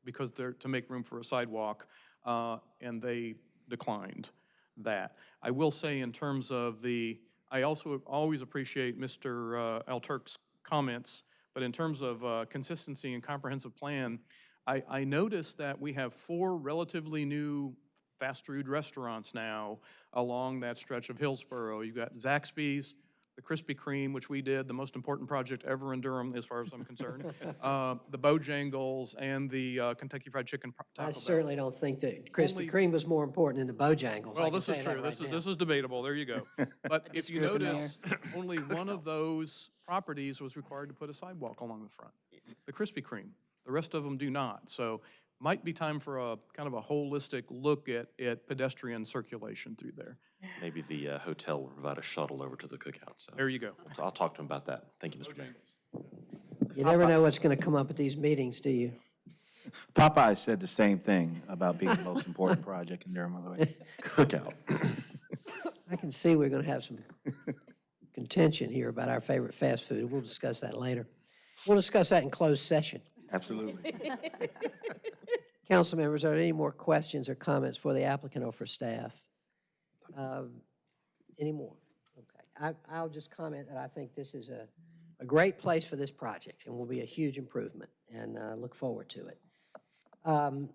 because they're, to make room for a sidewalk? Uh, And they declined that. I will say in terms of the, I also always appreciate Mr. uh, Alturk's comments, but in terms of uh, consistency and comprehensive plan, I, I noticed that we have four relatively new fast food restaurants now along that stretch of Hillsborough. You've got Zaxby's, the Krispy Kreme, which we did, the most important project ever in Durham, as far as I'm concerned, uh, the Bojangles, and the uh, Kentucky Fried Chicken pro- Taco I Bell. certainly don't think that Krispy Only- Kreme was more important than the Bojangles. Well, this is tell you true. right This is, now. this is debatable. There you go. But if you disagree with the notice, only one of those properties was required to put a sidewalk along the front, the Krispy Kreme. The rest of them do not. So might be time for a kind of a holistic look at, at pedestrian circulation through there. Maybe the uh, hotel will provide a shuttle over to the cookout, so. There you go. So I'll talk to him about that. Thank you, Mr. Mayor. You never know what's going to come up at these meetings, do you? Popeye said the same thing about being the most important project in Durham, by the way. Cookout. I can see we're going to have some contention here about our favorite fast food. We'll discuss that later. We'll discuss that in closed session. Absolutely. Council members, are there any more questions or comments for the applicant or for staff? Um, Any more? Okay. I, I'll just comment that I think this is a, a great place for this project and will be a huge improvement and uh, look forward to it. Um,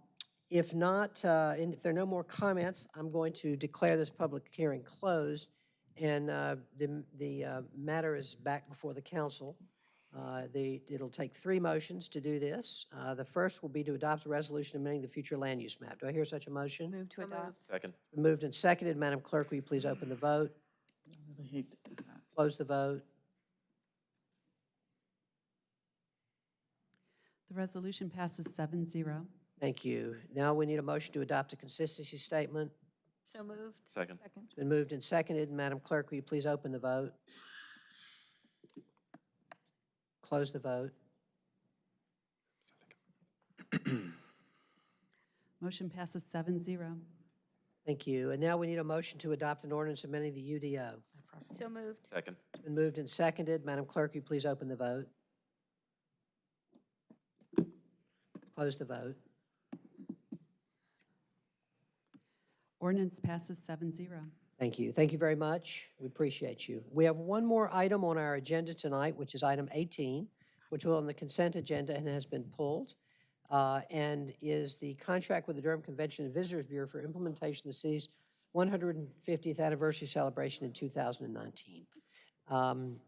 If not, uh, and if there are no more comments, I'm going to declare this public hearing closed and uh, the, the uh, matter is back before the council. Uh, The, it'll take three motions to do this. Uh, The first will be to adopt a resolution amending the future land use map. Do I hear such a motion? Move to adopt. Second. Moved and seconded. Madam Clerk, will you please open the vote? Close the vote. The resolution passes 7-0. Thank you. Now we need a motion to adopt a consistency statement. So moved. Second. It's been moved and seconded. Madam Clerk, will you please open the vote? Close the vote. Motion passes 7-0. Thank you. And now we need a motion to adopt an ordinance amending the UDO. So moved. Second. It's been moved and seconded. Madam Clerk, you please open the vote? Close the vote. Ordinance passes 7-0. Thank you. Thank you very much. We appreciate you. We have one more item on our agenda tonight, which is item 18, which was on the consent agenda and has been pulled, uh, and is the contract with the Durham Convention and Visitors Bureau for implementation of the city's 150th anniversary celebration in 2019. Um,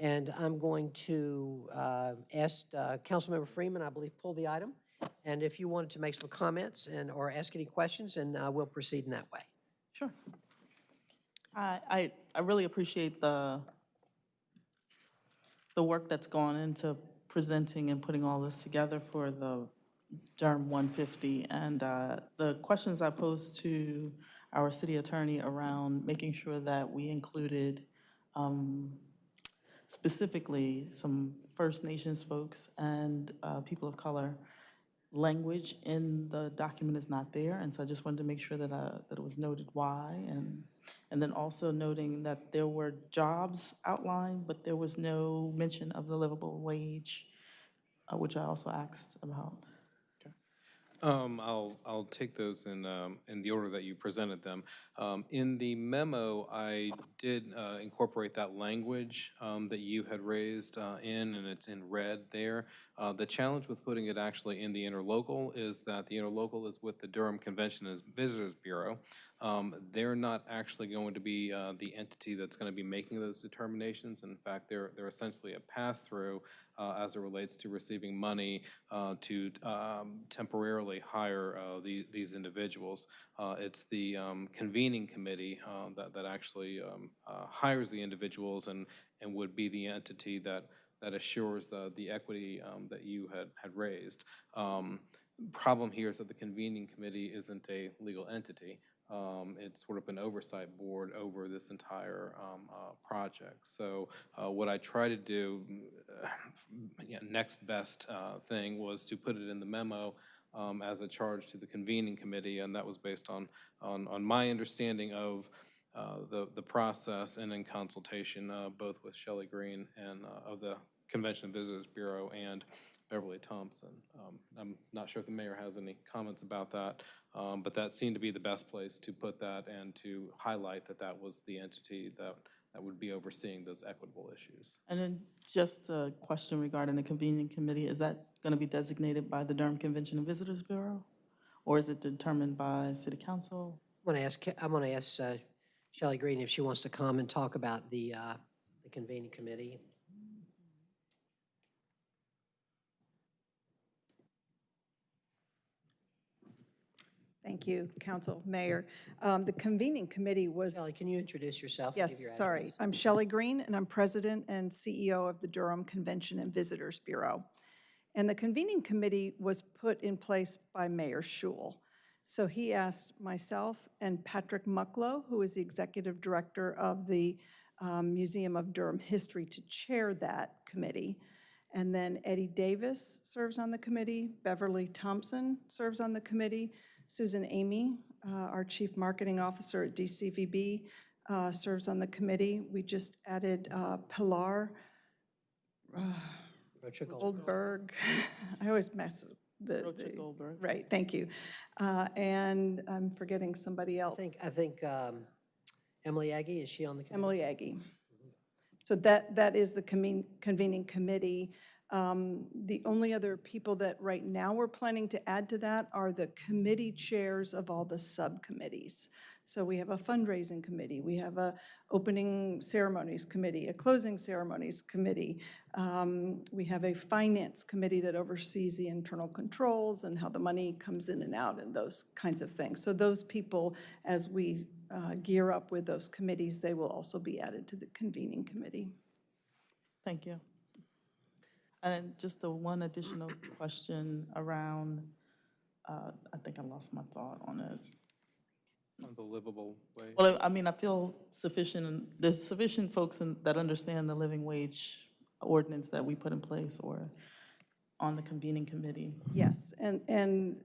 And I'm going to uh, ask uh, Councilmember Freeman, I believe, pull the item. And if you wanted to make some comments and, or ask any questions, and uh, we'll proceed in that way. Sure. I, I, really appreciate the, the work that's gone into presenting and putting all this together for the Durham 150. And uh, the questions I posed to our city attorney around making sure that we included um, specifically some First Nations folks and uh, people of color language in the document is not there, and so I just wanted to make sure that, uh, that it was noted why, and, and then also noting that there were jobs outlined, but there was no mention of the livable wage, uh, which I also asked about. Um, I'll, I'll take those in, um, in the order that you presented them. Um, in the memo, I did, uh, incorporate that language, um, that you had raised, uh, in, and it's in red there. Uh, the challenge with putting it actually in the interlocal is that the interlocal is with the Durham Convention and Visitors Bureau. Um, they're not actually going to be, uh, the entity that's gonna be making those determinations. In fact, they're, they're essentially a pass-through, uh, as it relates to receiving money uh, to um, temporarily hire uh, the- these individuals. Uh, It's the um, convening committee uh, that that actually um, uh, hires the individuals and and would be the entity that that assures the the equity um, that you had had raised. Um, Problem here is that the convening committee isn't a legal entity. Um, It's sort of an oversight board over this entire um, uh, project. So uh, what I try to do, uh, yeah, next best uh, thing was to put it in the memo um, as a charge to the convening committee, and that was based on, on, on my understanding of uh, the, the process and in consultation, uh, both with Shelley Green and of the Convention and Visitors Bureau and Beverly Thompson. Um, I'm not sure if the mayor has any comments about that, um, but that seemed to be the best place to put that and to highlight that that was the entity that, that would be overseeing those equitable issues. And then just a question regarding the convening committee, is that going to be designated by the Durham Convention and Visitors Bureau? Or is it determined by city council? I'm going to ask, I'm going to ask uh, Shelley Green if she wants to come and talk about the, uh, the convening committee. Thank you, Council, Mayor. Um, The convening committee was... Shelley, can you introduce yourself? and give Yes, your sorry. address? I'm Shelley Green, and I'm President and CEO of the Durham Convention and Visitors Bureau. And the convening committee was put in place by Mayor Schewel. So he asked myself and Patrick Mucklow, who is the Executive Director of the um, Museum of Durham History, to chair that committee. And then Eddie Davis serves on the committee, Beverly Thompson serves on the committee, Susan Amy, uh, our Chief Marketing Officer at DCVB, uh, serves on the committee. We just added uh, Pilar uh, Rocha Goldberg. I always mess up the. Rocha the- Goldberg. Right, thank you. Uh, And I'm forgetting somebody I else. think, I think um, Emily Aggie, is she on the committee? Emily Aggie. So that, that is the conven- convening committee. Um, The only other people that right now we're planning to add to that are the committee chairs of all the subcommittees. So we have a fundraising committee, we have a opening ceremonies committee, a closing ceremonies committee. Um, We have a finance committee that oversees the internal controls and how the money comes in and out and those kinds of things. So those people, as we uh, gear up with those committees, they will also be added to the convening committee. Thank you. And then just the one additional question around, uh, I think I lost my thought on it. On the livable wage. Well, I I mean, I feel sufficient, and there's sufficient folks in- that understand the living wage ordinance that we put in place or on the convening committee. Yes, and, and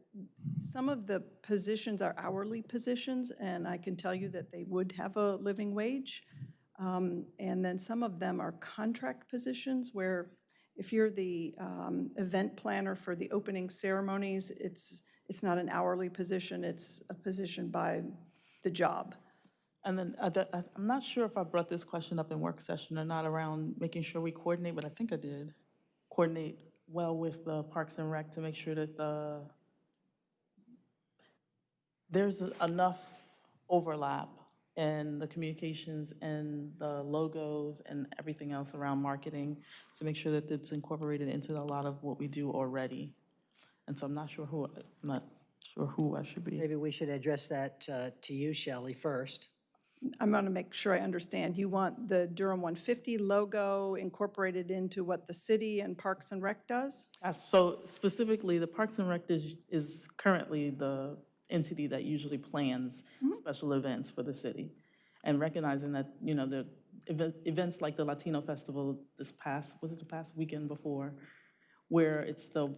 some of the positions are hourly positions, and I can tell you that they would have a living wage. Um, And then some of them are contract positions where if you're the um, event planner for the opening ceremonies, it's, it's not an hourly position, it's a position by the job. And then, uh, that- I- I'm not sure if I brought this question up in work session or not around making sure we coordinate, but I think I did. Coordinate well with the Parks and Rec to make sure that the, there's enough overlap in the communications and the logos and everything else around marketing to make sure that it's incorporated into a lot of what we do already. And so I'm not sure who, I'm not sure who I should be. Maybe we should address that uh, to you, Shelley, first. I'm going to make sure I understand. You want the Durham 150 logo incorporated into what the city and Parks and Rec does? Uh, So specifically, the Parks and Rec is, is currently the entity that usually plans special events for the city. And recognizing that, you know, the event- events like the Latino Festival this past, was it the past weekend before? Where it's the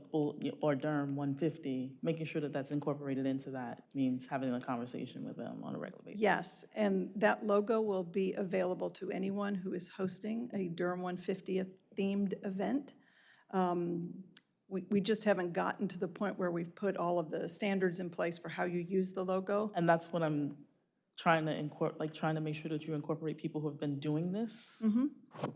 or Durham 150, making sure that that's incorporated into that means having a conversation with them on a regular basis. Yes, and that logo will be available to anyone who is hosting a Durham 150th themed event. Um, We, we just haven't gotten to the point where we've put all of the standards in place for how you use the logo. And that's what I'm trying to incorporate, like, trying to make sure that you incorporate people who have been doing this Mhm.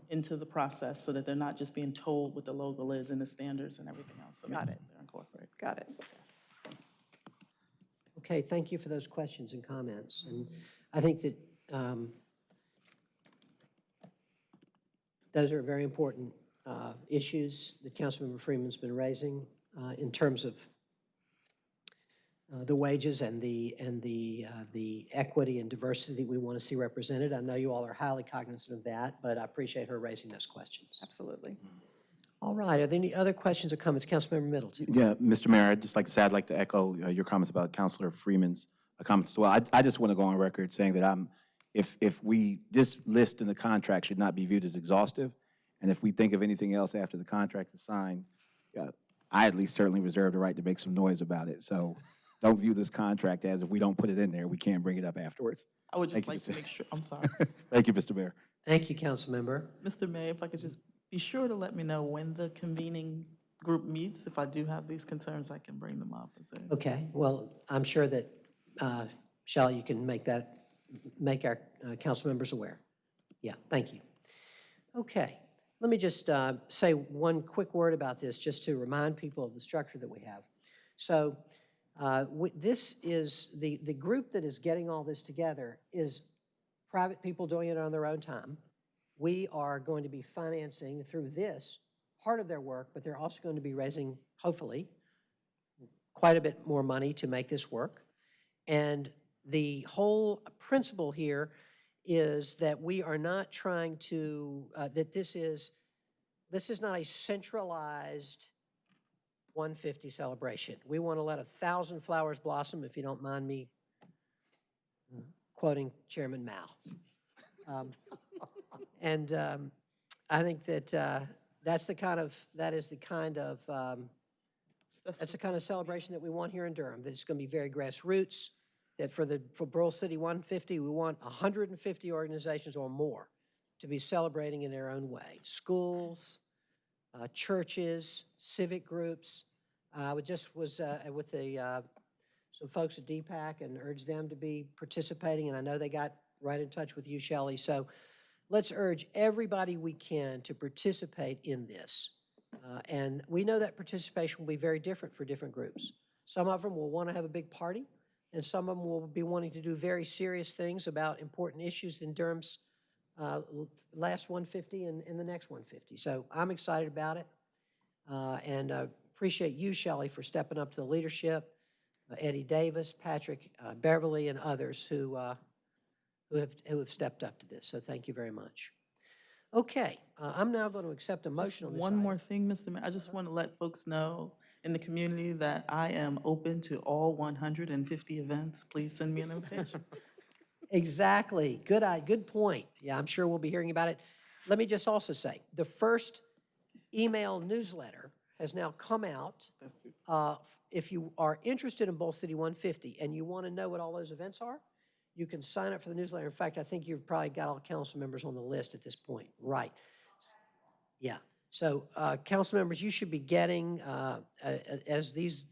into the process so that they're not just being told what the logo is and the standards and everything else. So Got it. They're incorporated. Got it. Okay, thank you for those questions and comments. And I think that um, those are very important uh, issues that Councilmember Freeman's been raising uh, in terms of uh, the wages and the, and the, uh, the equity and diversity we want to see represented. I know you all are highly cognizant of that, but I appreciate her raising those questions. Absolutely. All right, are there any other questions or comments? Councilmember Middleton? Yeah, Mr. Mayor, I'd just like to say, I'd like to echo uh, your comments about Councilor Freeman's uh, comments as well. I, I just want to go on record saying that I'm, if, if we, this list in the contract should not be viewed as exhaustive, and if we think of anything else after the contract is signed, uh, I at least certainly reserve the right to make some noise about it. So don't view this contract as if we don't put it in there, we can't bring it up afterwards. I would just Thank you, like to Mr. make sure, I'm sorry. Thank you, Mr. Mayor. Thank you, Councilmember. Mr. Mayor, if I could just be sure to let me know when the convening group meets. If I do have these concerns, I can bring them up. Is there- Okay, well, I'm sure that, uh, Shelley, you can make that, make our uh, council members aware. Yeah, thank you. Okay, let me just uh, say one quick word about this, just to remind people of the structure that we have. So uh, we- this is, the, the group that is getting all this together is private people doing it on their own time. We are going to be financing through this part of their work, but they're also going to be raising, hopefully, quite a bit more money to make this work. And the whole principle here is that we are not trying to, uh, that this is, this is not a centralized 150 celebration. We want to let a thousand flowers blossom, if you don't mind me quoting Chairman Mao. Um, And um, I think that uh, that's the kind of, that is the kind of, um, that's the kind of celebration that we want here in Durham, that it's going to be very grassroots, that for the, for Bull City 150, we want 150 organizations or more to be celebrating in their own way. Schools, uh, churches, civic groups. Uh, I just was uh, with the, uh, some folks at DPAC and urged them to be participating, and I know they got right in touch with you, Shelley. So let's urge everybody we can to participate in this. Uh, And we know that participation will be very different for different groups. Some of them will want to have a big party, and some of them will be wanting to do very serious things about important issues in Durham's uh, last 150 and, and the next 150. So I'm excited about it, uh, and uh, appreciate you, Shelley, for stepping up to the leadership, uh, Eddie Davis, Patrick uh, Beverly, and others who, uh, who have, who have stepped up to this. So thank you very much. Okay, uh, I'm now going to accept a Just motion on this One item. more thing, Mr. Mayor, I just want to let folks know in the community that I am open to all 150 events. Please send me an invitation. Exactly. Good, eye. good point. Yeah, I'm sure we'll be hearing about it. Let me just also say, the first email newsletter has now come out. Uh, If you are interested in Bull City 150 and you want to know what all those events are, you can sign up for the newsletter. In fact, I think you've probably got all council members on the list at this point. Right. Yeah. So, uh, council members, you should be getting, uh, a- a- as these,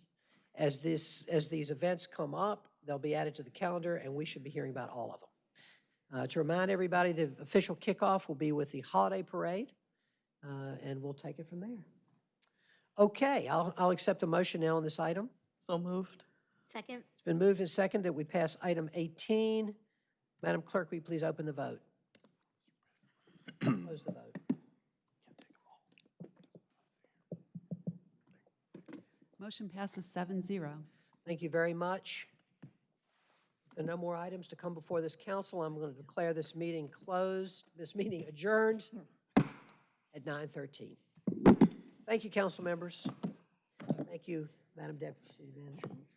as this, as these events come up, they'll be added to the calendar, and we should be hearing about all of them. Uh, To remind everybody, the official kickoff will be with the holiday parade, uh, and we'll take it from there. Okay, I'll, I'll accept a motion now on this item. So moved. Second? It's been moved and seconded that we pass item 18. Madam Clerk, will you please open the vote? Close the vote. Motion passes seven zero. Thank you very much. There are no more items to come before this council, I'm going to declare this meeting closed, this meeting adjourned at 9:13. Thank you, council members. Thank you, Madam Deputy City Manager.